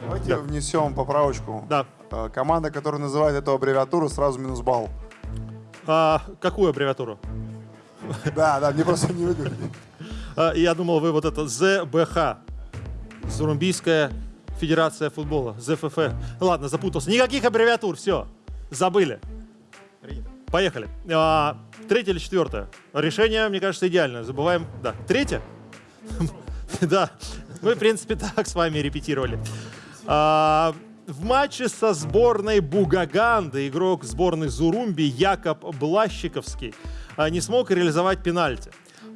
Давайте Да. внесем поправочку. Да. Э, Команда, которая называет эту аббревиатуру, сразу минус балл. А, какую аббревиатуру? <laughs> Да, да, мне просто не выговорили. А, Я думал, вы вот это ЗБХ. Зарумбийская Федерация футбола. ЗФФ. Ладно, запутался. Никаких аббревиатур, все. Забыли. Поехали. А, Третье или четвертое? Решение, мне кажется, идеальное. Забываем. Да. Третье? <laughs> Да. Мы, в принципе, <laughs> так с вами репетировали. А, В матче со сборной Бугаганды игрок сборной Зурумби Якоб Блащиковский а, не смог реализовать пенальти.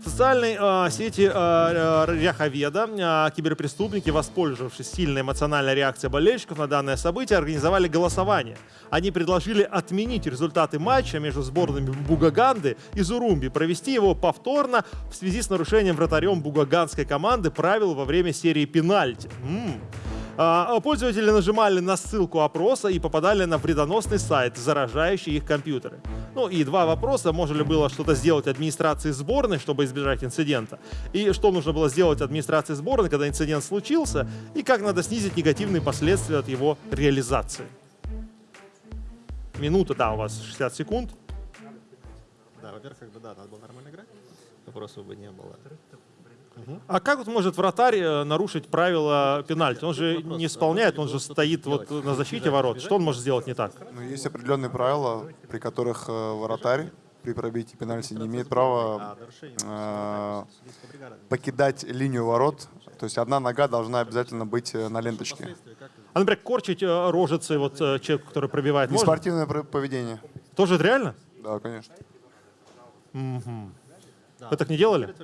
Социальной э, сети э, Ряховеда э, киберпреступники, воспользовавшись сильной эмоциональной реакцией болельщиков на данное событие, организовали голосование. Они предложили отменить результаты матча между сборными Бугаганды и Зурумби, провести его повторно в связи с нарушением вратарем бугаганской команды правил во время серии пенальти. А, Пользователи нажимали на ссылку опроса и попадали на вредоносный сайт, заражающий их компьютеры. Ну и два вопроса. Можно ли было что-то сделать администрации сборной, чтобы избежать инцидента? И что нужно было сделать администрации сборной, когда инцидент случился? И как надо снизить негативные последствия от его реализации? Минута, да, у вас 60 секунд. Да, во-первых, как бы да, надо было нормально играть. Вопросов бы не было. А как вот может вратарь э, нарушить правила пенальти? Он же не исполняет, он же стоит вот на защите ворот. Что он может сделать не так? Ну, есть определенные правила, при которых э, вратарь при пробитии пенальти не имеет права э, покидать линию ворот. То есть одна нога должна обязательно быть э, на ленточке. А, например, корчить рожицы вот человеку, который пробивает? Неспортивное поведение. Тоже это реально? Да, конечно. Мгм. Вы так не делали?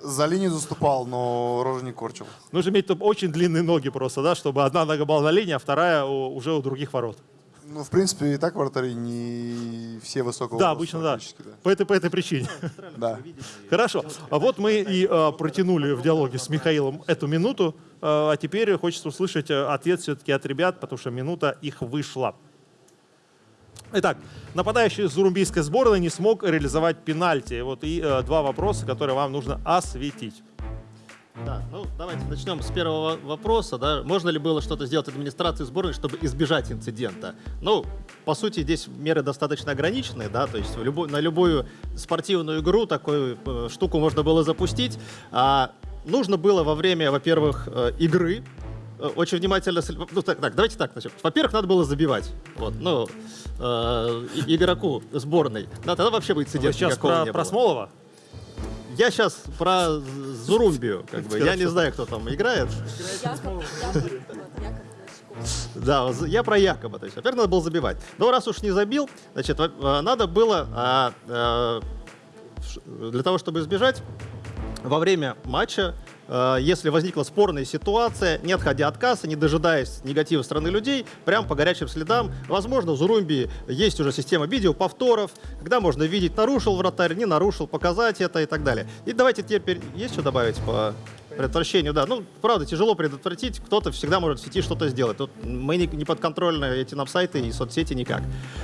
За линию заступал, но рожу не корчил. Нужно иметь очень длинные ноги просто, да, чтобы одна нога была на линии, а вторая уже у других ворот. Ну, в принципе, и так вратари не все высокого Да, обычно да. да. По этой, по этой причине. Да. Хорошо. А вот мы и э, протянули в диалоге с Михаилом эту минуту, э, а теперь хочется услышать э, ответ все-таки от ребят, потому что минута их вышла. Итак, нападающий зурумбийской сборной не смог реализовать пенальти. Вот и э, два вопроса, которые вам нужно осветить. Да, ну давайте начнем с первого вопроса. Да. Можно ли было что-то сделать администрации сборной, чтобы избежать инцидента? Ну, по сути, здесь меры достаточно ограниченные, да, то есть любой- на любую спортивную игру такую э, штуку можно было запустить. А нужно было во время, во-первых, э, игры очень внимательно... Ну, так, так, давайте так начнем. Во-первых, надо было забивать. Вот, ну, э, игроку сборной. Да, тогда вообще бы инцидента Вы сейчас про, не про. Смолова? Я сейчас про Зурумбию, <laughs> как бы. Я не знаю, кто там играет. Да, я про Якоба. То есть, во-первых, надо было забивать. Но раз уж не забил, значит, э, надо было а, э, для того, чтобы избежать, во время матча, э, если возникла спорная ситуация, не отходя от кассы, не дожидаясь негатива стороны людей, прям по горячим следам, возможно, в Зурумби есть уже система видеоповторов, когда можно видеть, нарушил вратарь, не нарушил, показать это и так далее. И давайте теперь, есть что добавить по предотвращению? Да, ну, правда, тяжело предотвратить, кто-то всегда может в сети что-то сделать. Тут мы не, не подконтрольны эти нам сайты и соцсети никак.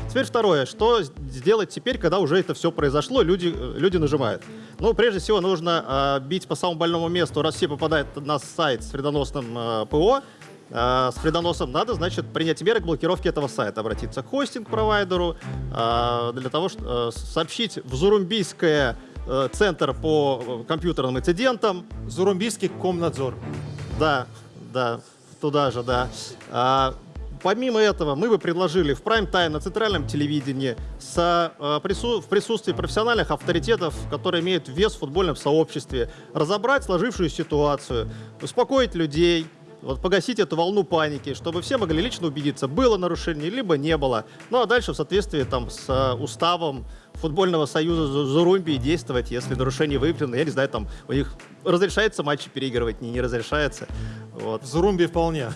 Теперь второе, что сделать теперь, когда уже это все произошло, люди, э, люди нажимают? Ну, прежде всего, нужно э, бить по самому больному месту, раз все попадают на сайт с вредоносным э, ПО, э, с вредоносом надо, значит, принять меры к блокировке этого сайта, обратиться к хостинг-провайдеру, э, для того, чтобы сообщить в Зурумбийское э, центр по э, компьютерным инцидентам. Зурумбийский комнадзор. Да, да, туда же, да. А, помимо этого, мы бы предложили в прайм-тайм на центральном телевидении со, э, прису- в присутствии профессиональных авторитетов, которые имеют вес в футбольном сообществе, разобрать сложившуюся ситуацию, успокоить людей, вот погасить эту волну паники, чтобы все могли лично убедиться, было нарушение, либо не было. Ну а дальше в соответствии там, с э, уставом футбольного союза Зу- Зурумбии действовать, если нарушение выявлено. Я не знаю, там у них разрешается матчи переигрывать, не, не разрешается. Вот. В Зурумбии вполне.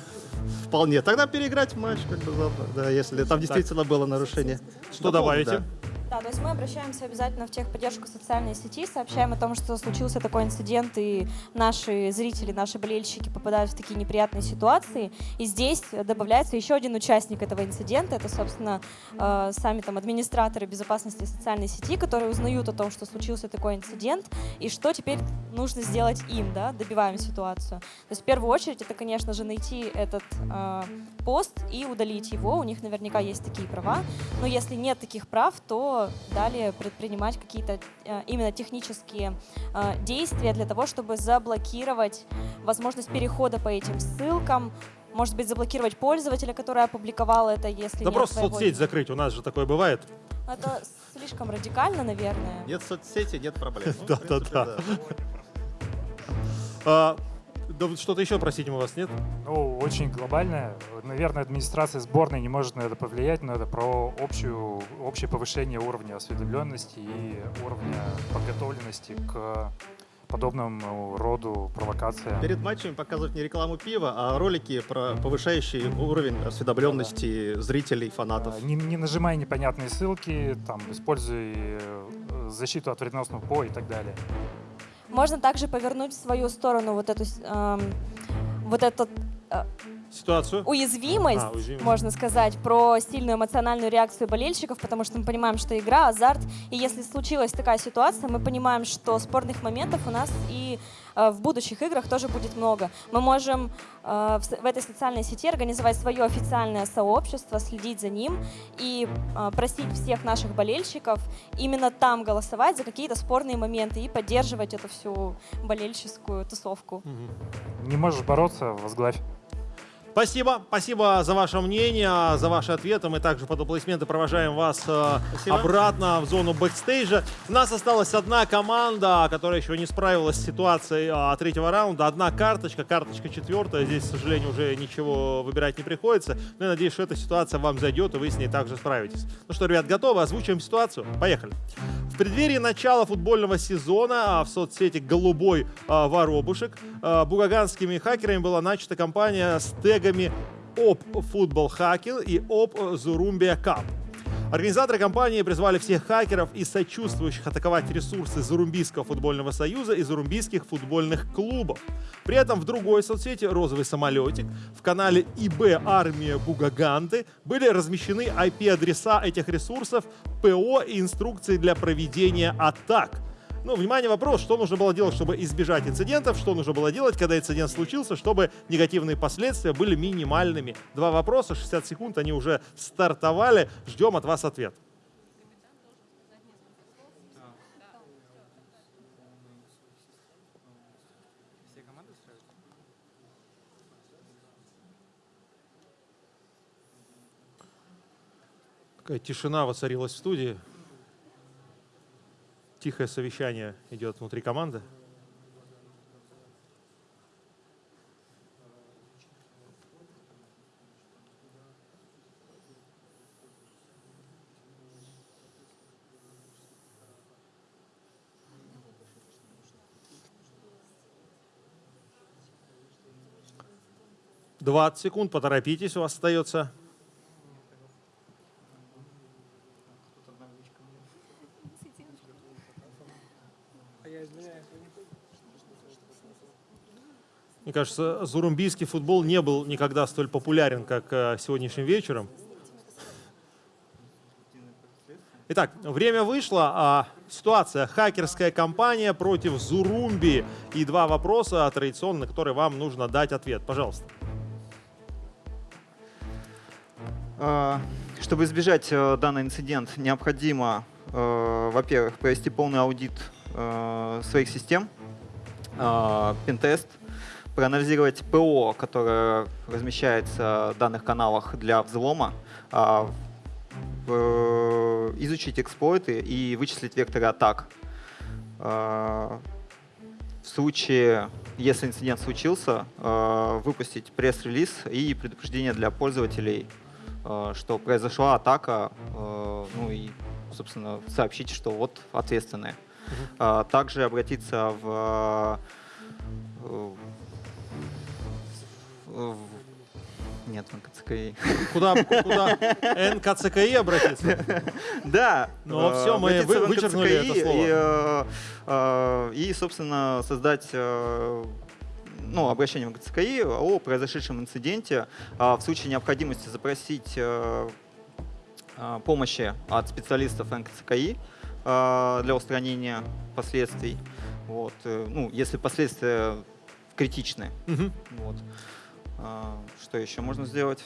Вполне. Тогда переиграть матч, как бы да, если там действительно было нарушение. Что Дополнить, добавите? да. Да, то есть мы обращаемся обязательно в техподдержку социальной сети, сообщаем о том, что случился такой инцидент, и наши зрители, наши болельщики попадают в такие неприятные ситуации. И здесь добавляется еще один участник этого инцидента. Это, собственно, э, сами там администраторы безопасности социальной сети, которые узнают о том, что случился такой инцидент, и что теперь нужно сделать им, да, добиваем ситуацию. То есть в первую очередь это, конечно же, найти этот э, пост и удалить его. У них наверняка есть такие права. Но если нет таких прав, то далее предпринимать какие-то э, именно технические э, действия для того, чтобы заблокировать возможность перехода по этим ссылкам, может быть, заблокировать пользователя, который опубликовал это, если Да просто своего- соцсеть закрыть, у нас же такое бывает. Это слишком радикально, наверное. Нет соцсети, нет проблем. Ну, в <laughs> Да, да, да. А, Да что-то еще просить мы вас, нет? Ну, очень глобальное. Наверное, администрация сборной не может на это повлиять, но это про общую, общее повышение уровня осведомленности и уровня подготовленности к подобному роду провокациям. Перед матчами показывать не рекламу пива, а ролики про повышающий уровень осведомленности зрителей, фанатов. Не, не нажимай непонятные ссылки, там, используй э, защиту от вредоносного ПО и так далее. Можно также повернуть в свою сторону вот эту, эм, вот этот э, Ситуацию? уязвимость, А, уязвимость. можно сказать, про сильную эмоциональную реакцию болельщиков, потому что мы понимаем, что игра, азарт, и если случилась такая ситуация, мы понимаем, что спорных моментов у нас и э, в будущих играх тоже будет много. Мы можем э, в, этой социальной сети организовать свое официальное сообщество, следить за ним и э, просить всех наших болельщиков именно там голосовать за какие-то спорные моменты и поддерживать эту всю болельческую тусовку. Не можешь бороться, возглавь. Спасибо, спасибо за ваше мнение, за ваши ответы. Мы также под аплодисменты провожаем вас э, Спасибо. обратно в зону бэкстейджа. У нас осталась одна команда, которая еще не справилась с ситуацией а, третьего раунда. Одна карточка, карточка четвертая. Здесь, к сожалению, уже ничего выбирать не приходится. Но я надеюсь, что эта ситуация вам зайдет, и вы с ней также справитесь. Ну что, ребят, готовы? Озвучиваем ситуацию? Поехали. В преддверии начала футбольного сезона а, в соцсети «Голубой а, воробушек» бугаганскими хакерами была начата кампания с тегами «Оп Футбол Хакер» и «Оп Зурумбия Кап». Организаторы кампании призвали всех хакеров и сочувствующих атаковать ресурсы Зарумбийского футбольного союза и зарумбийских футбольных клубов. При этом в другой соцсети «Розовый самолетик» в канале ИБ «Армия Бугаганты» были размещены IP-адреса этих ресурсов, ПО и инструкции для проведения атак. Ну, внимание, вопрос, что нужно было делать, чтобы избежать инцидентов, что нужно было делать, когда инцидент случился, чтобы негативные последствия были минимальными. Два вопроса, 60 секунд, они уже стартовали. Ждем от вас ответ. Такая тишина воцарилась в студии. Тихое совещание идет внутри команды. Двадцать секунд, поторопитесь, у вас остается. Мне кажется, зурумбийский футбол не был никогда столь популярен, как э, сегодняшним вечером. Итак, время вышло. А ситуация. Хакерская кампания против Зурумби. И два вопроса традиционно, на которые вам нужно дать ответ. Пожалуйста. А, Чтобы избежать э, данный инцидент, необходимо, э, во-первых, провести полный аудит своих систем, э, пентест, проанализировать ПО, которое размещается в данных каналах для взлома, а, в- изучить эксплойты и вычислить векторы атак. А, В случае, если инцидент случился, э, выпустить пресс-релиз и предупреждение для пользователей, э, что произошла атака, э, ну и, собственно, сообщить, что вот ответственные. А, Также обратиться в, э, в- нет, в НКЦКИ. Куда, куда НКЦКИ обратиться? Да. Ну, э, всё, мы вычеркнули это слово. И, э, э, собственно, создать э, ну, обращение в НКЦКИ о произошедшем инциденте. А В случае необходимости запросить помощи от специалистов НКЦКИ для устранения последствий. Вот. Ну, если последствия критичны. Мгм. Вот. А, Что еще можно сделать?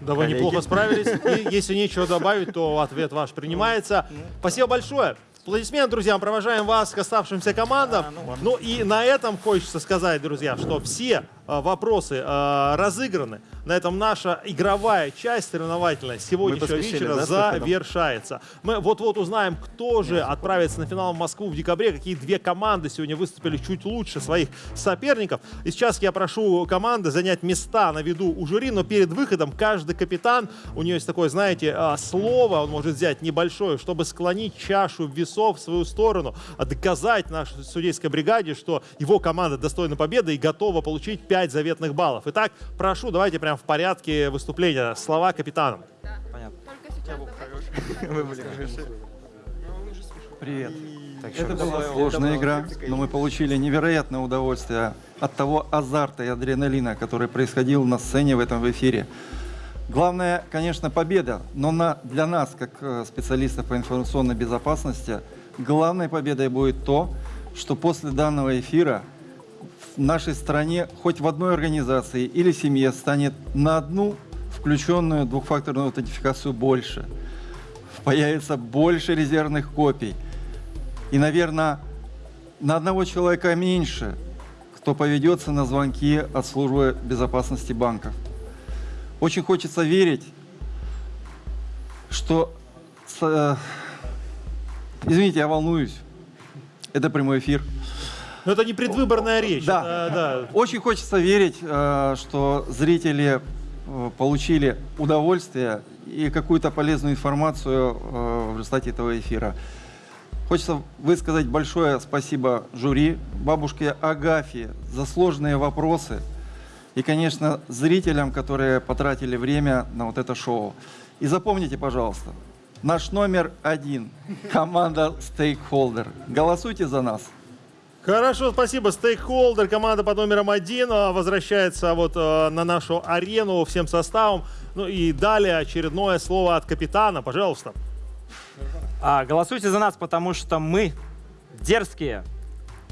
Да вы неплохо справились. <laughs> И если нечего добавить, то ответ ваш принимается. Спасибо большое. Аплодисменты, друзья, провожаем вас к оставшимся командам. ну и на этом хочется сказать, друзья, что все вопросы а, разыграны. На этом наша игровая часть соревновательная сегодняшнего вечера да, завершается. Мы вот-вот узнаем, кто же отправится на финал в Москву в декабре, какие две команды сегодня выступили чуть лучше своих соперников. И сейчас я прошу команды занять места на виду у жюри, но перед выходом каждый капитан, у нее есть такое, знаете, а, слово, он может взять небольшое, чтобы склонить чашу весов в свою сторону, доказать нашей судейской бригаде, что его команда достойна победы и готова получить 5 заветных баллов. Итак, прошу, давайте прямо в порядке выступления. Слова капитанам. <laughs> Привет. Это была сложная игра, но мы получили невероятное удовольствие от того азарта и адреналина, который происходил на сцене в этом эфире. Главное, конечно, победа, но на, для нас, как э, специалистов по информационной безопасности, главной победой будет то, что после данного эфира в нашей стране хоть в одной организации или семье станет на одну включенную двухфакторную аутентификацию больше. Появится больше резервных копий. И, наверное, на одного человека меньше, кто поведется на звонки от службы безопасности банков. Очень хочется верить, что... э, Извините, я волнуюсь. Это прямой эфир. Но это не предвыборная речь. Да. это, да. Очень хочется верить, э, что зрители э, получили удовольствие и какую-то полезную информацию э, в результате этого эфира. Хочется высказать большое спасибо жюри, бабушке Агафье за сложные вопросы и, конечно, зрителям, которые потратили время на вот это шоу. И запомните, пожалуйста, наш номер один – команда Stakeholder. Голосуйте за нас. Хорошо, спасибо. Стейкхолдер, команда под номером один, а, возвращается вот э, на нашу арену всем составом. Ну и далее очередное слово от капитана, пожалуйста. А, голосуйте за нас, потому что мы дерзкие,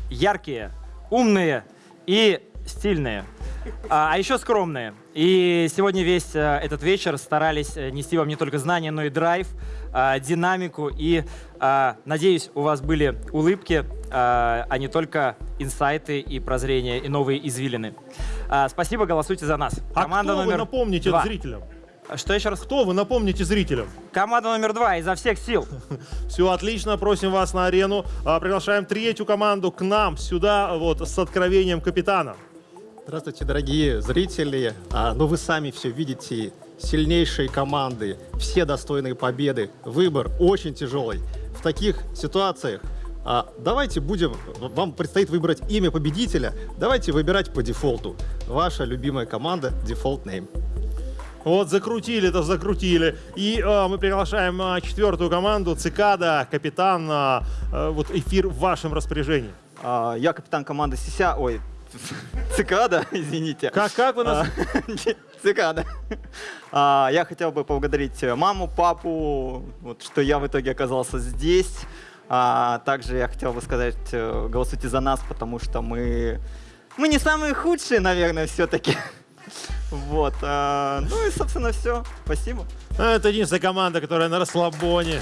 яркие, умные и стильные. А, а еще скромные. И сегодня весь э, этот вечер старались э, нести вам не только знания, но и драйв, э, динамику. И, э, надеюсь, у вас были улыбки, а не только инсайты и прозрения, и новые извилины. А, спасибо, голосуйте за нас. А кто вы напомните два. зрителям? Что еще раз? Кто вы напомните зрителям? Команда номер два изо всех сил. <laughs> Все отлично, просим вас на арену. А, Приглашаем третью команду к нам сюда вот с откровением капитана. Здравствуйте, дорогие зрители. А, ну, вы сами все видите. Сильнейшие команды, все достойные победы. Выбор очень тяжелый. В таких ситуациях а, давайте будем, вам предстоит выбрать имя победителя. Давайте выбирать по дефолту. Ваша любимая команда Default Name. Вот закрутили-то закрутили. И э, мы приглашаем э, четвертую команду, Цикада, капитан. э, вот эфир в вашем распоряжении. А, Я капитан команды Сися, ой, <laughs> Цикада, извините. Как, как вы нас... <laughs> А, Цикада. А, Я хотел бы поблагодарить маму, папу, вот, что я в итоге оказался здесь. А, Также я хотел бы сказать, э, голосуйте за нас, потому что мы, мы не самые худшие, наверное, все-таки. <laughs> Вот. а, Ну и, собственно, все. Спасибо. Это единственная команда, которая на расслабоне.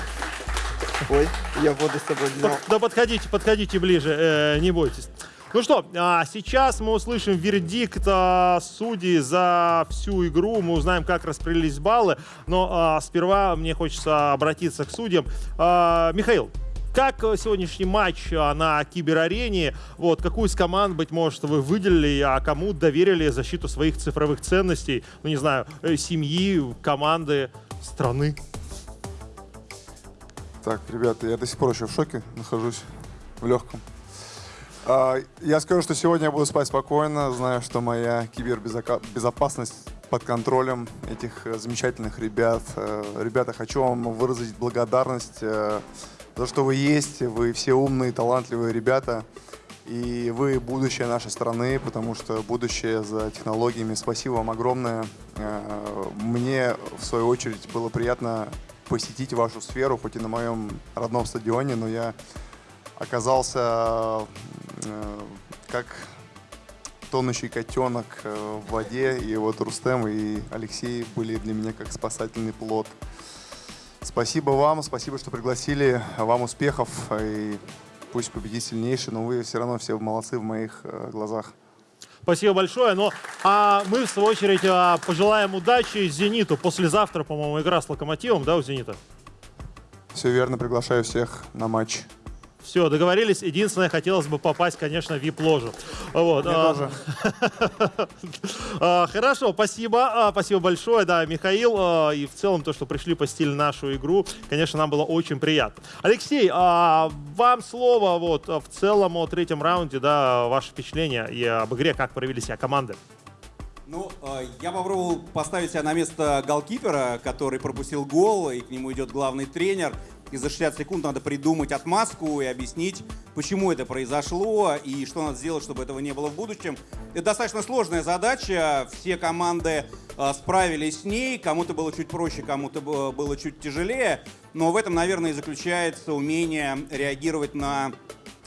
Ой, я воду с собой взял. Да подходите, подходите ближе, э, не бойтесь. Ну что, а сейчас мы услышим вердикт а, судей за всю игру. Мы узнаем, как распределились баллы. Но а, сперва мне хочется обратиться к судьям. А, Михаил, как э, сегодняшний матч а, на киберарене? Вот, какую из команд, быть может, вы выделили, а кому доверили защиту своих цифровых ценностей? Ну, не знаю, э, семьи, команды, страны? Так, ребята, я до сих пор еще в шоке нахожусь, в легком. А, Я скажу, что сегодня я буду спать спокойно, знаю, что моя кибербезопасность под контролем этих э, замечательных ребят. Э, Ребята, хочу вам выразить благодарность э, то, что вы есть. Вы все умные, талантливые ребята. И вы будущее нашей страны, потому что будущее за технологиями. Спасибо вам огромное. Э, Мне, в свою очередь, было приятно посетить вашу сферу, хоть и на моем родном стадионе, но я оказался э, как тонущий котенок э, в воде, и вот Рустем и Алексей были для меня как спасательный плод. Спасибо вам, спасибо, что пригласили, вам успехов, и пусть победит сильнейший, но вы все равно все молодцы в моих э, глазах. Спасибо большое. Ну, а мы, в свою очередь, а, пожелаем удачи «Зениту». Послезавтра, по-моему, игра с «Локомотивом», да, у «Зенита»? Все верно, приглашаю всех на матч. Все, договорились. Единственное, хотелось бы попасть, конечно, в вип-ложу. Вот. Мне а, тоже. <laughs> а, Хорошо, спасибо. а, Спасибо большое, да, Михаил. И в целом то, что пришли посетили нашу игру, конечно, нам было очень приятно. Алексей, вам слово вот в целом о третьем раунде, да, ваше впечатление и об игре, как провели себя команды. Ну, э, я попробовал поставить себя на место голкипера, который пропустил гол, и к нему идет главный тренер. И за 60 секунд надо придумать отмазку и объяснить, почему это произошло и что надо сделать, чтобы этого не было в будущем. Это достаточно сложная задача. Все команды э, справились с ней. Кому-то было чуть проще, кому-то б- было чуть тяжелее. Но в этом, наверное, и заключается умение реагировать на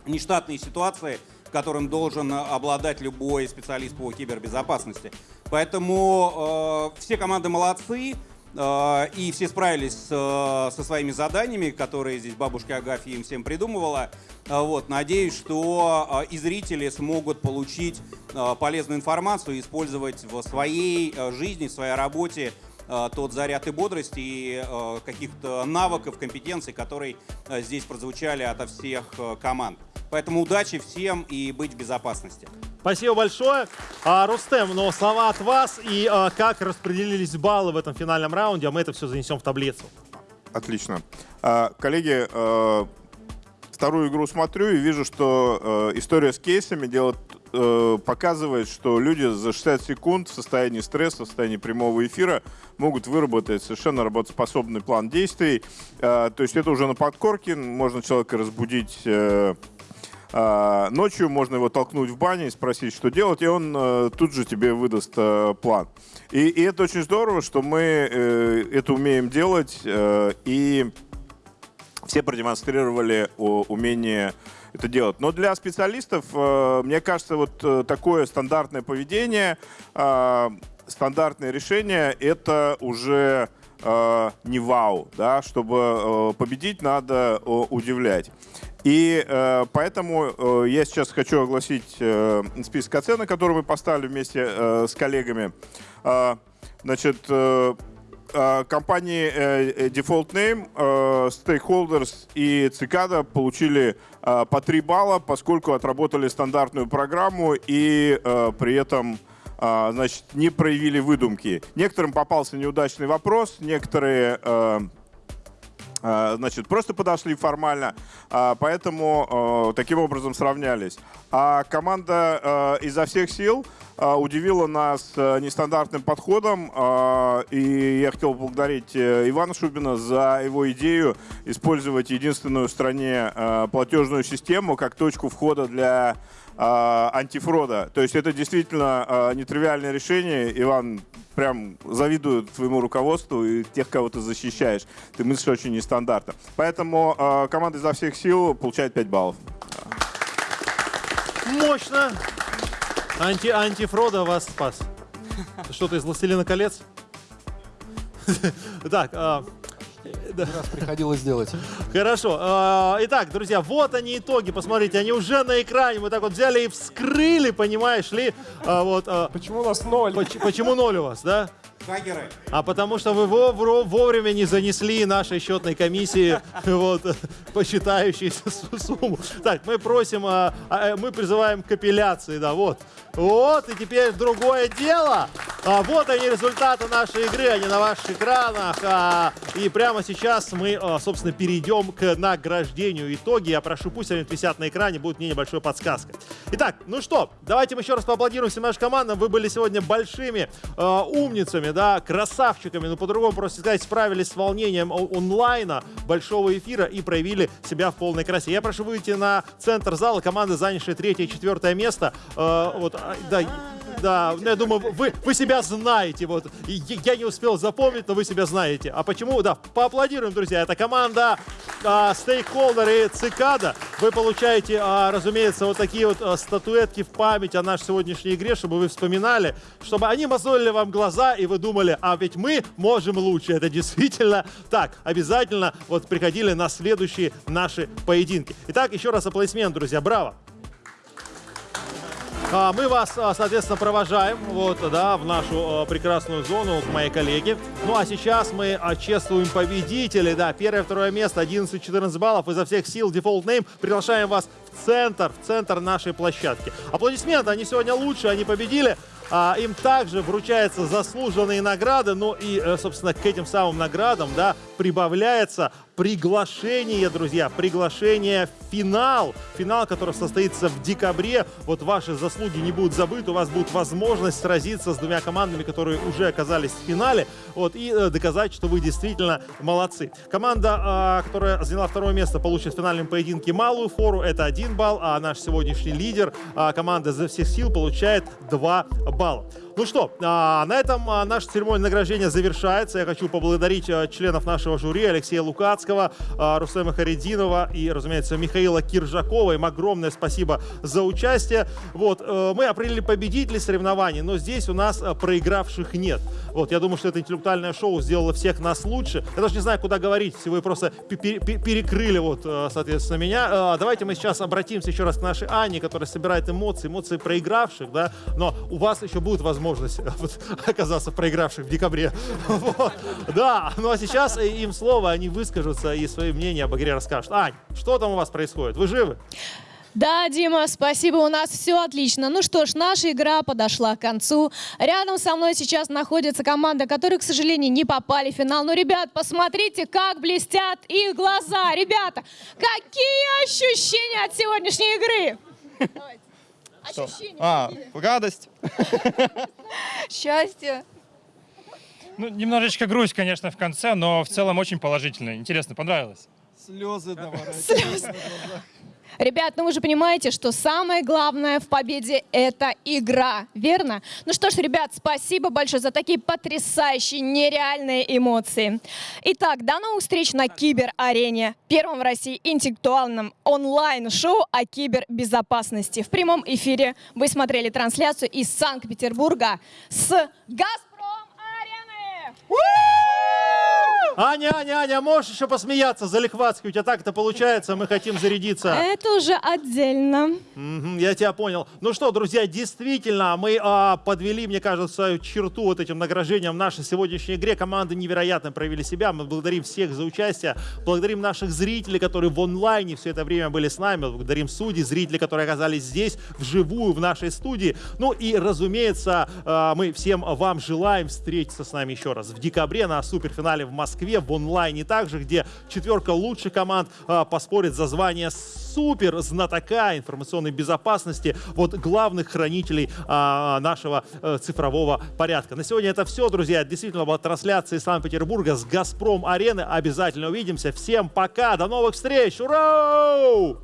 нештатные ситуации, которым должен обладать любой специалист по кибербезопасности. Поэтому э, все команды молодцы, э, и все справились э, со своими заданиями, которые здесь бабушка Агафья им всем придумывала. Э, вот, надеюсь, что э, и зрители смогут получить э, полезную информацию и использовать в своей жизни, в своей работе тот заряд и бодрости, и э, каких-то навыков, компетенций, которые э, здесь прозвучали ото всех э, команд. Поэтому удачи всем и быть в безопасности. Спасибо большое. А, Рустем, но слова от вас и а, как распределились баллы в этом финальном раунде, а мы это все занесем в таблицу. Отлично. А, Коллеги, э, вторую игру смотрю и вижу, что э, история с кейсами делает, э, показывает, что люди за 60 секунд в состоянии стресса, в состоянии прямого эфира могут выработать совершенно работоспособный план действий. Э, То есть это уже на подкорке, можно человека разбудить э, а, ночью можно его толкнуть в бане и спросить, что делать, и он э, тут же тебе выдаст э, план. И, и это очень здорово, что мы э, это умеем делать, э, и все продемонстрировали умение это делать. Но для специалистов, э, мне кажется, вот э, такое стандартное поведение, э, стандартное решение, это уже не вау, да, чтобы победить, надо удивлять. И поэтому я сейчас хочу огласить список оценок, который мы поставили вместе с коллегами. Значит, компании э, э, Default Name, э, Stakeholders и Цикада получили э, по 3 балла, поскольку отработали стандартную программу и при этом э, значит, не проявили выдумки. Некоторым попался неудачный вопрос, некоторые а, Значит, просто подошли формально, а, поэтому э, таким образом сравнялись. А команда изо всех сил удивила нас нестандартным подходом, и я хотел поблагодарить э, Ивана Шубина за его идею использовать единственную в стране платежную систему как точку входа для антифрода. То есть это действительно э, нетривиальное решение. Иван, прям завидую твоему руководству и тех, кого ты защищаешь. Ты мыслишь очень нестандартно. Поэтому э, команда изо всех сил получает 5 баллов. Мощно. Анти антифрода вас спас. Что-то из «Властелина колец»? <laughs> Так, а, да. Раз приходилось делать. Хорошо. А, Итак, друзья, вот они итоги. Посмотрите, они уже на экране. Мы так вот взяли и вскрыли, понимаешь ли? А, вот, Почему у нас ноль? Почему ноль у вас, да? Хакеры. А потому что вы вовремя не занесли нашей счетной комиссии <laughs> вот, посчитающуюся <laughs> су- сумму. Так, мы просим, а, а, мы призываем к апелляции, да, вот. Вот, и теперь другое дело. А, вот они результаты нашей игры, они на ваших экранах. А, и прямо сейчас мы, а, собственно, перейдем к награждению. Итоги, я прошу, пусть они висят на экране, будет мне небольшой подсказкой. Итак, ну что, давайте мы еще раз поаплодируем всем нашим командам. Вы были сегодня большими э, умницами, да, красавчиками, ну по-другому просто сказать, справились с волнением онлайна, большого эфира и проявили себя в полной красе. Я прошу выйти на центр зала, команды, занявшие третье и четвертое место. Э, вот, а, да, да, ну, я думаю, вы, вы себя знаете. Вот. Я не успел запомнить, но вы себя знаете. А почему? Да, поаплодируем, друзья. Это команда а, Стейкхолдер и Цикада. Вы получаете, а, разумеется, вот такие вот а, статуэтки в память о нашей сегодняшней игре, чтобы вы вспоминали, чтобы они мозолили вам глаза, и вы думали, а ведь мы можем лучше. Это действительно так. Обязательно вот приходили на следующие наши поединки. Итак, еще раз аплодисмент, друзья. Браво! А, Мы вас, а, соответственно, провожаем вот, да, в нашу а, прекрасную зону к моей коллеге. Ну а сейчас мы а, чествуем победителей. Да, первое, второе место, 11-14 баллов. Изо всех сил Default Name приглашаем вас в центр, в центр нашей площадки. Аплодисменты, они сегодня лучше, они победили. А, им также вручаются заслуженные награды, ну и, э, собственно, к этим самым наградам, да, прибавляется приглашение, друзья, приглашение в финал. Финал, который состоится в декабре. Вот ваши заслуги не будут забыты, у вас будет возможность сразиться с двумя командами, которые уже оказались в финале, вот, и э, доказать, что вы действительно молодцы. Команда, э, которая заняла второе место, получит в финальном поединке малую фору, это один балл, а наш сегодняшний лидер, э, команда «За всех сил», получает 2 балла. Ну что, а, на этом а, наша церемония награждения завершается. Я хочу поблагодарить а, членов нашего жюри Алексея Лукацкого, Рустема Харидинова и, разумеется, Михаила Киржакова. Им огромное спасибо за участие. Вот, э, мы определили победителей соревнований, но здесь у нас проигравших нет. Вот, я думаю, что это интеллектуальное шоу сделало всех нас лучше. Я даже не знаю, куда говорить, вы просто пе- пе- пе- перекрыли, вот, э, соответственно, меня. Давайте мы сейчас обратимся еще раз к нашей Ане, которая собирает эмоции, эмоции проигравших, да, но у вас еще будет возможность вот, <laughs> оказаться проигравших в декабре. <laughs> Вот. Да, ну а сейчас им слово, они выскажутся и свои мнения об игре расскажут. Ань, что там у вас происходит? Вы живы? Да, Дима, спасибо, у нас все отлично. Ну что ж, наша игра подошла к концу. Рядом со мной сейчас находится команда, которые, к сожалению, не попали в финал. Но, ребят, посмотрите, как блестят их глаза. Ребята, какие ощущения от сегодняшней игры? <laughs> Ощущения. А, радость. <laughs> Счастье. Ну, немножечко грусть, конечно, в конце, но в целом очень положительно. Интересно, понравилось? Слезы Слезы. Ребят, ну вы же понимаете, что самое главное в победе — это игра, верно? Ну что ж, ребят, спасибо большое за такие потрясающие, нереальные эмоции. Итак, до новых встреч на Кибер-арене, первом в России интеллектуальном онлайн-шоу о кибербезопасности. В прямом эфире вы смотрели трансляцию из Санкт-Петербурга с Газпром-арены. Аня, Аня, Аня, можешь еще посмеяться за Лихватский? У тебя так это получается, мы хотим зарядиться. Это уже отдельно. Мгм, я тебя понял. Ну что, друзья, действительно, мы а, подвели, мне кажется, черту вот этим награждением в нашей сегодняшней игре. Команды невероятно проявили себя. Мы благодарим всех за участие. Благодарим наших зрителей, которые в онлайне все это время были с нами. Благодарим судей, зрителей, которые оказались здесь, вживую, в нашей студии. Ну и, разумеется, а, мы всем вам желаем встретиться с нами еще раз в декабре на суперфинале в Москве, в онлайне также, где четверка лучших команд а, поспорит за звание супер знатока информационной безопасности, вот главных хранителей а, нашего э, цифрового порядка. На сегодня это все, друзья. Действительно была трансляция из Санкт-Петербурга с Газпром арены. Обязательно увидимся. Всем пока, до новых встреч! Ура!